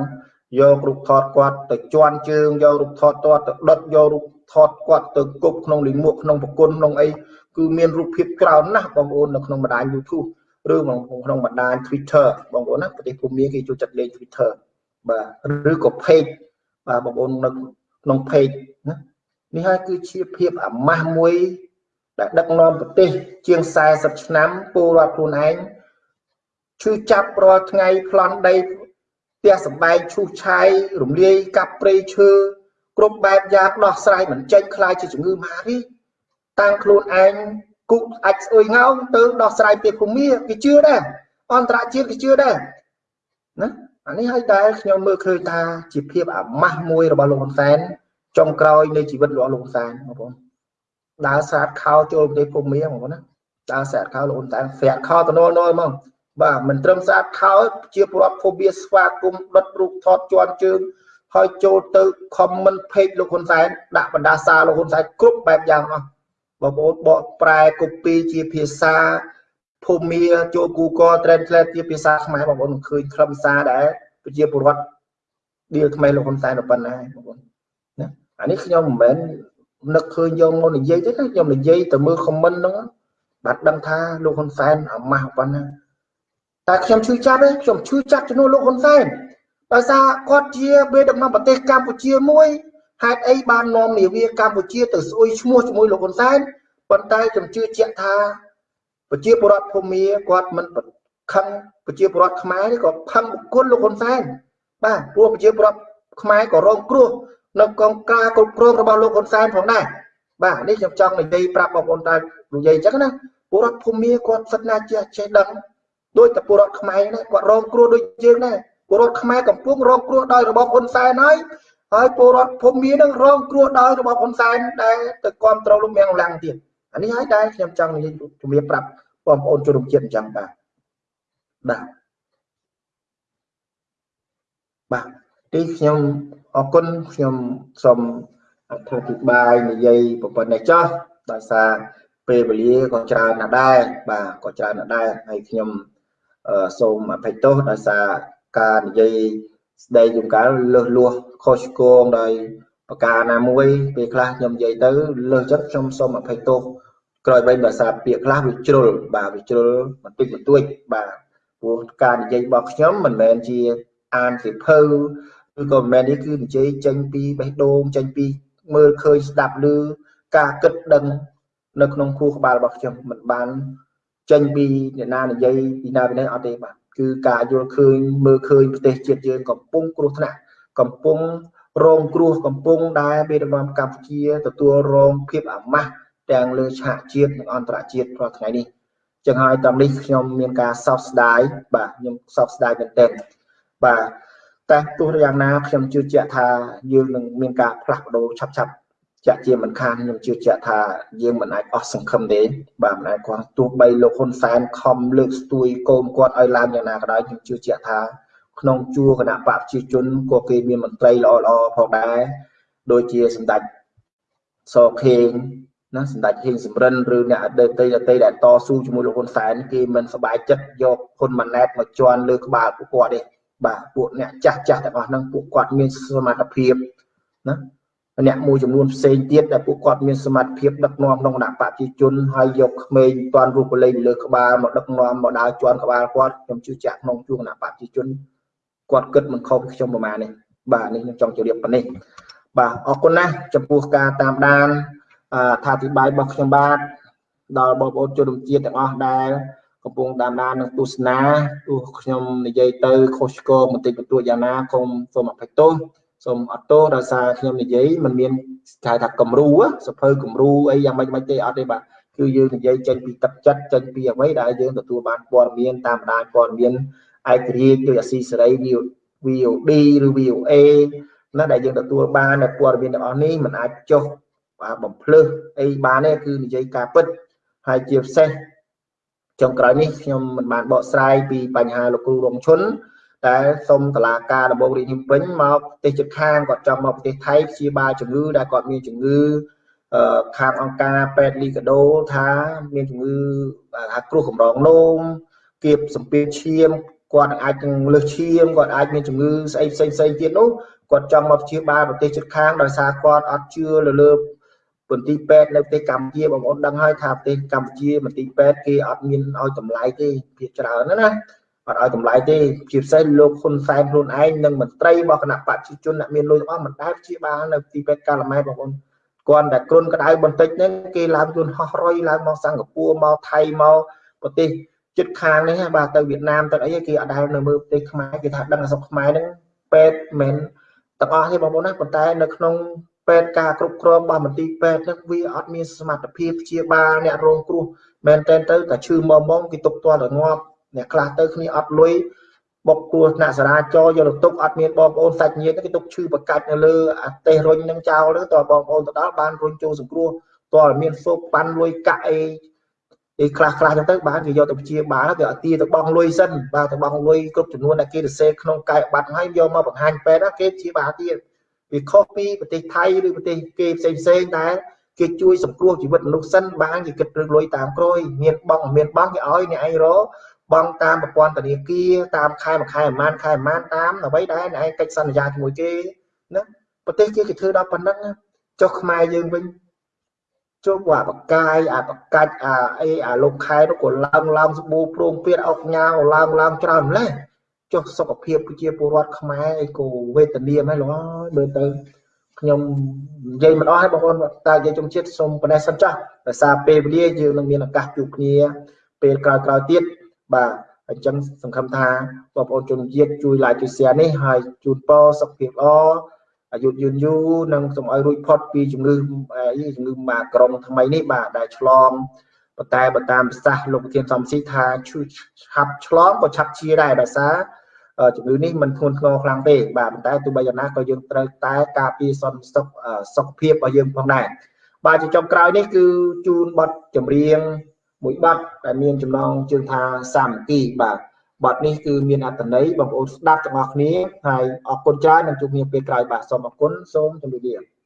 យករូបថតគាត់ទៅជន់ជើងយករូបថតគាត់ទៅដុតយករូបថតគាត់ទៅគប់ក្នុងលិមួកក្នុងប្រគុណក្នុងអី គឺមានរូបភាពច្រើនណាស់បងប្អូននៅក្នុងបណ្ដាញ YouTube ឬក្នុងបណ្ដាញ Twitter បងប្អូនណាប្រទេសភូមាគេចូលចិត្តលេង Twitter បាទឬក៏ page បាទបងប្អូននៅក្នុង page ណានេះហើយគឺជាភាពអាម៉ាស់មួយដែលដឹកនាំប្រទេស ជាង40ឆ្នាំពលរដ្ឋខ្លួនឯងឈឺចាប់រាល់ថ្ងៃប្លន់ដីផ្ទះសំបែងឈូសឆាយរំលាយកាប់ព្រៃឈើគ្រប់បែបយ៉ាងដោះស្រាយមិនចេញខ្លាចជាជំងឺមហារីក តាំងខ្លួនឯងគុកអាចស្អុយងោងទៅដោះស្រាយពីភូមិគេជឿដែរអន្តរជាតិគេជឿដែរណាអានេះឲ្យតែខ្ញុំមើលឃើញថាជាភាពអាម៉ាស់មួយរបស់លោកហ៊ុនសែនចុងក្រោយនៃជីវិតរបស់លោកហ៊ុនសែនបងប្អូនដើរស្រាតខោចូលប្រទេសភូមិបងប្អូនណាដើរស្រាតខោលោកហ៊ុនសែនស្រាតខោទៅនល់នល់ហ្មងបាទមិនត្រឹមស្អាតខោជាប្រវត្តិភូមិស្វាគមន៍ដុតរូបថតជាន់ជើងហើយចូលទៅ comment page លោកហ៊ុនសែនដាក់បណ្ដាសាលោកហ៊ុនសែនគ្រប់បែបយ៉ាងអស់ បងប្អូនបកប្រែ copy ជាភាសាភូមិចូល Google Translate ជាភាសាខ្មែរបងប្អូនឃើញខ្លឹមសារដែរប្រជាពលរដ្ឋដៀលថ្មីលោកហ៊ុនសែនទៅប៉ុណ្ណាបងប្អូនណាអានេះខ្ញុំមិនមែននឹកឃើញយកមកនិយាយទេខ្ញុំនិយាយទៅមើល comment ហ្នឹងបាទដឹងថាលោកហ៊ុនសែនអាម៉ាស់ប៉ុណ្ណាតែខ្ញុំឈឺចាប់ទេខ្ញុំឈឺចាប់ជំនួសលោកហ៊ុនសែនដោយសារគាត់ជាបេដំណំប្រទេសកម្ពុជាមួយ ហេតុអីបាននាំនាវាកម្ពុជាទៅស្អុយឈ្មោះជាមួយលោកហ៊ុនសែនប៉ុន្តែខ្ញុំជឿជាក់ថាប្រជាពលរដ្ឋភូមិគាត់មិនខឹងប្រជាពលរដ្ឋខ្មែរនេះក៏ខឹងបុគ្គលលោកហ៊ុនសែនបាទព្រោះប្រជាពលរដ្ឋខ្មែរក៏រងគ្រោះនៅកងការគ្រប់គ្រងរបស់លោកហ៊ុនសែនផងដែរបាទនេះខ្ញុំចង់និយាយប្រាប់បងប្អូនតែនិយាយអញ្ចឹងណាពលរដ្ឋភូមិគាត់សិតណាចេះចេះដឹងដោយតែពលរដ្ឋខ្មែរណាគាត់រងគ្រោះដូចយើងដែរពលរដ្ឋខ្មែរកំពុងរងគ្រោះដោយរបបហ៊ុនសែនហើយ ហើយពលរដ្ឋភូមិមាននឹងរងគ្រោះដោយរបបហ៊ុនសែនដែលទៅគ្រប់គ្រងលោកមៀងឡាំងទៀតអានេះហើយដែរខ្ញុំចង់និយាយជំរាបប្រាប់បងប្អូនជនរួមជាតិអញ្ចឹងបាទបាទបាទទីខ្ញុំអរគុណខ្ញុំសូមអធិប្បាយនិយាយប្រព័ន្ធនេះចោះដោយសារពេលវេលាក៏ច្រើនណាស់ដែរបាទក៏ច្រើនណាស់ដែរហើយខ្ញុំសូមអភ័យទោសដោយសារការនិយាយស្ដីជំកាលលើសលួស ខុសឆ្គងដោយប្រការណាមួយពេលខ្លះខ្ញុំនិយាយទៅលើសចិត្តខ្ញុំសូមអភ័យទោសក្រោយបីដោយសារពាក្យខ្លះវាជ្រុលបាទវាជ្រុលបន្តិចបន្តួចបាទព្រោះការនិយាយរបស់ខ្ញុំមិនមែនជាអានសិភៅឬក៏មិនមែននេះគឺនិយាយចេញពីបេះដូងចេញពីមើលឃើញស្ដាប់ឬការគិតដឹងនៅក្នុងខួរក្បាលរបស់ខ្ញុំមិនបានចេញពីអ្នកណានិយាយពីណាពីណីអត់ទេបាទគឺការយល់ឃើញមើលឃើញប្រទេសជាតិយើងកំពុងគ្រោះថ្នាក់ កំពុងរងគ្រោះកំពុងដែលមេដឹកនាំកម្ពុជាទទួលរងភាពអាម៉ាស់ទាំងលើឆាកជាតិនិងអន្តរជាតិរាល់ថ្ងៃនេះចឹងហើយតាមនេះខ្ញុំមានការសោកស្ដាយបាទខ្ញុំសោកស្ដាយមែនទែនបាទតែទោះយ៉ាងណាខ្ញុំជឿជាក់ថាយើងនឹងមានការផ្លាស់ប្ដូរឆាប់ឆាប់ជាក់ជាមិនខានខ្ញុំជឿជាក់ថាយើងមិនអាចអស់សង្ឃឹមទេបាទមិនអាចគាត់ទោះបីលោកហ៊ុនសែនខំលើកស្ទួយកូនគាត់ឲ្យឡើងយ៉ាងណាក៏ដោយខ្ញុំជឿជាក់ថា ក្នុងជួរគណៈបកប្រជាជនក៏គេមានមន្ត្រីល្អល្អផងដែរដូចជាសម្ដេចសខេងណាសម្ដេចហេងសំរិនឬអ្នកអតីតអតីតដែលតស៊ូជាមួយលោកហ៊ុនសែនគេមិនសប្បាយចិត្តយកហ៊ុនម៉ាណែតមកជន់លើក្បាលពួកគាត់ទេបាទពួកអ្នកចាស់ចាស់ទាំងអស់ហ្នឹងពួកគាត់មានសមត្ថភាពណាអ្នកមួយចំនួនផ្សេងទៀតដែលពួកគាត់មានសមត្ថភាពដឹកនាំក្នុងគណៈបព្វជិជនហើយយកក្មេងតាន់រូបលេងលើក្បាលមកដឹកនាំមកដើរជន់ក្បាលគាត់ខ្ញុំជឿជាក់ក្នុងជួរគណៈបព្វជិជន គាត់គិតមិនខុសពីខ្ញុំប្រហែលនេះបាទនេះខ្ញុំចង់ជម្រាបប៉ុណ្នេះបាទអរគុណណាស់ចំពោះការតាមដានអធិប្បាយរបស់ខ្ញុំបាទដល់បងប្អូនជនរួមជាតិទាំងអស់ដែលកំពុងតាមដាននិងទស្សនាទោះខ្ញុំនិយាយទៅខុសឆ្គងបន្តិចបន្តួចយ៉ាងណាគុំសូមអភ័យទោសសូមអត់ទោសដោយសារខ្ញុំនិយាយมันមានគេថាគំរូសភៅគំរូអីយ៉ាងម៉េចមិនទេអត់ទេបាទគឺយើងនិយាយចេញពីទឹកចិត្តចេញពីអ្វីដែលយើងទទួលបានព័ត៌មានតាមដានព័ត៌មាន ឯករាជ្យដោយអាស៊ីសេរី VOD ឬ VOA ណាដែលយើងទទួលបាននៅព័ត៌មានទាំងអស់នេះมันអាចចុះបំភ្លឺអីបានទេគឺនិយាយការពិតហើយជាពិសេសចុងក្រោយនេះខ្ញុំមិនបានបកស្រាយពីបញ្ហាលោកគ្រូរងឈុនតែសូមតឡាការដំបងរាជភ្នំពេញមកប្រទេសជិតខាងគាត់ចង់មកប្រទេសថៃព្យាបាលជំងឺដែលគាត់មានជំងឺខាងអង្គការពេទ្យលីកាដូថាមានជំងឺថាគ្រោះកម្រងនោមគៀបសម្ពាធឈាម គាត់អាចនឹងលើសឈាមគាត់អាចមានជំងឺស្អីផ្សេងផ្សេងទៀតនោះគាត់ចង់មកព្យាបាលប្រទេសជិតខាងដោយសារគាត់អត់ជឿលើលើមន្ទីរពេទ្យនៅប្រទេសកម្ពុជាបងប្អូនដឹងហើយថាប្រទេសកម្ពុជាមន្ទីរពេទ្យគេអត់មានឲ្យតម្លៃទេភាគច្រើនណាអត់ឲ្យតម្លៃទេជាពិសេសលោកហ៊ុនសែនខ្លួនឯងនិងមន្ត្រីរបស់គណៈបព្វជិជនអ្នកមានលុយទាំងអស់មិនដែលព្យាបាលនៅទីពេទ្យកាលម៉ែបងប្អូនគាត់តែគ្រុនក្តៅបន្តិចហ្នឹងគេឡើងយន្តហោះរុយឡើងមកសិង្ហបុរីមកថៃមកប្រទេស ជិតខាងនេះបាទទៅវៀតណាមទៅអីគេអត់ដែលនៅមើលប្រទេសខ្មែរគេថាដឹងអសក់ខ្មែរហ្នឹងពេទ្យមិនទាំងអស់ទេបងប្អូនណាប៉ុន្តែនៅក្នុងពេទ្យការគ្រប់គ្រងរបស់មន្ទីរពេទ្យហ្នឹងវាអត់មានសមត្ថភាពព្យាបាលអ្នករងគ្រោះមែនតែនទៅតែឈឺមកមកគេទុកទាល់តែងាប់អ្នកខ្លះទៅគ្នាអត់លុយបុកគ្រោះថ្នាក់សារាចរយកទៅទុកអត់មានបងប្អូនសាច់ញាតិគេទុកឈឺបកាច់នៅលើអាទេសរុញនឹងចោលទៅតើបងប្អូនទៅដល់បានរុញចូលសង្គ្រោះតើមានសូកប៉ាន់លុយកាក់អី អីខ្លះខ្លះចឹងទៅបានគេយកទៅព្យាបាលគេអត់ទាទៅបងលុយសិនបាទទៅបងលុយគ្រប់ចំនួនដែលគេទៅសេក្នុងកាយបាត់ហើយយកមកបង្ហាញពេទ្យគេព្យាបាលទៀតវាខុសពីប្រទេសថៃឬប្រទេសគេផ្សេងផ្សេងដែលគេជួយសង្គ្រោះជីវិតមនុស្សសិនបានគេគិតរឿងលុយតាមក្រួយមានបងមានបងគេឲ្យអ្នកឯងរកបងតាមប្រព័ន្ធធនាគារតាមខែមួយខែប្រហែលខែប្រហែលតាមអ្វីដែលឯងកិច្ចសន្យាជាមួយគេណាប្រទេសគេគេធ្វើដល់ប៉ុណ្ណឹងចុះខ្មែរយើងវិញ ជុំអាបកាយអាបកាច់អាអីអាលោកខែនោះក៏ឡើងឡើងស្បូប្រងពៀតអុកញ៉ាវឡើងឡើងច្រើនម្លេះចុះសុខភាពប្រជាពលរដ្ឋខ្មែរអីក៏វេទនាមែនលោកអើយមើលទៅខ្ញុំនិយាយមិនអស់ហើយបងប្អូនតែនិយាយជុំជាតិសូមប៉ុណ្ណេះសិនចាស់ដោយសារពេលវេលាយើងនឹងមានឱកាសជួបគ្នាពេលក្រោយៗទៀតបាទអញ្ចឹងសង្ឃឹមថាបងប្អូនជនជាតិជួយ like ជួយ share នេះហើយជូនពរសុខភាពល្អ អាយុយឺនយូរនិងសូមឲ្យរួចផុតពីជំងឺជំងឺម៉ាក្រុងថ្មីនេះបាទដែលឆ្លងប៉ុន្តែបើតាមប្រសាសន៍លោកប្រធានសំស៊ីថាឆាប់ឆ្លងក៏ឆាប់ជាដែរដោយសារជំងឺនេះមិនធ្ងន់ធ្ងរខ្លាំងទេបាទប៉ុន្តែទោះបីយ៉ាងណាក៏យើងត្រូវតែការពារសន្តិសុខសុខភាពរបស់យើងផងដែរបាទជាចុងក្រោយនេះគឺជូនបទចម្រៀងមួយបទដែលមានចំណងជើងថាសាមគ្គីបាទ បទនេះគឺមានអត្ថន័យបងប្អូនស្ដាប់ទាំងអស់គ្នាហើយអរគុណច្រើននឹងជួបគ្នាពេលក្រោយបាទសូមអរគុណសូមជម្រាបលា